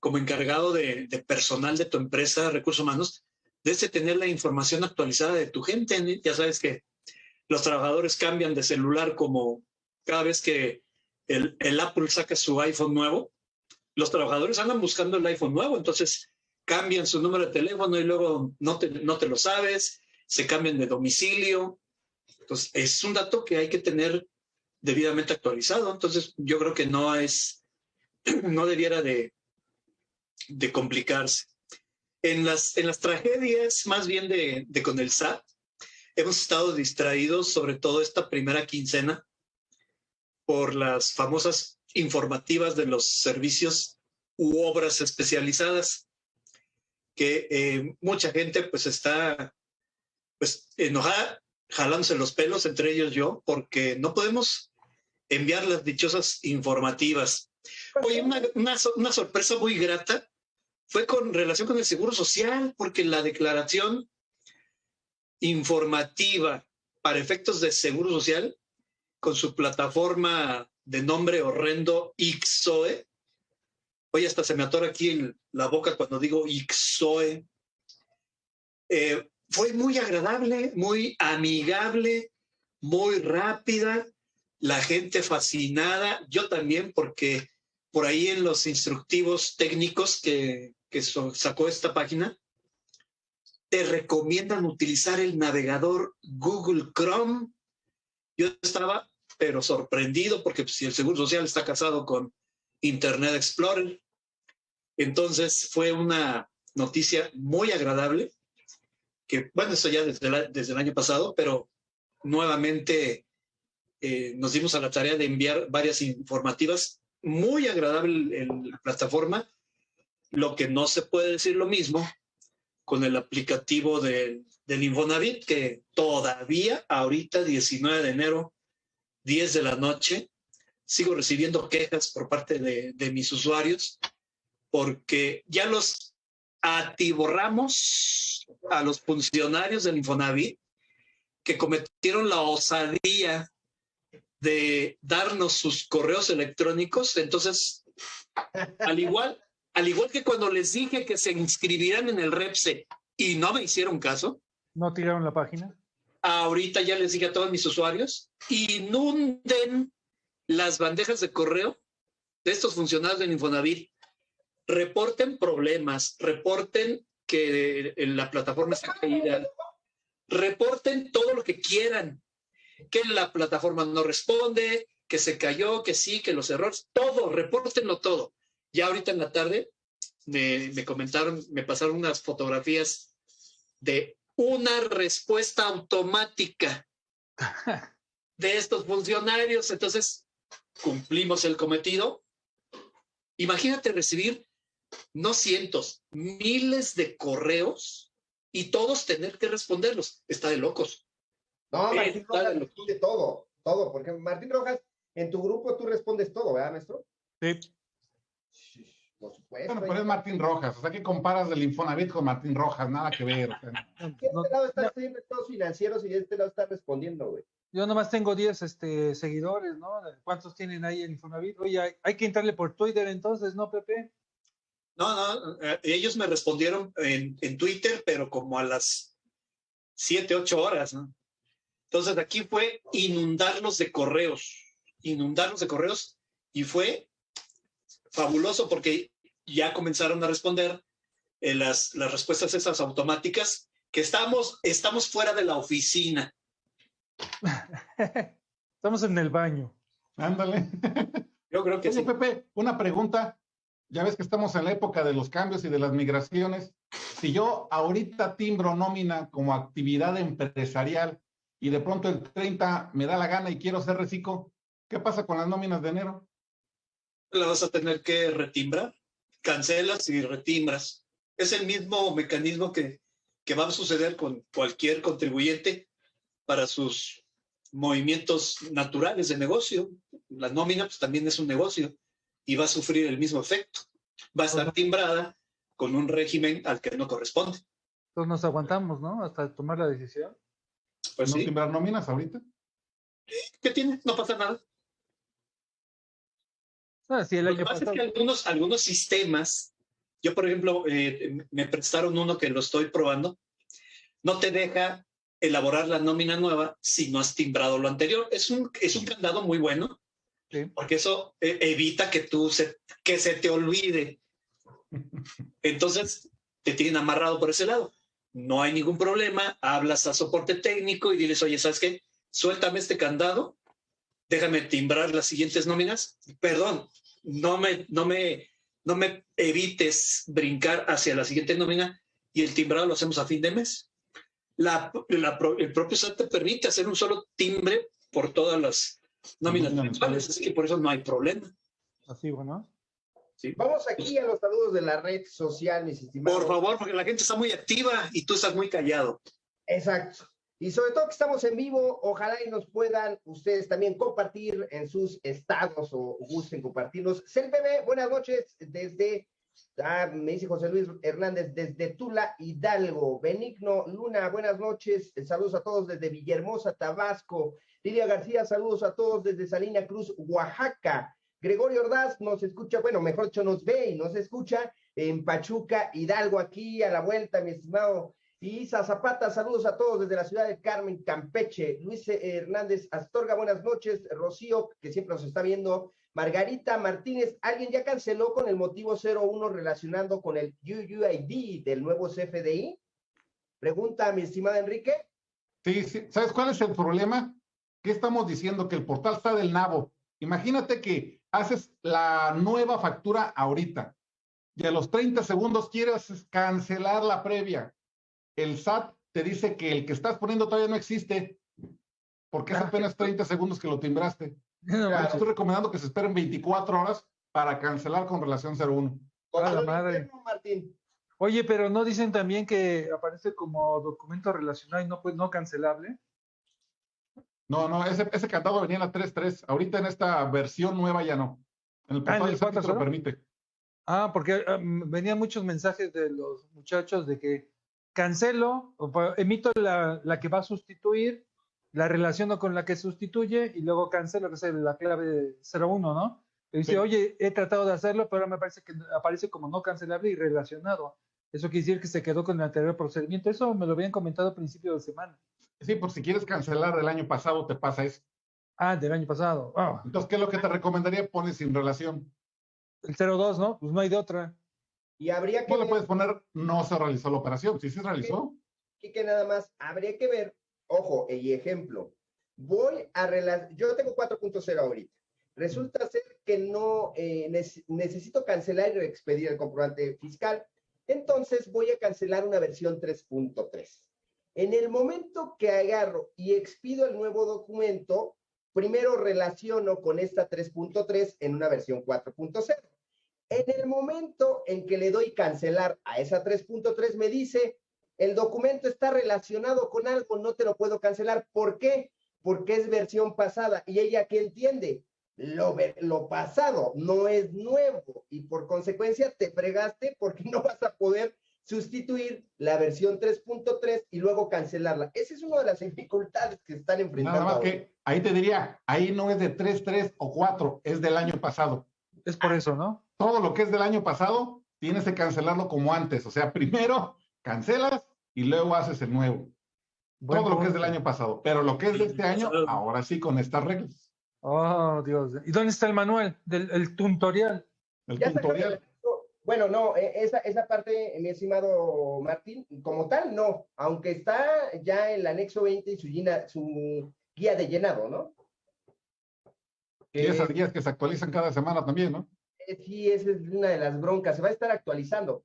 como encargado de, personal de tu empresa, recursos humanos, debes de tener la información actualizada de tu gente. Ya sabes que los trabajadores cambian de celular como cada vez que el, el Apple saca su iPhone nuevo, los trabajadores andan buscando el iPhone nuevo. Entonces, cambian su número de teléfono y luego no te, no te lo sabes, se cambian de domicilio. Entonces, es un dato que hay que tener debidamente actualizado. Entonces, yo creo que no es, no debiera de, de complicarse. En las, en las tragedias, más bien de, de con el SAT, hemos estado distraídos, sobre todo esta primera quincena, por las famosas informativas de los servicios u obras especializadas que eh, mucha gente pues está pues enojada, jalándose los pelos, entre ellos yo, porque no podemos enviar las dichosas informativas. Oye, una, una, sorpresa muy grata fue con relación con el Seguro Social, porque la declaración informativa para efectos de Seguro Social, con su plataforma de nombre horrendo IXOE, Oye, hasta se me atora aquí la boca cuando digo Ixoe. Eh, fue muy agradable, muy amigable, muy rápida, la gente fascinada, yo también, porque por ahí en los instructivos técnicos que, que sacó esta página, te recomiendan utilizar el navegador Google Chrome. Yo estaba, pero sorprendido, porque si el Seguro Social está casado con Internet Explorer, entonces fue una noticia muy agradable, que bueno, eso ya desde, el año pasado, pero nuevamente eh, nos dimos a la tarea de enviar varias informativas, muy agradable en la plataforma, lo que no se puede decir lo mismo con el aplicativo de, del Infonavit, que todavía, ahorita, 19 de enero, 10 de la noche, sigo recibiendo quejas por parte de mis usuarios, porque ya los atiborramos a los funcionarios del Infonavit que cometieron la osadía de darnos sus correos electrónicos. Entonces, al igual, al igual que cuando les dije que se inscribieran en el REPSE y no me hicieron caso. ¿No tiraron la página? Ahorita ya les dije a todos mis usuarios, inunden las bandejas de correo de estos funcionarios del Infonavit. Reporten problemas, reporten que la plataforma está caída, reporten todo lo que quieran, que la plataforma no responde, que se cayó, que sí, que los errores, todo, repórtenlo todo. Ya ahorita en la tarde me, me comentaron, me pasaron unas fotografías de una respuesta automática de estos funcionarios. Entonces, cumplimos el cometido. Imagínate recibir no cientos, miles de correos y todos tener que responderlos. Está de locos. No, Martín Rojas responde todo, todo, porque Martín Rojas, en tu grupo tú respondes todo, ¿verdad, maestro? Sí. Por supuesto. Bueno, pero es Martín Rojas, o sea, que comparas del Infonavit con Martín Rojas? Nada que ver. O sea, este lado está haciendo estados financieros y de este lado está respondiendo, güey. Yo nomás tengo 10 este, seguidores, ¿no? ¿Cuántos tienen ahí en Infonavit? Oye, hay, hay que entrarle por Twitter entonces, ¿no, Pepe? No, no, eh, ellos me respondieron en, en, Twitter, pero como a las 7, 8 horas, ¿no? Entonces aquí fue inundarlos de correos, inundarlos de correos y fue fabuloso porque ya comenzaron a responder eh, las, las respuestas esas automáticas que estamos, estamos fuera de la oficina. estamos en el baño. Ándale. Yo creo que Oye, sí. Pepe, una pregunta. Ya ves que estamos en la época de los cambios y de las migraciones. Si yo ahorita timbro nómina como actividad empresarial y de pronto el 30 me da la gana y quiero ser reciclo, ¿qué pasa con las nóminas de enero? La vas a tener que retimbrar. Cancelas y retimbras. Es el mismo mecanismo que, que va a suceder con cualquier contribuyente para sus movimientos naturales de negocio. La nómina pues, también es un negocio y va a sufrir el mismo efecto. Va a estar timbrada con un régimen al que no corresponde. Entonces nos aguantamos, ¿no? Hasta tomar la decisión. Pues ¿No sí. timbrar nóminas ahorita? ¿Qué tiene? No pasa nada. Ah, sí, el Lo año que pasa pasado. es que algunos, algunos sistemas, yo por ejemplo, eh, me prestaron uno que lo estoy probando, no te deja elaborar la nómina nueva si no has timbrado lo anterior. Es un, es un candado muy bueno, Sí. porque eso eh, evita que tú se, que se te olvide. Entonces, te tienen amarrado por ese lado. No hay ningún problema, hablas a soporte técnico y diles, oye, ¿sabes qué? Suéltame este candado, déjame timbrar las siguientes nóminas. Perdón, no me, no me, no me evites brincar hacia la siguiente nómina y el timbrado lo hacemos a fin de mes. La, la, el propio SAT te permite hacer un solo timbre por todas las nóminas mensuales, así que por eso no hay problema. Así, bueno. ¿sí? Vamos aquí a los saludos de la red social, mis estimados. Por favor, porque la gente está muy activa y tú estás muy callado. Exacto. Y sobre todo que estamos en vivo, ojalá y nos puedan ustedes también compartir en sus estados o gusten compartirnos. CELPB, buenas noches desde, ah, me dice José Luis Hernández, desde Tula, Hidalgo. Benigno Luna, buenas noches. Saludos a todos desde Villahermosa, Tabasco. Lidia García, saludos a todos desde Salina Cruz, Oaxaca. Gregorio Ordaz nos escucha, bueno, mejor dicho, nos ve y nos escucha en Pachuca, Hidalgo, aquí a la vuelta, mi estimado Isa Zapata, saludos a todos desde la ciudad de Carmen, Campeche. Luis Hernández Astorga, buenas noches. Rocío, que siempre nos está viendo. Margarita Martínez, ¿alguien ya canceló con el motivo 01 relacionando con el UUID del nuevo CFDI? Pregunta mi estimado Enrique. Sí, sí. ¿Sabes cuál es el problema? ¿Qué estamos diciendo? Que el portal está del nabo. Imagínate que haces la nueva factura ahorita y a los 30 segundos quieres cancelar la previa. El SAT te dice que el que estás poniendo todavía no existe porque es apenas 30 segundos que lo timbraste. Estoy recomendando que se esperen 24 horas para cancelar con relación 01. Control la madre. Martín. Oye, pero no dicen también que aparece como documento relacionado y no, pues, no cancelable. No, no, ese, ese candado venía en la 3.3. Ahorita en esta versión nueva ya no. En el Ah, ¿en portal el SAT te lo 4.0? permite. Ah, porque ah, venían muchos mensajes de los muchachos de que cancelo, o emito la, la que va a sustituir, la relaciono con la que sustituye y luego cancelo, que es la clave 01, ¿no? Y dice, Sí. oye, he tratado de hacerlo, pero ahora me parece que aparece como no cancelable y relacionado. Eso quiere decir que se quedó con el anterior procedimiento. Eso me lo habían comentado a principio de semana. Sí, por si quieres cancelar del año pasado, te pasa eso. Ah, del año pasado. Ah, Entonces, ¿qué es lo que te recomendaría? Pones sin relación. el 02, ¿no? Pues no hay de otra. Y habría que No le puedes poner no se realizó la operación. Si se realizó, aquí que nada más, habría que ver, ojo, y ejemplo, voy a relacionar, yo tengo 4.0 ahorita. Resulta ser que no eh, nece- necesito cancelar y reexpedir el comprobante fiscal. Entonces voy a cancelar una versión 3.3. En el momento que agarro y expido el nuevo documento, primero relaciono con esta 3.3 en una versión 4.0. En el momento en que le doy cancelar a esa 3.3, me dice, el documento está relacionado con algo, no te lo puedo cancelar. ¿Por qué? Porque es versión pasada. Y ella que entiende, lo, pasado no es nuevo y por consecuencia te fregaste porque no vas a poder sustituir la versión 3.3 y luego cancelarla. Esa es una de las dificultades que están enfrentando. nada más que ahí te diría, ahí no es de 3, 3 o 4, es del año pasado. Es por eso, ¿no? Todo lo que es del año pasado, tienes que cancelarlo como antes. O sea, primero cancelas y luego haces el nuevo. Todo lo que es del año pasado. Pero lo que es de este año, ahora sí con estas reglas. Oh, Dios. ¿Y dónde está el manual? Del el tutorial. El Ya tutorial. Bueno, no, eh, esa, esa parte, mi estimado Martín, como tal, no, aunque está ya en el anexo 20 y su, llena- su guía de llenado, ¿no? Y esas guías que se actualizan cada semana también, ¿no? Eh, Sí, esa es una de las broncas, se va a estar actualizando.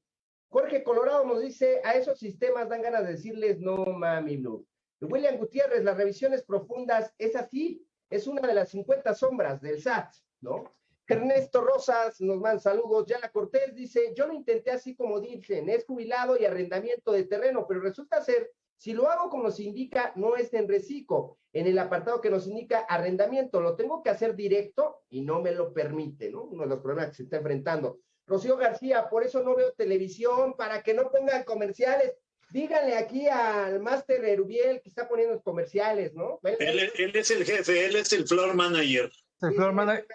Jorge Colorado nos dice, a esos sistemas dan ganas de decirles no mami no. William Gutiérrez, las revisiones profundas, es así, es una de las 50 sombras del SAT, ¿no? Ernesto Rosas nos manda saludos. Yala Cortés dice, yo lo intenté así como dicen, es jubilado y arrendamiento de terreno, pero resulta ser, si lo hago como nos indica, no es en reciclo, en el apartado que nos indica arrendamiento, lo tengo que hacer directo y no me lo permite, ¿no? Uno de los problemas que se está enfrentando. Rocío García, por eso no veo televisión, para que no pongan comerciales. Díganle aquí al Máster Erubiel que está poniendo los comerciales, ¿no? Él, él es el jefe, él es el floor manager. El floor manager.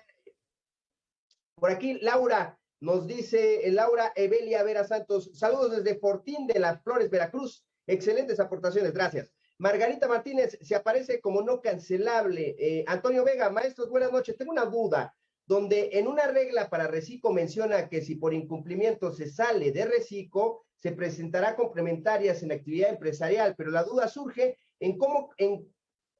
Por aquí, Laura nos dice, eh, Laura Evelia Vera Santos, saludos desde Fortín de las Flores, Veracruz. Excelentes aportaciones, gracias. Margarita Martínez se aparece como no cancelable. Eh, Antonio Vega, maestros, buenas noches. Tengo una duda, donde en una regla para reciclo menciona que si por incumplimiento se sale de reciclo, se presentará complementarias en actividad empresarial, pero la duda surge en cómo, en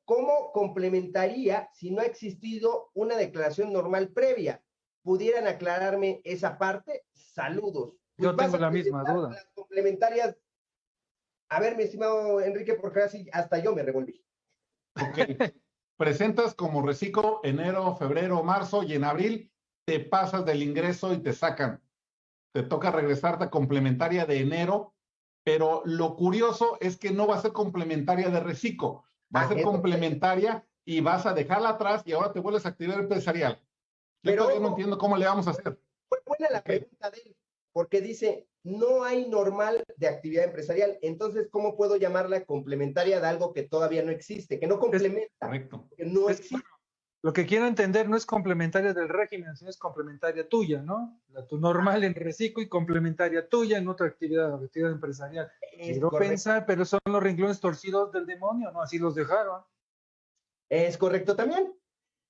cómo complementaría si no ha existido una declaración normal previa. ¿Pudieran aclararme esa parte? Saludos. Yo vas tengo la misma duda. Las complementarias. A ver, mi estimado Enrique, porque así hasta yo me revolví. Ok. Presentas como reciclo enero, febrero, marzo y en abril te pasas del ingreso y te sacan. Te toca regresarte a complementaria de enero, pero lo curioso es que no va a ser complementaria de reciclo, va a Ah, ser complementaria y vas a dejarla atrás y ahora te vuelves a actividad empresarial. Yo Pero- todavía no entiendo cómo le vamos a hacer. Fue buena la pregunta de él, porque dice, no hay normal de actividad empresarial. Entonces, ¿cómo puedo llamarla complementaria de algo que todavía no existe, que no complementa, Correcto. que no Es- existe? Lo que quiero entender no es complementaria del régimen, sino es complementaria tuya, ¿no? La tu normal en reciclo y complementaria tuya en otra actividad, actividad empresarial. Es Quiero correcto. pensar, pero son los renglones torcidos del demonio, ¿no? Así los dejaron. Es correcto también.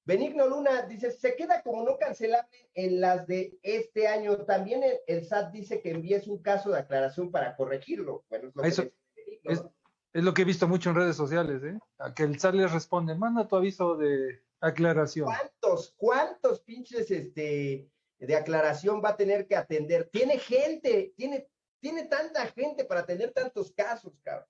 Benigno Luna dice, se queda como no cancelable en las de este año. También el, el SAT dice que envíes un caso de aclaración para corregirlo. Bueno, es lo que Eso- Es, lo que he visto mucho en redes sociales, ¿eh? A que el SAT les responde, manda tu aviso de aclaración. ¿Cuántos, cuántos pinches este, de aclaración va a tener que atender? Tiene gente, tiene, tiene tanta gente para atender tantos casos, cabrón.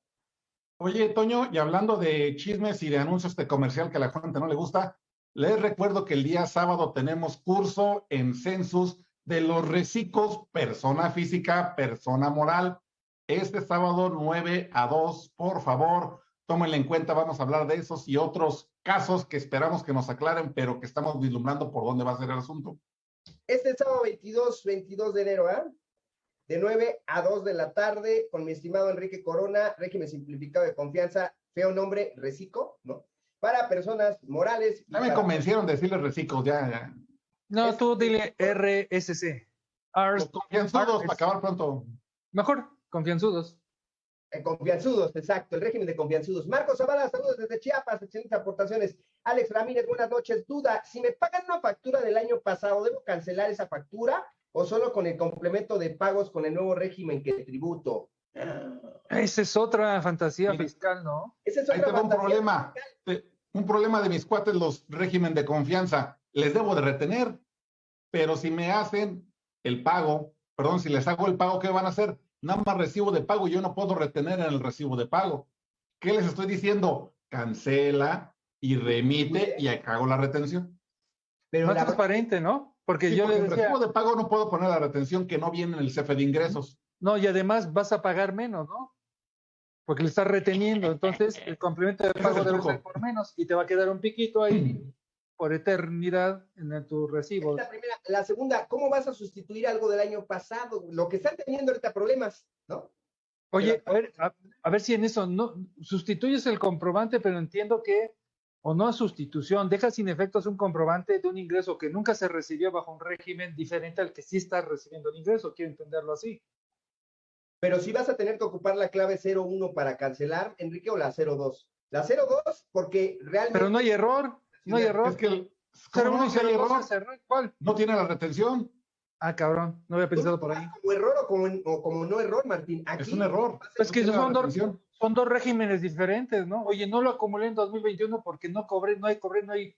Oye, Toño, y hablando de chismes y de anuncios de comercial que a la gente no le gusta, les recuerdo que el día sábado tenemos curso en Census de los reciclos, persona física, persona moral. Este sábado 9 a 2, por favor, tómenlo en cuenta, vamos a hablar de esos y otros casos que esperamos que nos aclaren, pero que estamos vislumbrando por dónde va a ser el asunto. Este sábado 22, 22 de enero, ¿ah? De 9 a 2 de la tarde, con mi estimado Enrique Corona, régimen simplificado de confianza, feo nombre, Recico, ¿no? Para personas morales. Ya me convencieron de decirle Recico, ya, ya. No, tú dile RSC. confianzudos, para acabar pronto. Mejor, confianzudos. Eh, confianzudos, exacto, el régimen de confianzudos. Marcos Zavala, saludos desde Chiapas, excelentes aportaciones. Alex Ramírez, buenas noches. Duda, si me pagan una factura del año pasado, ¿debo cancelar esa factura o solo con el complemento de pagos con el nuevo régimen que tributo? Esa es otra fantasía fiscal, ¿no? Ese es otra un problema. Un problema de mis cuates, los régimen de confianza. Les debo de retener, pero si me hacen el pago, perdón, si les hago el pago, ¿qué van a hacer? nada más recibo de pago, yo no puedo retener en el recibo de pago. ¿Qué les estoy diciendo? Cancela y remite y hago la retención. Pero más transparente, ¿no? Porque yo le decía... el recibo de pago no puedo poner la retención que no viene en el CFE de ingresos. No, y además vas a pagar menos, ¿no? Porque le estás reteniendo, entonces el complemento de pago debe ser por menos y te va a quedar un piquito ahí por eternidad en tu recibo. La primera. La segunda, ¿cómo vas a sustituir algo del año pasado? Lo que están teniendo ahorita problemas, ¿no? Oye, a ver, a, ver si en eso no sustituyes el comprobante, pero entiendo que, o no sustitución, dejas sin efectos un comprobante de un ingreso que nunca se recibió bajo un régimen diferente al que sí estás recibiendo el ingreso, quiero entenderlo así. Pero si vas a tener que ocupar la clave 01 para cancelar, Enrique, o la 02. La 02, porque realmente. Pero no hay error. No hay error. Es que el, no, error? ¿Cuál? No tiene la retención. Ah, cabrón, no había pensado por ahí. ¿Como error o como, como no error, Martín? es un error. Es que son dos, son dos regímenes diferentes, ¿no? Oye, no lo acumulé en 2021 porque no cobré, no hay cobré, no hay...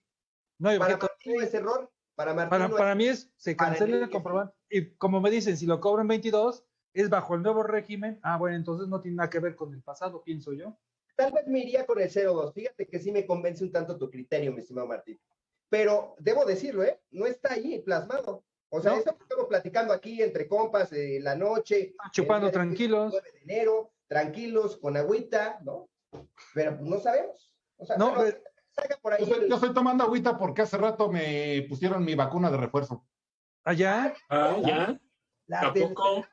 No hay para Martín es error. Para Martín Para, mí es, se cancela el comprobante. Y como me dicen, si lo cobro en 22, es bajo el nuevo régimen. Ah, bueno, entonces no tiene nada que ver con el pasado, pienso yo. Tal vez me iría con el 02. Fíjate que sí me convence un tanto tu criterio, mi estimado Martín. Pero debo decirlo, ¿eh? No está ahí plasmado. O sea, eso estamos platicando aquí entre compas de la noche. Ah, chupando tranquilos. 9 de enero, tranquilos, con agüita, ¿no? Pero no sabemos. O sea, no, por ahí yo, estoy, tomando agüita porque hace rato me pusieron mi vacuna de refuerzo. ¿Allá? ¿Ah, ya? Ah, ¿A poco?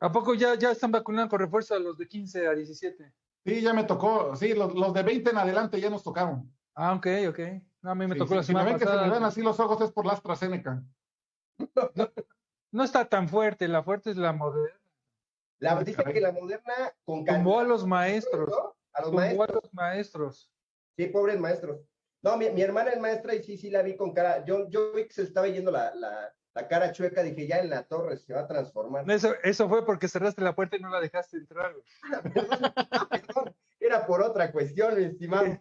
¿A poco ya, ya están vacunando con refuerzo a los de 15 a 17? Sí, ya me tocó. Sí, los, los de 20 en adelante ya nos tocaron. Ah, ok, ok. No, a mí me tocó la si me ven que se me ven así los ojos es por la AstraZeneca. No, está tan fuerte, la fuerte es la moderna. La, dice que la moderna con Tumbó a los maestros. A los maestros. a los maestros. Sí, pobres maestros. No, mi, mi, hermana es maestra y sí, sí la vi con cara. Yo, yo vi que se estaba yendo la, la, la cara chueca, dije, ya en la torre se va a transformar. Eso, eso fue porque cerraste la puerta y no la dejaste entrar. Era por otra cuestión, estimado.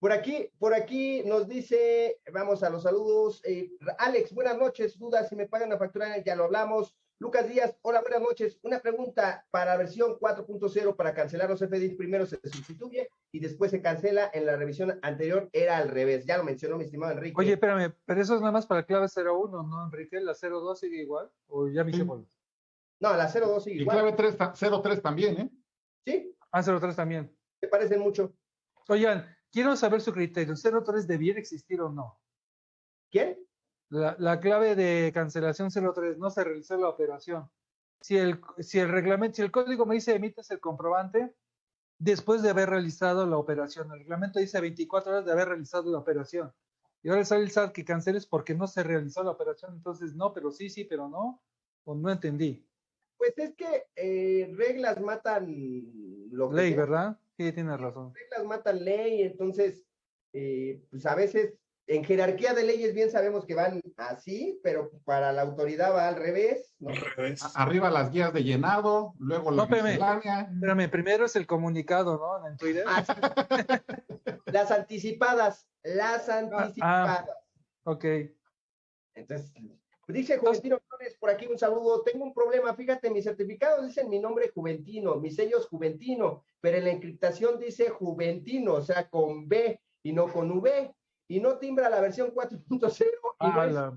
Por aquí, por aquí nos dice, vamos a los saludos. Eh, Alex, buenas noches. Dudas si me pagan la factura, ya lo hablamos. Lucas Díaz, hola, buenas noches. Una pregunta para versión 4.0 para cancelar los FDIs. Primero se sustituye y después se cancela. En la revisión anterior era al revés. Ya lo mencionó mi estimado Enrique. Oye, espérame, pero eso es nada más para clave 01, ¿no, Enrique? ¿La 02 sigue igual? ¿O ya me hice No, la 02 sigue igual. Y clave 3, 03 también, ¿eh? Sí. Ah, 03 también. Se parecen mucho. Oigan, quiero saber su criterio. ¿03 debiera existir o no? ¿Quién? La, clave de cancelación 03 no se realizó la operación. Si el, si el reglamento, si el código me dice emites el comprobante después de haber realizado la operación, el reglamento dice 24 horas de haber realizado la operación. Y ahora sale el SAT que canceles porque no se realizó la operación, entonces no, pero sí, sí, pero no, o no entendí. Pues es que eh, reglas matan lo Ley, ¿verdad? Sí, tienes razón. Reglas matan ley, entonces, eh, pues a veces en jerarquía de leyes bien sabemos que van así, pero para la autoridad va al revés. Arriba las guías de llenado, luego la no, espérame, primero es el comunicado, ¿no? En Twitter. Ah, las anticipadas, las ah, ah, anticipadas. ok. Entonces, dice Juventino Flores, por aquí un saludo. Tengo un problema, fíjate, mis certificados dicen mi nombre Juventino, mis sellos Juventino, pero en la encriptación dice Juventino, o sea, con B y no con V y no timbra la versión 4.0 ah,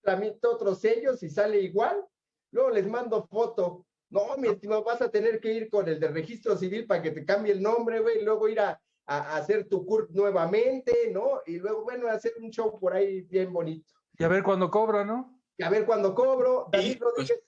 tramito otros sellos y sale igual. Luego les mando foto. No, mi estimado, vas a tener que ir con el de registro civil para que te cambie el nombre, güey, y luego ir a, hacer tu CURP nuevamente, ¿no? Y luego, bueno, hacer un show por ahí bien bonito. Y a ver cuándo cobro, ¿no? Y a ver cuándo cobro. David Rodríguez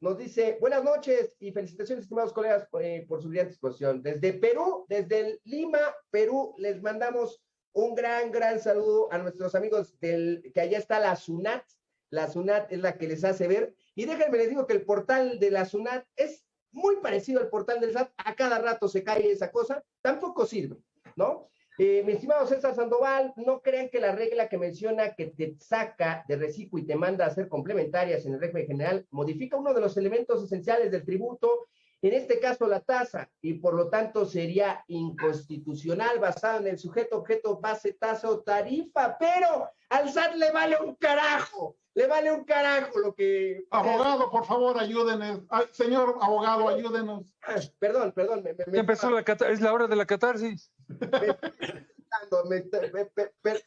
nos dice, buenas noches y felicitaciones, estimados colegas, eh, por su brillante exposición. Desde Perú, desde Lima, Perú, les mandamos un gran, gran saludo a nuestros amigos del, que allá está la SUNAT. La SUNAT es la que les hace ver. Y déjenme les digo que el portal de la SUNAT es muy parecido al portal del SAT. A cada rato se cae esa cosa. Tampoco sirve, ¿no? Eh, mi estimado César Sandoval, no crean que la regla que menciona que te saca de reciclo y te manda a hacer complementarias en el régimen general modifica uno de los elementos esenciales del tributo en este caso la tasa, y por lo tanto sería inconstitucional basado en el sujeto, objeto, base, tasa o tarifa, pero al SAT le vale un carajo, le vale un carajo lo que... Abogado, por favor, ayúdenos. señor abogado, ayúdenos. Perdón, perdón. Me, me, empezó la es la hora de la catarsis.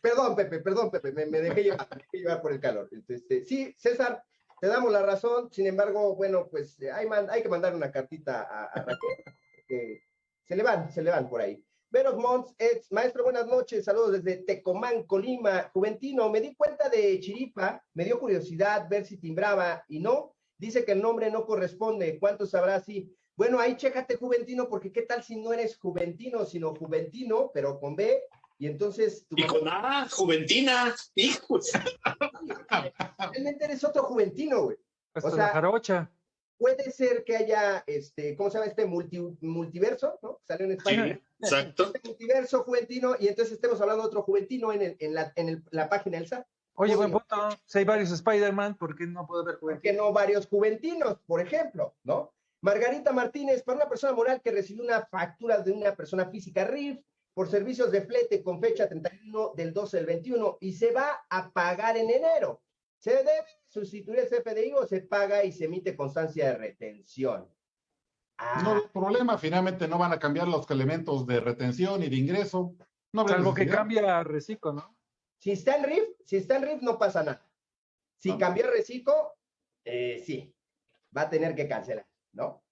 perdón, Pepe, perdón, Pepe, me, dejé llevar, me dejé llevar por el calor. Este, sí, César, te damos la razón, sin embargo, bueno, pues eh, hay, hay que mandar una cartita a, Raquel, que se le van, se le van por ahí. Veros Mons, ex maestro, buenas noches, saludos desde Tecomán, Colima, Juventino, me di cuenta de Chiripa, me dio curiosidad ver si timbraba y no, dice que el nombre no corresponde, ¿cuánto sabrá si? Bueno, ahí chécate Juventino, porque qué tal si no eres Juventino, sino Juventino, pero con B, y entonces... y con A, Juventina, hijos. Realmente eres otro Juventino, güey. o sea, la jarocha. Puede ser que haya, este, ¿cómo se llama este multiverso? ¿no? Salió en España. exacto. Este multiverso juventino, y entonces estemos hablando de otro juventino en, en, la, en la página del SAT. Oye, buen punto. Si hay varios Spider-Man, ¿por qué no puede haber juventinos? ¿Por qué no varios juventinos, por ejemplo? ¿No? Margarita Martínez, para una persona moral que recibió una factura de una persona física RIF, por servicios de flete con fecha 31 del 12 del 21 y se va a pagar en enero. ¿Se debe sustituir el CFDI o se paga y se emite constancia de retención? Ah. No hay problema, finalmente no van a cambiar los elementos de retención y de ingreso. No Salvo que cambia reciclo, ¿no? Si está en RIF, si está en RIF no pasa nada. Si cambia reciclo, eh, sí, va a tener que cancelar, ¿no?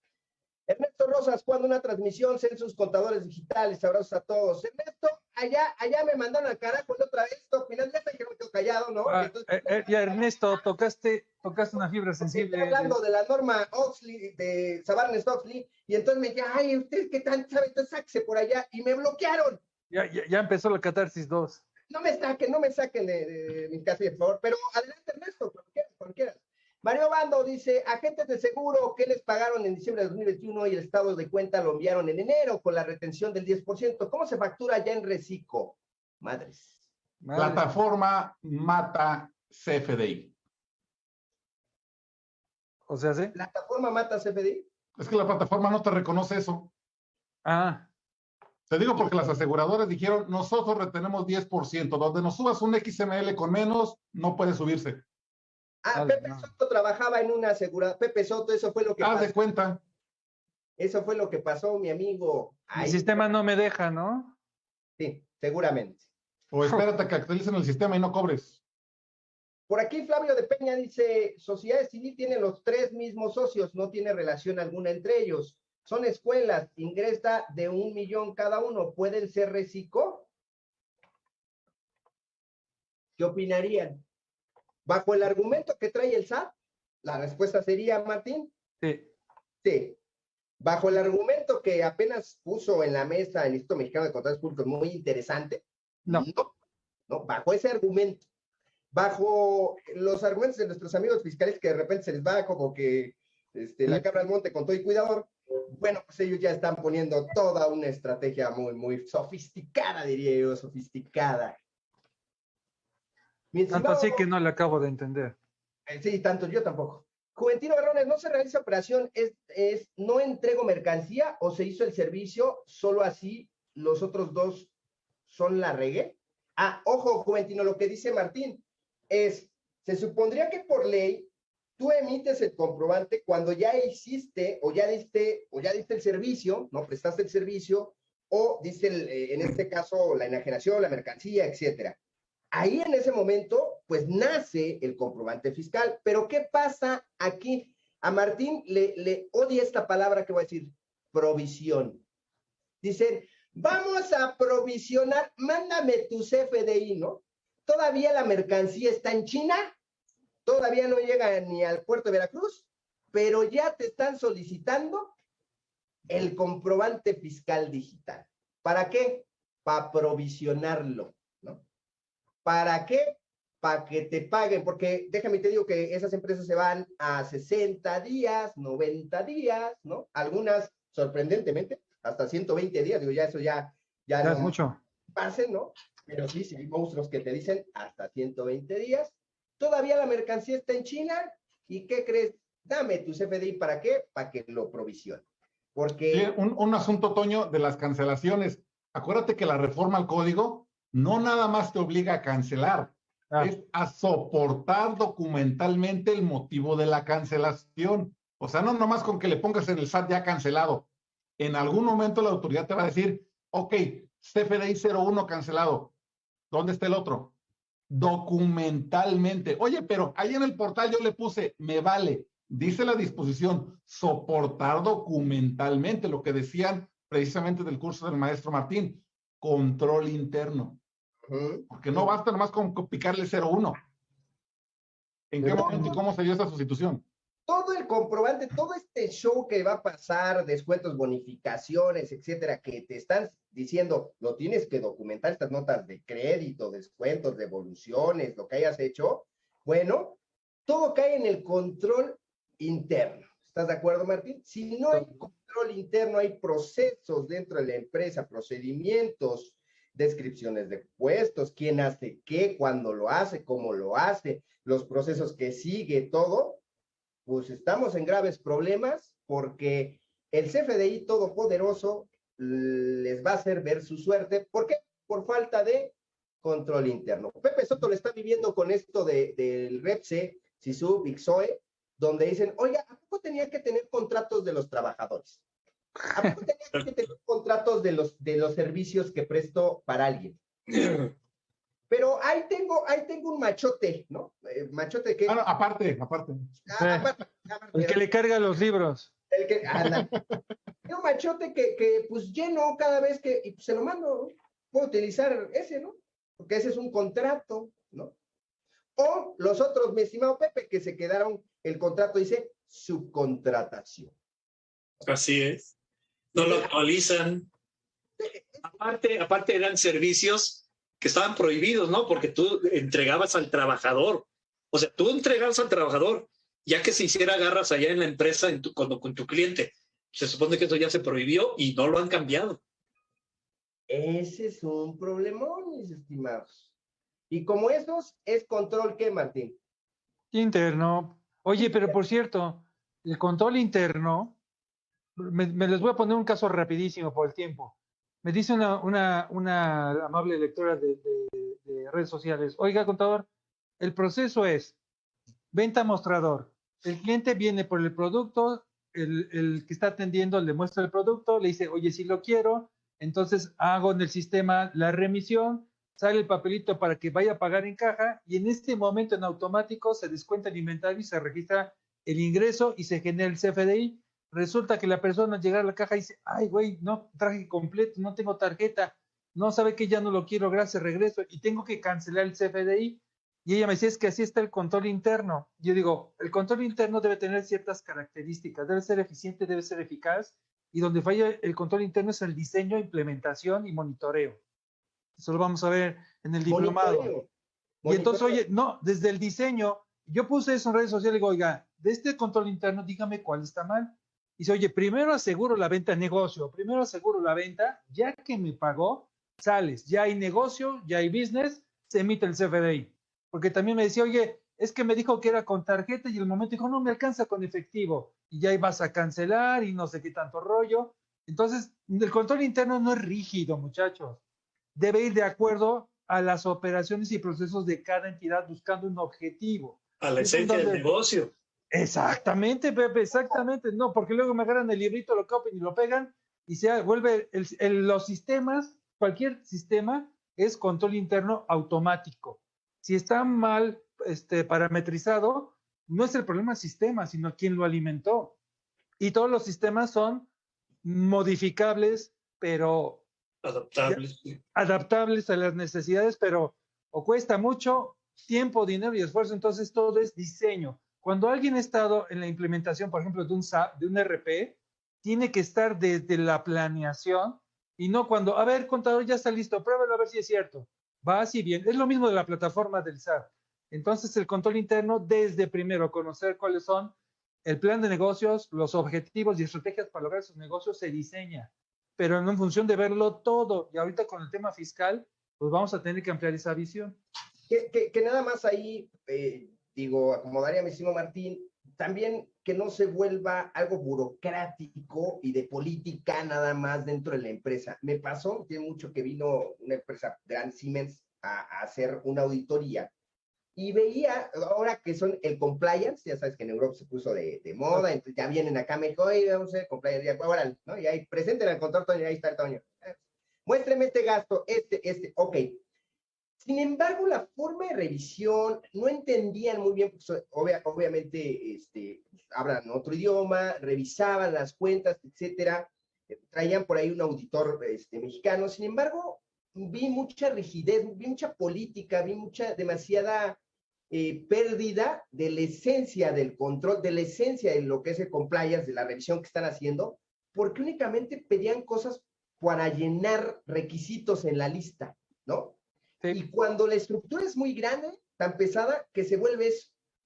Ernesto Rosas, cuando una transmisión, sus contadores digitales, abrazos a todos. Ernesto, allá, allá me mandaron al carajo otra vez, final ya que me quedo callado, ¿no? Ah, eh, eh, ya, Ernesto, tocaste, tocaste una fibra sensible. Estoy hablando de la norma Oxley, de Sabarnes Oxley, y entonces me dije, ay, ¿ustedes qué tan saben? Entonces sáquese por allá, y me bloquearon. Ya, ya, ya empezó la catarsis 2. No me saquen, no me saquen de, mi casa, por favor, pero adelante, Ernesto, cuando quieras, cuando quieras. Mario Bando dice, agentes de seguro que les pagaron en diciembre de 2021 y el estado de cuenta lo enviaron en enero con la retención del 10%. ¿Cómo se factura ya en reciclo? Madres. Plataforma Mata CFDI. O sea, ¿sí? ¿Plataforma Mata CFDI? Es que la plataforma no te reconoce eso. Ah. Te digo porque las aseguradoras dijeron, nosotros retenemos 10%, donde nos subas un XML con menos, no puede subirse. Ah, Pepe Soto trabajaba en una aseguradora. Pepe Soto, eso fue lo que Haz de cuenta. Eso fue lo que pasó, mi amigo. el sistema no me deja, ¿no? Sí, seguramente. O espérate que actualicen el sistema y no cobres. Por aquí Flavio de Peña dice, Sociedades Civil tiene los tres mismos socios, no tiene relación alguna entre ellos. Son escuelas, ingresa de un millón cada uno, ¿pueden ser reciclo? ¿Qué opinarían? Bajo el argumento que trae el SAT, la respuesta sería, Martín. Sí. Sí. Bajo el argumento que apenas puso en la mesa el Instituto Mexicano de Contratos Públicos, muy interesante. No. no. bajo ese argumento. Bajo los argumentos de nuestros amigos fiscales que de repente se les va como que este, la cabra al monte con todo y cuidador, bueno, pues ellos ya están poniendo toda una estrategia muy, muy sofisticada, diría yo, sofisticada. Tanto así que no le acabo de entender. Eh, sí, tanto yo tampoco. Juventino Barrones, ¿no se realiza operación? ¿Es, ¿Es no entrego mercancía o se hizo el servicio solo así los otros dos son la regué? Ah, ojo, Juventino, lo que dice Martín es, se supondría que por ley tú emites el comprobante cuando ya hiciste o ya diste o ya diste el servicio, no prestaste el servicio o diste eh, en este caso la enajenación, la mercancía, etcétera ahí en ese momento, pues nace el comprobante fiscal. Pero ¿qué pasa aquí? A Martín le, odia esta palabra que voy a decir, provisión. Dicen, vamos a provisionar, mándame tu CFDI, ¿no? Todavía la mercancía está en China, todavía no llega ni al puerto de Veracruz, pero ya te están solicitando el comprobante fiscal digital. ¿Para qué? Para provisionarlo. ¿Para qué? Para que te paguen, porque déjame te digo que esas empresas se van a 60 días, 90 días, ¿no? Algunas, sorprendentemente, hasta 120 días, digo, ya eso ya... Ya, no es mucho. Pase, ¿no? Pero sí, sí, hay monstruos que te dicen hasta 120 días. Todavía la mercancía está en China, ¿y qué crees? Dame tu CFDI, ¿para qué? Para que lo provisione. Porque... un, asunto, Toño, de las cancelaciones. Acuérdate que la reforma al código no nada más te obliga a cancelar, ah. es a soportar documentalmente el motivo de la cancelación. O sea, no nomás con que le pongas en el SAT ya cancelado. En algún momento la autoridad te va a decir, ok, CFDI 01 cancelado. ¿Dónde está el otro? Documentalmente. Oye, pero ahí en el portal yo le puse, me vale dice la disposición, soportar documentalmente lo que decían precisamente del curso del maestro Martín, control interno. Porque no basta nomás con picarle 0-1. ¿En qué momento y cómo se dio esa sustitución? Todo el comprobante, todo este show que va a pasar, descuentos, bonificaciones, etcétera, que te están diciendo, lo tienes que documentar, estas notas de crédito, descuentos, devoluciones, lo que hayas hecho, bueno, todo cae en el control interno. ¿Estás de acuerdo, Martín? Si no hay control interno, hay procesos dentro de la empresa, procedimientos, descripciones de puestos, quién hace qué, cuándo lo hace, cómo lo hace, los procesos que sigue, todo, pues estamos en graves problemas porque el CFDI todopoderoso les va a hacer ver su suerte. ¿Por qué? Por falta de control interno. Pepe Soto le está viviendo con esto de, del REPSE, SISU, XOE, donde dicen, oiga, ¿a poco tenía que tener contratos de los trabajadores? ¿A poco tenía que tener contratos de los, de los servicios que presto para alguien? Pero ahí tengo, ahí tengo un machote, ¿no? Eh, machote que... Ah, aparte, aparte. Ah, el que le carga los libros. El que, un machote que, que, pues lleno cada vez que, y pues, se lo mando, puedo utilizar ese, ¿no? Porque ese es un contrato, ¿no? O los otros, mi estimado Pepe, que se quedaron, el contrato dice subcontratación. Así es. No lo actualizan. Aparte, aparte eran servicios que estaban prohibidos, ¿no? Porque tú entregabas al trabajador. O sea, tú entregabas al trabajador, ya que se hiciera garras allá en la empresa en tu, con, con tu cliente. Se supone que eso ya se prohibió y no lo han cambiado. Ese es un problemón, mis estimados. Y como esos, es control qué, Martín? Interno. Oye, pero por cierto, el control interno, me, les voy a poner un caso rapidísimo por el tiempo. Me dice una, una, amable lectora de, redes sociales, oiga, contador, el proceso es venta mostrador. El cliente viene por el producto, el, el, que está atendiendo le muestra el producto, le dice, oye, si lo quiero, entonces hago en el sistema la remisión, sale el papelito para que vaya a pagar en caja y en este momento en automático se descuenta el inventario y se registra el ingreso y se genera el CFDI. Resulta que la persona llega a la caja y dice, ay, güey, no traje completo, no tengo tarjeta, no sabe que ya no lo quiero, gracias, regreso y tengo que cancelar el CFDI. Y ella me dice, es que así está el control interno. Yo digo, el control interno debe tener ciertas características, debe ser eficiente, debe ser eficaz, y donde falla el control interno es el diseño, implementación y monitoreo. Eso lo vamos a ver en el diplomado. Y entonces, oye, no, desde el diseño, yo puse eso en redes sociales y digo, oiga, de este control interno, dígame cuál está mal. Y dice, oye, primero aseguro la venta negocio, primero aseguro la venta, ya que me pagó, sales, ya hay negocio, ya hay business, se emite el CFDI. Porque también me decía, oye, es que me dijo que era con tarjeta y el momento dijo, no me alcanza con efectivo. Y ya ibas a cancelar y no sé qué tanto rollo. Entonces, el control interno no es rígido, muchachos debe ir de acuerdo a las operaciones y procesos de cada entidad buscando un objetivo. A la esencia del negocio. Exactamente, Pepe, exactamente. No, porque luego me agarran el librito, lo copian y lo pegan y se vuelve los sistemas, cualquier sistema es control interno automático. Si está mal este, parametrizado, no es el problema del sistema, sino quien lo alimentó. Y todos los sistemas son modificables, pero adaptables. Adaptables a las necesidades, pero o cuesta mucho tiempo, dinero y esfuerzo, entonces todo es diseño. Cuando alguien ha estado en la implementación, por ejemplo, de un SAP, de un RP, tiene que estar desde la planeación y no cuando, a ver, contador, ya está listo, pruébalo a ver si es cierto. Va así bien. Es lo mismo de la plataforma del SAP. Entonces, el control interno, desde primero conocer cuáles son el plan de negocios, los objetivos y estrategias para lograr esos negocios, se diseña, pero en función de verlo todo. Y ahorita con el tema fiscal, pues vamos a tener que ampliar esa visión. Que, que, nada más ahí, eh, digo, acomodaría a mi Martín, también que no se vuelva algo burocrático y de política nada más dentro de la empresa. Me pasó, tiene mucho que vino una empresa, Grand Siemens, a, a hacer una auditoría y veía, ahora que son el compliance, ya sabes que en Europa se puso de, de moda, entonces ya vienen acá, me dijo, oye, vamos a hacer compliance, ya, ahora, ¿no? Y ahí, presenten al control, Toño, ahí está el Toño. Muéstreme este gasto, este, este, ok. Sin embargo, la forma de revisión no entendían muy bien, pues, obviamente, este, hablan otro idioma, revisaban las cuentas, etcétera, traían por ahí un auditor este, mexicano, sin embargo, vi mucha rigidez, vi mucha política, vi mucha, demasiada eh, pérdida de la esencia del control, de la esencia de lo que es el compliance, de la revisión que están haciendo, porque únicamente pedían cosas para llenar requisitos en la lista, ¿no? Y cuando la estructura es muy grande, tan pesada, que se vuelve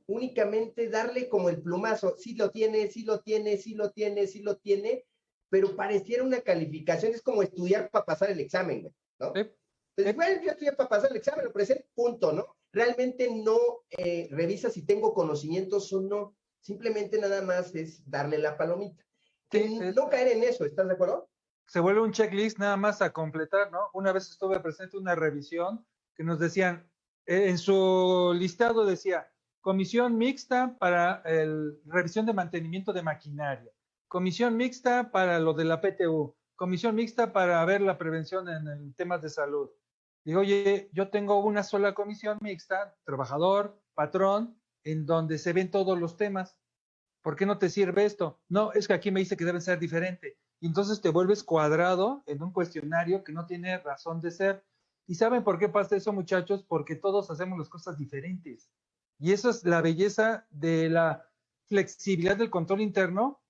únicamente darle como el plumazo, sí lo tiene, sí lo tiene, sí lo tiene, sí lo tiene, pero pareciera una calificación, es como estudiar para pasar el examen, ¿no? Pues, bueno, yo estudié para pasar el examen, lo presento, punto, ¿no? realmente no eh, revisa si tengo conocimientos o no. Simplemente nada más es darle la palomita. no caer en eso, ¿estás de acuerdo? Se vuelve un checklist nada más a completar, ¿no? Una vez estuve presente una revisión que nos decían, eh, en su listado decía, comisión mixta para el revisión de mantenimiento de maquinaria, comisión mixta para lo de la PTU, comisión mixta para ver la prevención en temas de salud, Digo, oye, yo tengo una sola comisión mixta, trabajador, patrón, en donde se ven todos los temas. ¿Por qué no te sirve esto? No, es que aquí me dice que deben ser diferente. Y entonces te vuelves cuadrado en un cuestionario que no tiene razón de ser. ¿Y saben por qué pasa eso, muchachos? Porque todos hacemos las cosas diferentes. Y eso es la belleza de la flexibilidad del control interno,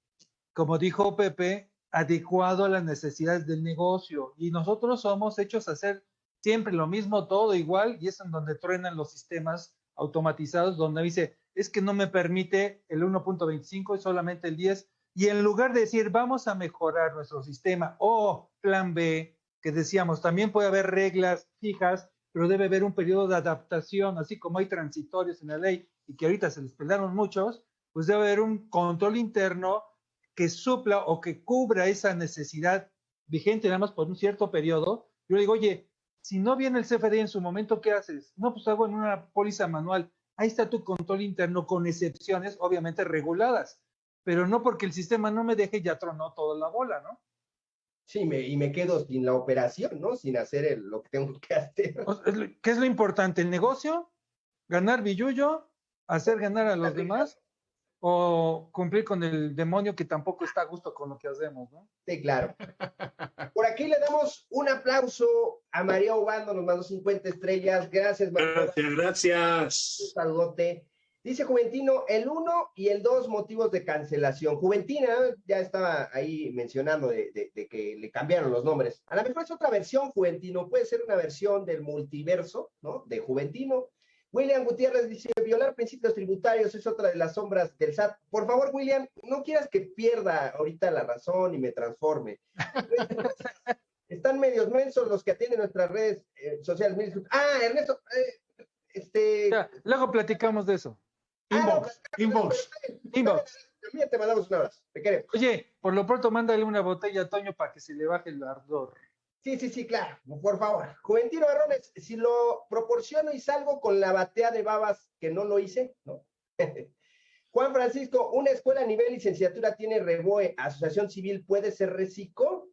como dijo Pepe, adecuado a las necesidades del negocio. Y nosotros somos hechos a hacer siempre lo mismo, todo igual, y es en donde truenan los sistemas automatizados, donde dice, es que no me permite el 1.25 y solamente el 10, y en lugar de decir, vamos a mejorar nuestro sistema, o plan B, que decíamos, también puede haber reglas fijas, pero debe haber un periodo de adaptación, así como hay transitorios en la ley y que ahorita se les pelearon muchos, pues debe haber un control interno que supla o que cubra esa necesidad vigente nada más por un cierto periodo. Yo digo, oye, si no viene el CFD en su momento, ¿qué haces? No, pues hago en una póliza manual. Ahí está tu control interno con excepciones, obviamente reguladas, pero no porque el sistema no me deje, ya tronó toda la bola, ¿no? Sí, me, y me quedo sin la operación, ¿no? Sin hacer lo que tengo que hacer. ¿Qué es lo importante? ¿El negocio? ¿Ganar billuyo? ¿Hacer ganar a los demás? o cumplir con el demonio que tampoco está a gusto con lo que hacemos, ¿no? Sí, claro. Por aquí le damos un aplauso a María Obando, nos mandó 50 estrellas. Gracias, María. Gracias, gracias. Un saludote. Dice Juventino, el 1 y el 2 motivos de cancelación. Juventina ya estaba ahí mencionando de, que le cambiaron los nombres. A lo mejor es otra versión, Juventino. Puede ser una versión del multiverso, ¿no? De Juventino William Gutiérrez dice, violar principios tributarios es otra de las sombras del SAT. Por favor, William, no quieras que pierda ahorita la razón y me transforme. Están medios mensos los que atienden nuestras redes eh, sociales. Ah, Ernesto, eh, este... luego platicamos de eso. Inbox, ah, inbox. Inbox. También te mandamos un abrazo. Te queremos. Oye, por lo pronto mándale una botella a Toño para que se le baje el ardor. Sí, sí, sí, claro, por favor. Juventino Barrones, si lo proporciono y salgo con la batea de babas que no lo hice, ¿no? Juan Francisco, ¿una escuela a nivel licenciatura tiene REBOE, asociación civil, puede ser reciclo?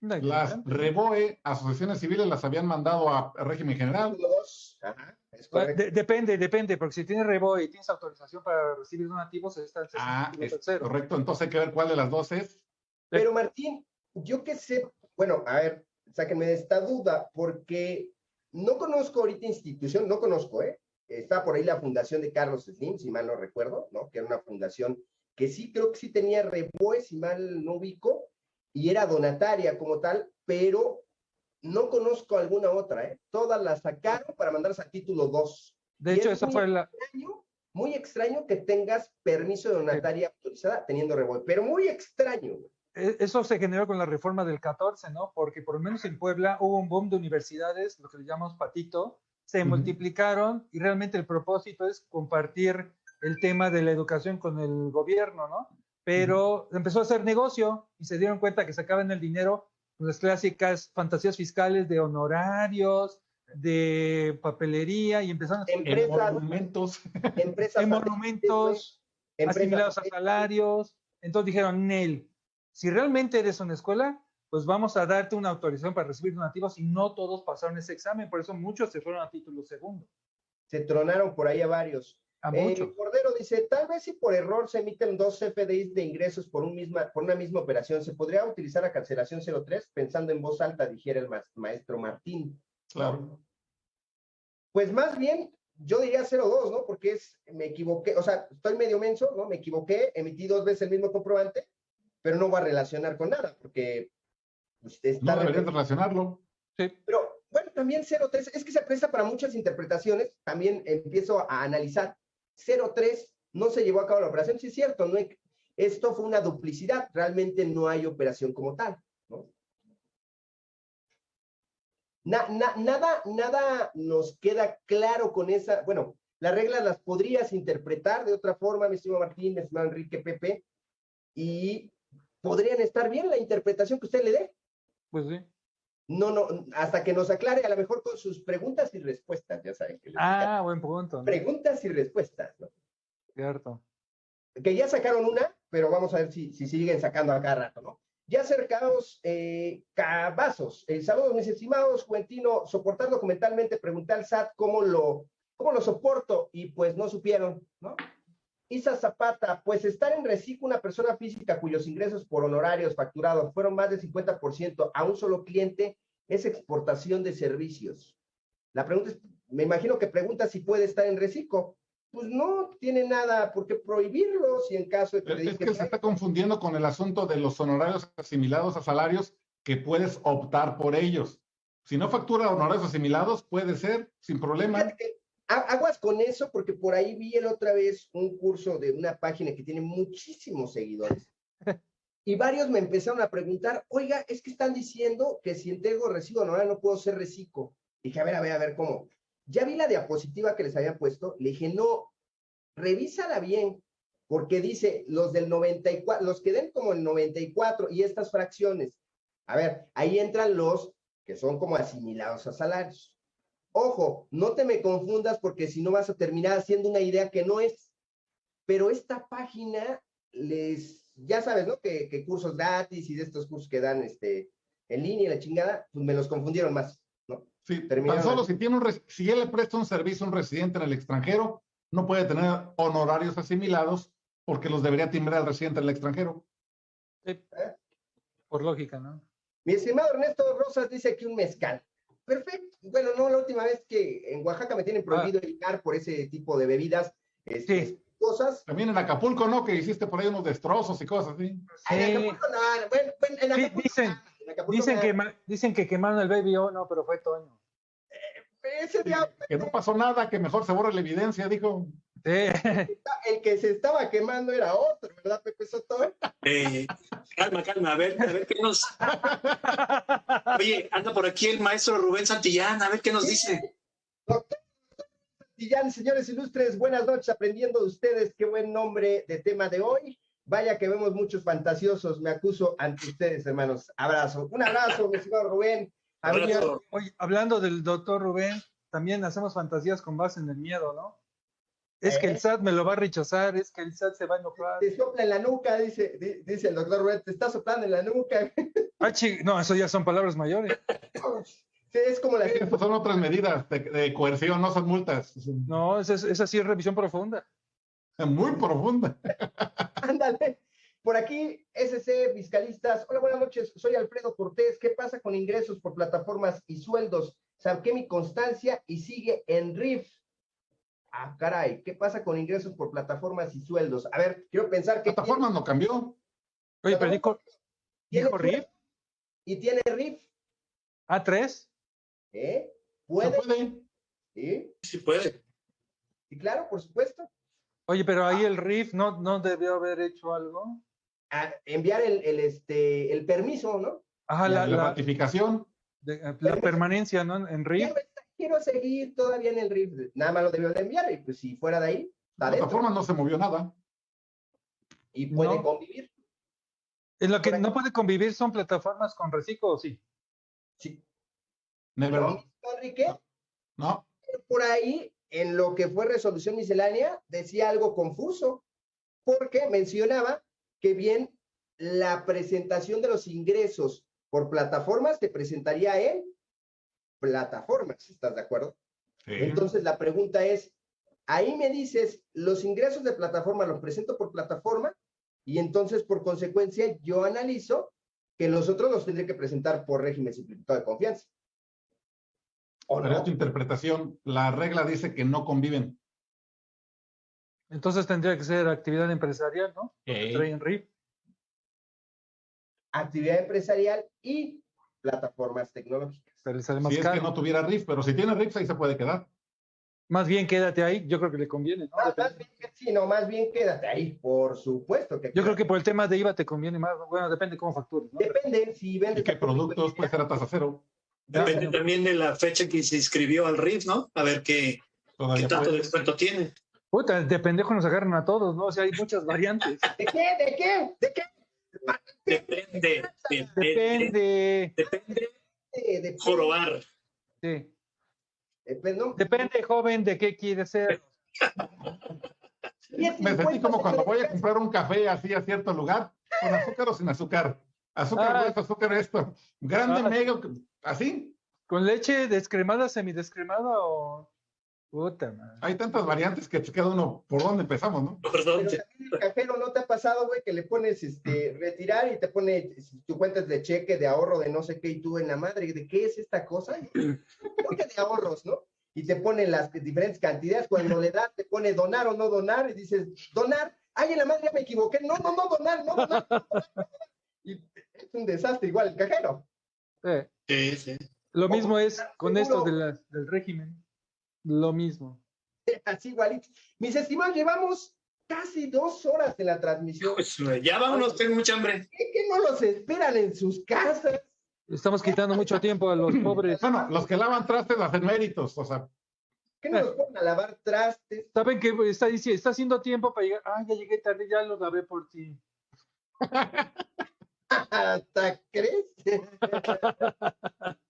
Las REBOE, asociaciones civiles, las habían mandado a régimen general. Depende, depende, porque si tienes REBOE y tienes autorización para recibir donativos, está el Ah, correcto. Entonces hay que ver cuál de las dos es. Pero Martín, yo qué sé, bueno, a ver, sáquenme de esta duda, porque no conozco ahorita institución, no conozco, ¿eh? Está por ahí la fundación de Carlos Slim, si mal no recuerdo, ¿no? Que era una fundación que sí creo que sí tenía REBOE, si mal no ubico, y era donataria como tal, pero no conozco alguna otra, ¿eh? Todas las sacaron para mandarlas a título 2. De hecho, eso fue la... muy extraño que tengas permiso de donataria autorizada teniendo rebote, pero muy extraño. E, eso se generó con la reforma del 14, ¿no? Porque por lo menos en Puebla hubo un boom de universidades, lo que le llamamos patito, se multiplicaron y realmente el propósito es compartir el tema de la educación con el gobierno, ¿no? pero empezó a hacer negocio y se dieron cuenta que sacaban el dinero las clásicas fantasías fiscales de honorarios, de papelería y empezaron a hacer empresas, monumentos, empresas en monumentos asimilados a salarios. Entonces dijeron, Nel, si realmente eres una escuela, pues vamos a darte una autorización para recibir donativos y no todos pasaron ese examen, por eso muchos se fueron a título segundo. Se tronaron por ahí a varios. Eh, Cordero dice, tal vez si por error se emiten dos CFDIs de ingresos por, un misma, por una misma operación, ¿se podría utilizar la cancelación 03? Pensando en voz alta, dijera el maestro Martín. Claro. Pues más bien, yo diría 02, ¿no? Porque es, me equivoqué, o sea, estoy medio menso, ¿no? Me equivoqué, emití dos veces el mismo comprobante, pero no va a relacionar con nada, porque usted está... No debería relacionarlo. Sí. Pero, bueno, también 03, es que se presta para muchas interpretaciones, también empiezo a analizar 03 no se llevó a cabo la operación. Sí, es cierto, no esto fue una duplicidad, realmente no hay operación como tal. ¿no? nada, nada nos queda claro con esa, bueno, las reglas las podrías interpretar de otra forma, mi estimado Martín, mi Enrique Pepe, y podrían estar bien la interpretación que usted le dé. Pues sí. No, no, hasta que nos aclare, a lo mejor con sus preguntas y respuestas, ya saben. Que ah, buen punto. Preguntas y respuestas, ¿no? Cierto. Que ya sacaron una, pero vamos a ver si, si siguen sacando a cada rato, ¿no? Ya acercados, eh, cabazos. Eh, saludos, mis estimados, Juentino, soportar documentalmente, pregunté al SAT cómo lo, cómo lo soporto y pues no supieron, ¿no? Isa Zapata, pues estar en reciclo una persona física cuyos ingresos por honorarios facturados fueron más del 50% a un solo cliente es exportación de servicios. La pregunta es, me imagino que pregunta si puede estar en reciclo. Pues no tiene nada por qué prohibirlo si en caso de que... Es que se está confundiendo con el asunto de los honorarios asimilados a salarios que puedes optar por ellos. Si no factura honorarios asimilados, puede ser, sin problema aguas con eso, porque por ahí vi el otra vez un curso de una página que tiene muchísimos seguidores. Y varios me empezaron a preguntar, oiga, es que están diciendo que si entrego recibo anual no puedo ser reciclo. Dije, a ver, a ver, a ver, ¿cómo? Ya vi la diapositiva que les había puesto, le dije, no, revísala bien, porque dice los del 94, los que den como el 94 y estas fracciones. A ver, ahí entran los que son como asimilados a salarios. Ojo, no te me confundas porque si no vas a terminar haciendo una idea que no es. Pero esta página les, ya sabes, ¿no? Que, cursos gratis y de estos cursos que dan este, en línea y la chingada, pues me los confundieron más. ¿no? Sí, tan solo si, tiene un, si él le presta un servicio a un residente en el extranjero, no puede tener honorarios asimilados porque los debería timbrar al residente en el extranjero. Sí. ¿Eh? Por lógica, ¿no? Mi estimado Ernesto Rosas dice aquí un mezcal. Perfecto. Bueno, no, la última vez que en Oaxaca me tienen prohibido ah. por ese tipo de bebidas, este, cosas. También en Acapulco, ¿no? Que hiciste por ahí unos destrozos y cosas así. En Acapulco no, bueno, en Acapulco, dicen, dicen, que, dicen que quemaron el Baby O, no, pero fue Toño. Eh, ese día, que no pasó nada, que mejor se borre la evidencia, dijo. El que se estaba quemando era otro, ¿verdad, Pepe Soto? Eh, calma, calma, a ver, a ver qué nos. Oye, anda por aquí el maestro Rubén Santillán, a ver qué nos dice. Doctor Santillán, señores ilustres, buenas noches, aprendiendo de ustedes, qué buen nombre de tema de hoy. Vaya que vemos muchos fantasiosos, me acuso ante ustedes, hermanos. Abrazo. Un abrazo, mi señor Rubén. Oye, hablando del doctor Rubén, también hacemos fantasías con base en el miedo, ¿no? Es que el ¿Eh? SAT me lo va a rechazar, es que el SAT se va a enojar. Te sopla en la nuca, dice, dice el doctor Red, te está soplando en la nuca. Ah, no, eso ya son palabras mayores. Sí, es como las... Sí, son otras medidas de, coerción, no son multas. No, esa, esa sí es revisión profunda. Muy profunda. Ándale. Por aquí, SC Fiscalistas. Hola, buenas noches. Soy Alfredo Cortés. ¿Qué pasa con ingresos por plataformas y sueldos? Saqué mi constancia y sigue en RIF. Ah, caray, ¿qué pasa con ingresos por plataformas y sueldos? A ver, quiero pensar que. Plataformas no cambió. Oye, pero dijo, dijo RIF. ¿Y tiene RIF? ¿A3? ¿Eh? ¿Puede? puede? ¿Sí? Sí puede. Y claro, por supuesto. Oye, pero ahí el RIF no, no debió haber hecho algo. enviar el, el, este, el permiso, ¿no? Ajá, la, la, ratificación. La permanencia, ¿no? En RIF. Quiero, seguir todavía en el RIF. Nada más lo debió de enviar y pues si fuera de ahí, La plataforma no se movió nada. Y puede convivir. En lo que no puede convivir son plataformas con reciclo, ¿o sí? Sí. ¿No, Enrique? No. Por ahí en lo que fue resolución miscelánea decía algo confuso, porque mencionaba que bien la presentación de los ingresos por plataformas se presentaría en plataformas, ¿estás de acuerdo? Entonces la pregunta es, ahí me dices, los ingresos de plataforma los presento por plataforma y entonces por consecuencia yo analizo que los otros los tendré que presentar por régimen simplificado de confianza. Pero tu interpretación, la regla dice que no conviven. Entonces tendría que ser actividad empresarial, ¿no? en RIF. Actividad empresarial y plataformas tecnológicas. Pero si es que no tuviera RIF, pero si tiene RIF, ahí se puede quedar. Más bien quédate ahí, yo creo que le conviene, ¿no? Más, bien, sí, no, más bien quédate ahí, por supuesto que. Yo creo que por el tema de IVA te conviene más, bueno, depende cómo factures, ¿no? Depende, si vendes. ¿Y qué productos puede ser a tasa cero? Depende también de la fecha en que se inscribió al RIF, ¿no? A ver qué, qué tanto descuento tiene. Puta, de pendejo nos agarran a todos, ¿no? O sea, hay muchas variantes. ¿De qué? ¿De qué? ¿De qué? Depende. Depende. Depende. Depende. Jorobar. Sí. Depende, joven, de qué quiere ser. Me sentí como cuando voy a comprar un café así a cierto lugar, con azúcar o sin azúcar. Azúcar ah. azúcar esto. Grande, ah. mega, así. ¿Con leche descremada, semidescremada o...? Puta madre. Hay tantas variantes que queda uno por dónde empezamos, ¿no? Por dónde. el cajero no te ha pasado, güey, que le pones este retirar y te pone tu cuentas de cheque, de ahorro, de no sé qué, y tú en la madre, ¿de qué es esta cosa? Porque de ahorros, ¿no? Y te pone las diferentes cantidades, cuando le das, te pone donar o no donar, y dices, donar, ay, en la madre ya me equivoqué, no, no, no, donar, no, donar. No, donar. Y es un desastre igual el cajero. Sí, sí. Lo mismo es con esto del régimen. Lo mismo. Así igualito. Mis estimados, llevamos casi dos horas de la transmisión. Pues, ya vámonos, tengo mucha hambre. ¿Qué que no los esperan en sus casas? Estamos quitando mucho tiempo a los pobres. Bueno, los que lavan trastes hacen méritos, o sea. ¿Qué no los ponen a lavar trastes? ¿Saben que está, está haciendo tiempo para llegar? Ah, ya llegué tarde, ya lo lavé por ti. ¿Hasta crees?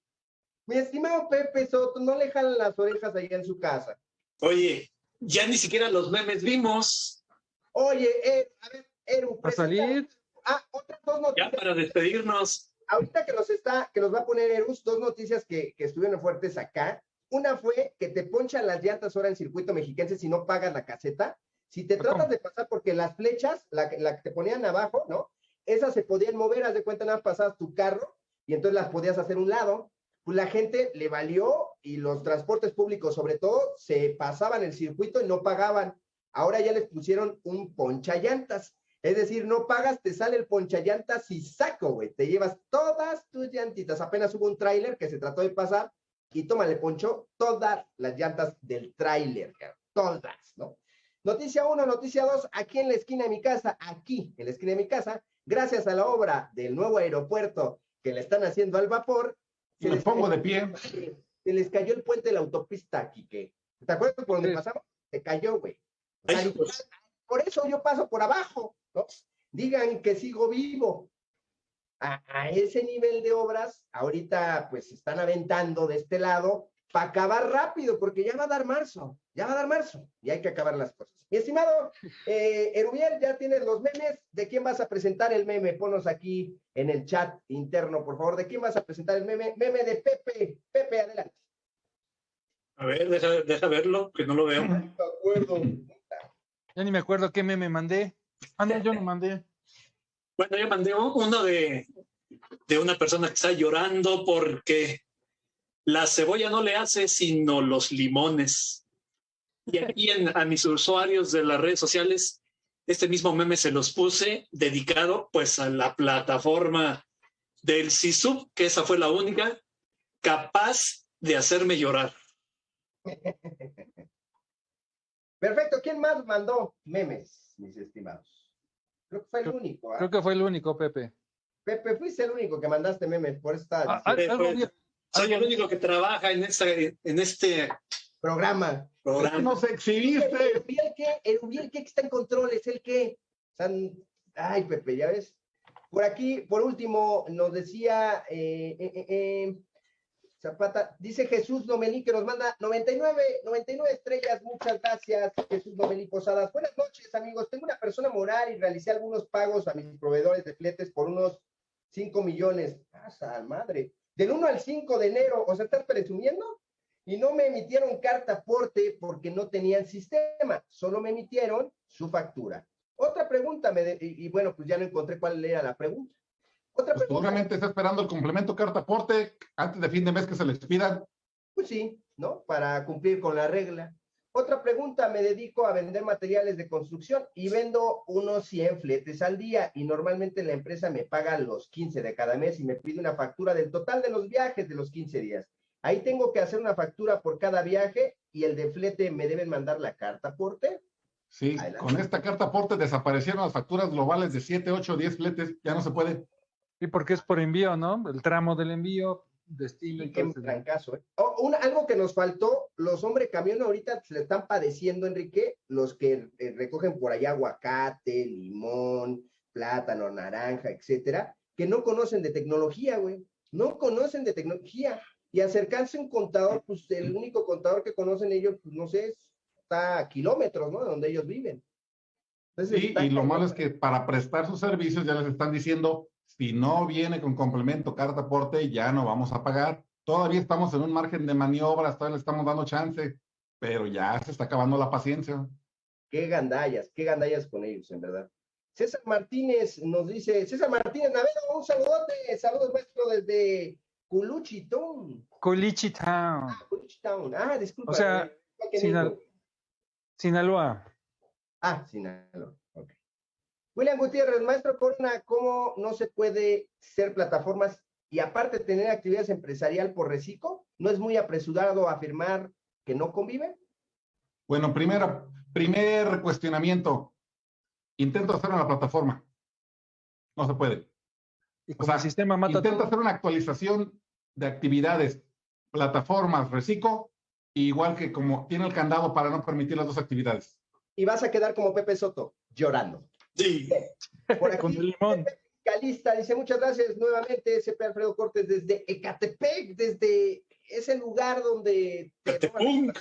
Mi estimado Pepe Soto, no le jalan las orejas ahí en su casa. Oye, ya ni siquiera los memes vimos. Oye, eh, a ver, Eru. ¿A salir? Ah, otras dos noticias. Ya para despedirnos. Ahorita que nos está, que nos va a poner Erus, dos noticias que, que estuvieron fuertes acá. Una fue que te ponchan las llantas ahora en circuito mexiquense si no pagas la caseta. Si te tratas de pasar, porque las flechas, la, la que te ponían abajo, ¿no? Esas se podían mover, haz de cuenta, nada pasabas tu carro y entonces las podías hacer un lado pues la gente le valió y los transportes públicos sobre todo se pasaban el circuito y no pagaban. Ahora ya les pusieron un ponchallantas. Es decir, no pagas, te sale el ponchallantas y saco, güey. Te llevas todas tus llantitas. Apenas hubo un tráiler que se trató de pasar y toma, le ponchó todas las llantas del tráiler, todas, ¿no? Noticia uno, noticia dos, aquí en la esquina de mi casa, aquí en la esquina de mi casa, gracias a la obra del nuevo aeropuerto que le están haciendo al vapor, se Me pongo de pie. Se les cayó el puente de la autopista, Quique. ¿Te acuerdas por donde pasamos? Se cayó, güey. por eso yo paso por abajo, ¿no? Digan que sigo vivo. A, ese nivel de obras, ahorita pues están aventando de este lado para acabar rápido, porque ya va a dar marzo, ya va a dar marzo y hay que acabar las cosas. Mi estimado eh, Erubiel, ya tienes los memes. ¿De quién vas a presentar el meme? Ponos aquí en el chat interno, por favor. ¿De quién vas a presentar el meme? Meme de Pepe. Pepe, adelante. A ver, deja, deja verlo, que no lo veo. No me acuerdo. Ya ni me acuerdo qué meme mandé. Ah, yo no mandé. Bueno, yo mandé uno de, de una persona que está llorando porque la cebolla no le hace sino los limones. Y aquí a mis usuarios de las redes sociales, este mismo meme se los puse dedicado pues a la plataforma del SISUB, que esa fue la única capaz de hacerme llorar. Perfecto. ¿Quién más mandó memes, mis estimados? Creo que fue el único. ¿ah? Creo que fue el único, Pepe. Pepe, fuiste el único que mandaste memes, por esta. Ah, algo, soy el único que trabaja en, esta, en este programa. programa. Nos exhibiste. El que, el que está en control es el que. Ay, Pepe, ya ves. Por aquí, por último, nos decía eh, eh, eh, Zapata, dice Jesús Domelí que nos manda 99, 99 estrellas. Muchas gracias, Jesús Domelí Posadas. Buenas noches, amigos. Tengo una persona moral y realicé algunos pagos a mis proveedores de fletes por unos 5 millones. ¡Pasa, madre! Del 1 al 5 de enero, o sea, ¿estás presumiendo? Y no me emitieron carta aporte porque no tenían sistema, solo me emitieron su factura. Otra pregunta, me y, bueno, pues ya no encontré cuál era la pregunta. Otra pues pregunta. Seguramente está esperando el complemento carta aporte antes de fin de mes que se les pida. Pues sí, ¿no? Para cumplir con la regla. Otra pregunta, me dedico a vender materiales de construcción y vendo unos 100 fletes al día y normalmente la empresa me paga los 15 de cada mes y me pide una factura del total de los viajes de los 15 días. Ahí tengo que hacer una factura por cada viaje y el de flete me deben mandar la carta aporte. Sí, con esta carta aporte desaparecieron las facturas globales de 7, 8, 10 fletes, ya no se puede. Y porque es por envío, ¿no? El tramo del envío, destino. Y qué caso, ¿eh? Oh, algo que nos faltó, los hombres camión ahorita se le están padeciendo, Enrique, los que eh, recogen por allá aguacate, limón, plátano, naranja, etcétera, que no conocen de tecnología, güey. No conocen de tecnología. Y acercarse a un contador, pues el único contador que conocen ellos, pues no sé, está a kilómetros, ¿no? De donde ellos viven. sí, y lo malo es que para prestar sus servicios ya les están diciendo, si no viene con complemento, carta aporte, ya no vamos a pagar. Todavía estamos en un margen de maniobras, todavía le estamos dando chance, pero ya se está acabando la paciencia. Qué gandallas, qué gandallas con ellos, en verdad. César Martínez nos dice, César Martínez Navedo, un saludote, saludos maestro desde Culuchitown. Culuchitown. Ah, Culuchitown. Ah, disculpa. O sea, Sinaloa. Ah, Sinaloa. William Gutiérrez, maestro Corona, ¿cómo no se puede ser plataformas y aparte tener actividades empresarial por reciclo? ¿No es muy apresurado afirmar que no convive? Bueno, primero, primer cuestionamiento. Intento hacer una plataforma. No se puede. ¿Y como el sistema mata Intento hacer una actualización de actividades, plataformas, reciclo, igual que como tiene el candado para no permitir las dos actividades. Y vas a quedar como Pepe Soto, llorando. Sí. Por aquí, Con el limón. Calista dice muchas gracias nuevamente, SP Alfredo Cortés desde Ecatepec, desde ese lugar donde... Ecatepec.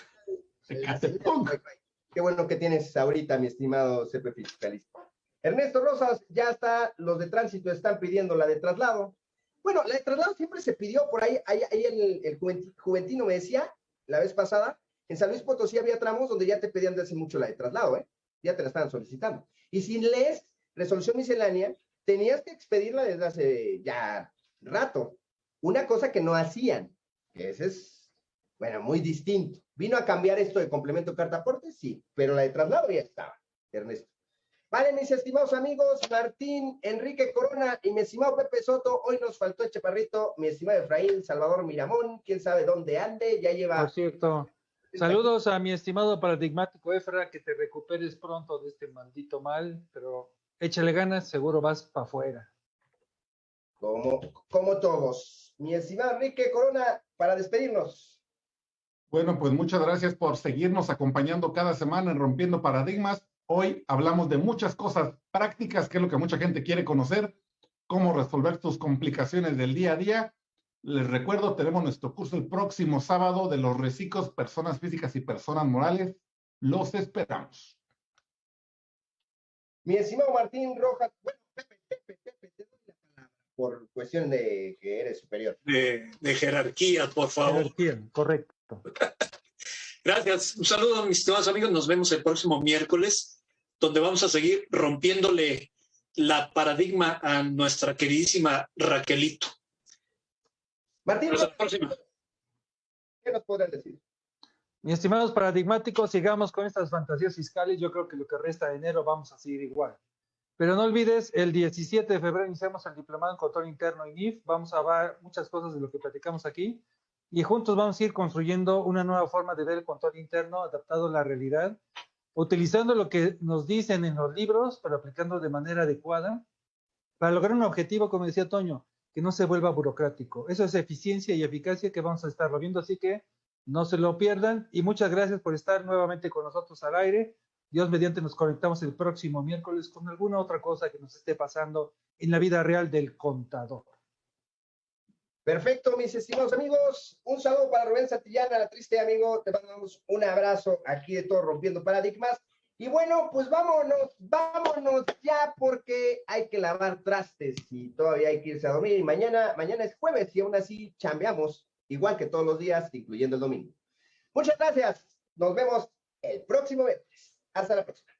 Qué bueno que tienes ahorita, mi estimado CP Fiscalista. Ernesto Rosas, ya está, los de tránsito están pidiendo la de traslado. Bueno, la de traslado siempre se pidió por ahí, ahí, ahí el, el, Juventino me decía la vez pasada, en San Luis Potosí había tramos donde ya te pedían de hace mucho la de traslado, ¿eh? Ya te la estaban solicitando. Y si lees resolución miscelánea, tenías que expedirla desde hace ya rato. Una cosa que no hacían, que ese es, bueno, muy distinto. ¿Vino a cambiar esto de complemento carta aporte? Sí, pero la de traslado ya estaba, Ernesto. Vale, mis estimados amigos, Martín, Enrique Corona y mi estimado Pepe Soto, hoy nos faltó el chaparrito, mi estimado Efraín, Salvador Miramón, quién sabe dónde ande, ya lleva... Por cierto, saludos a mi estimado paradigmático Efra, que te recuperes pronto de este maldito mal, pero échale ganas, seguro vas para afuera. Como, como todos. Mi estimado Enrique Corona, para despedirnos. Bueno, pues muchas gracias por seguirnos acompañando cada semana en Rompiendo Paradigmas. Hoy hablamos de muchas cosas prácticas, que es lo que mucha gente quiere conocer, cómo resolver tus complicaciones del día a día. Les recuerdo, tenemos nuestro curso el próximo sábado de los reciclos, personas físicas y personas morales. Los esperamos. Mi estimado Martín Rojas, bueno, Pepe, Pepe, Pepe, te doy la palabra por cuestión de que eres superior. De, jerarquía, por favor. Jerarquía, correcto. Gracias. Un saludo, mis estimados amigos. Nos vemos el próximo miércoles, donde vamos a seguir rompiéndole la paradigma a nuestra queridísima Raquelito. Martín, ¿qué nos podrás decir? Mis estimados paradigmáticos, sigamos con estas fantasías fiscales. Yo creo que lo que resta de enero vamos a seguir igual. Pero no olvides, el 17 de febrero iniciamos el diplomado en control interno en IF. Vamos a ver muchas cosas de lo que platicamos aquí y juntos vamos a ir construyendo una nueva forma de ver el control interno adaptado a la realidad, utilizando lo que nos dicen en los libros, pero aplicando de manera adecuada para lograr un objetivo, como decía Toño, que no se vuelva burocrático. Eso es eficiencia y eficacia que vamos a estar viendo, así que no se lo pierdan y muchas gracias por estar nuevamente con nosotros al aire. Dios mediante nos conectamos el próximo miércoles con alguna otra cosa que nos esté pasando en la vida real del contador. Perfecto, mis estimados amigos. Un saludo para Rubén Santillana, la triste amigo. Te mandamos un abrazo aquí de todo Rompiendo Paradigmas. Y bueno, pues vámonos, vámonos ya porque hay que lavar trastes y todavía hay que irse a dormir. Y mañana, mañana es jueves y aún así chambeamos, igual que todos los días, incluyendo el domingo. Muchas gracias. Nos vemos el próximo viernes. Hasta la próxima.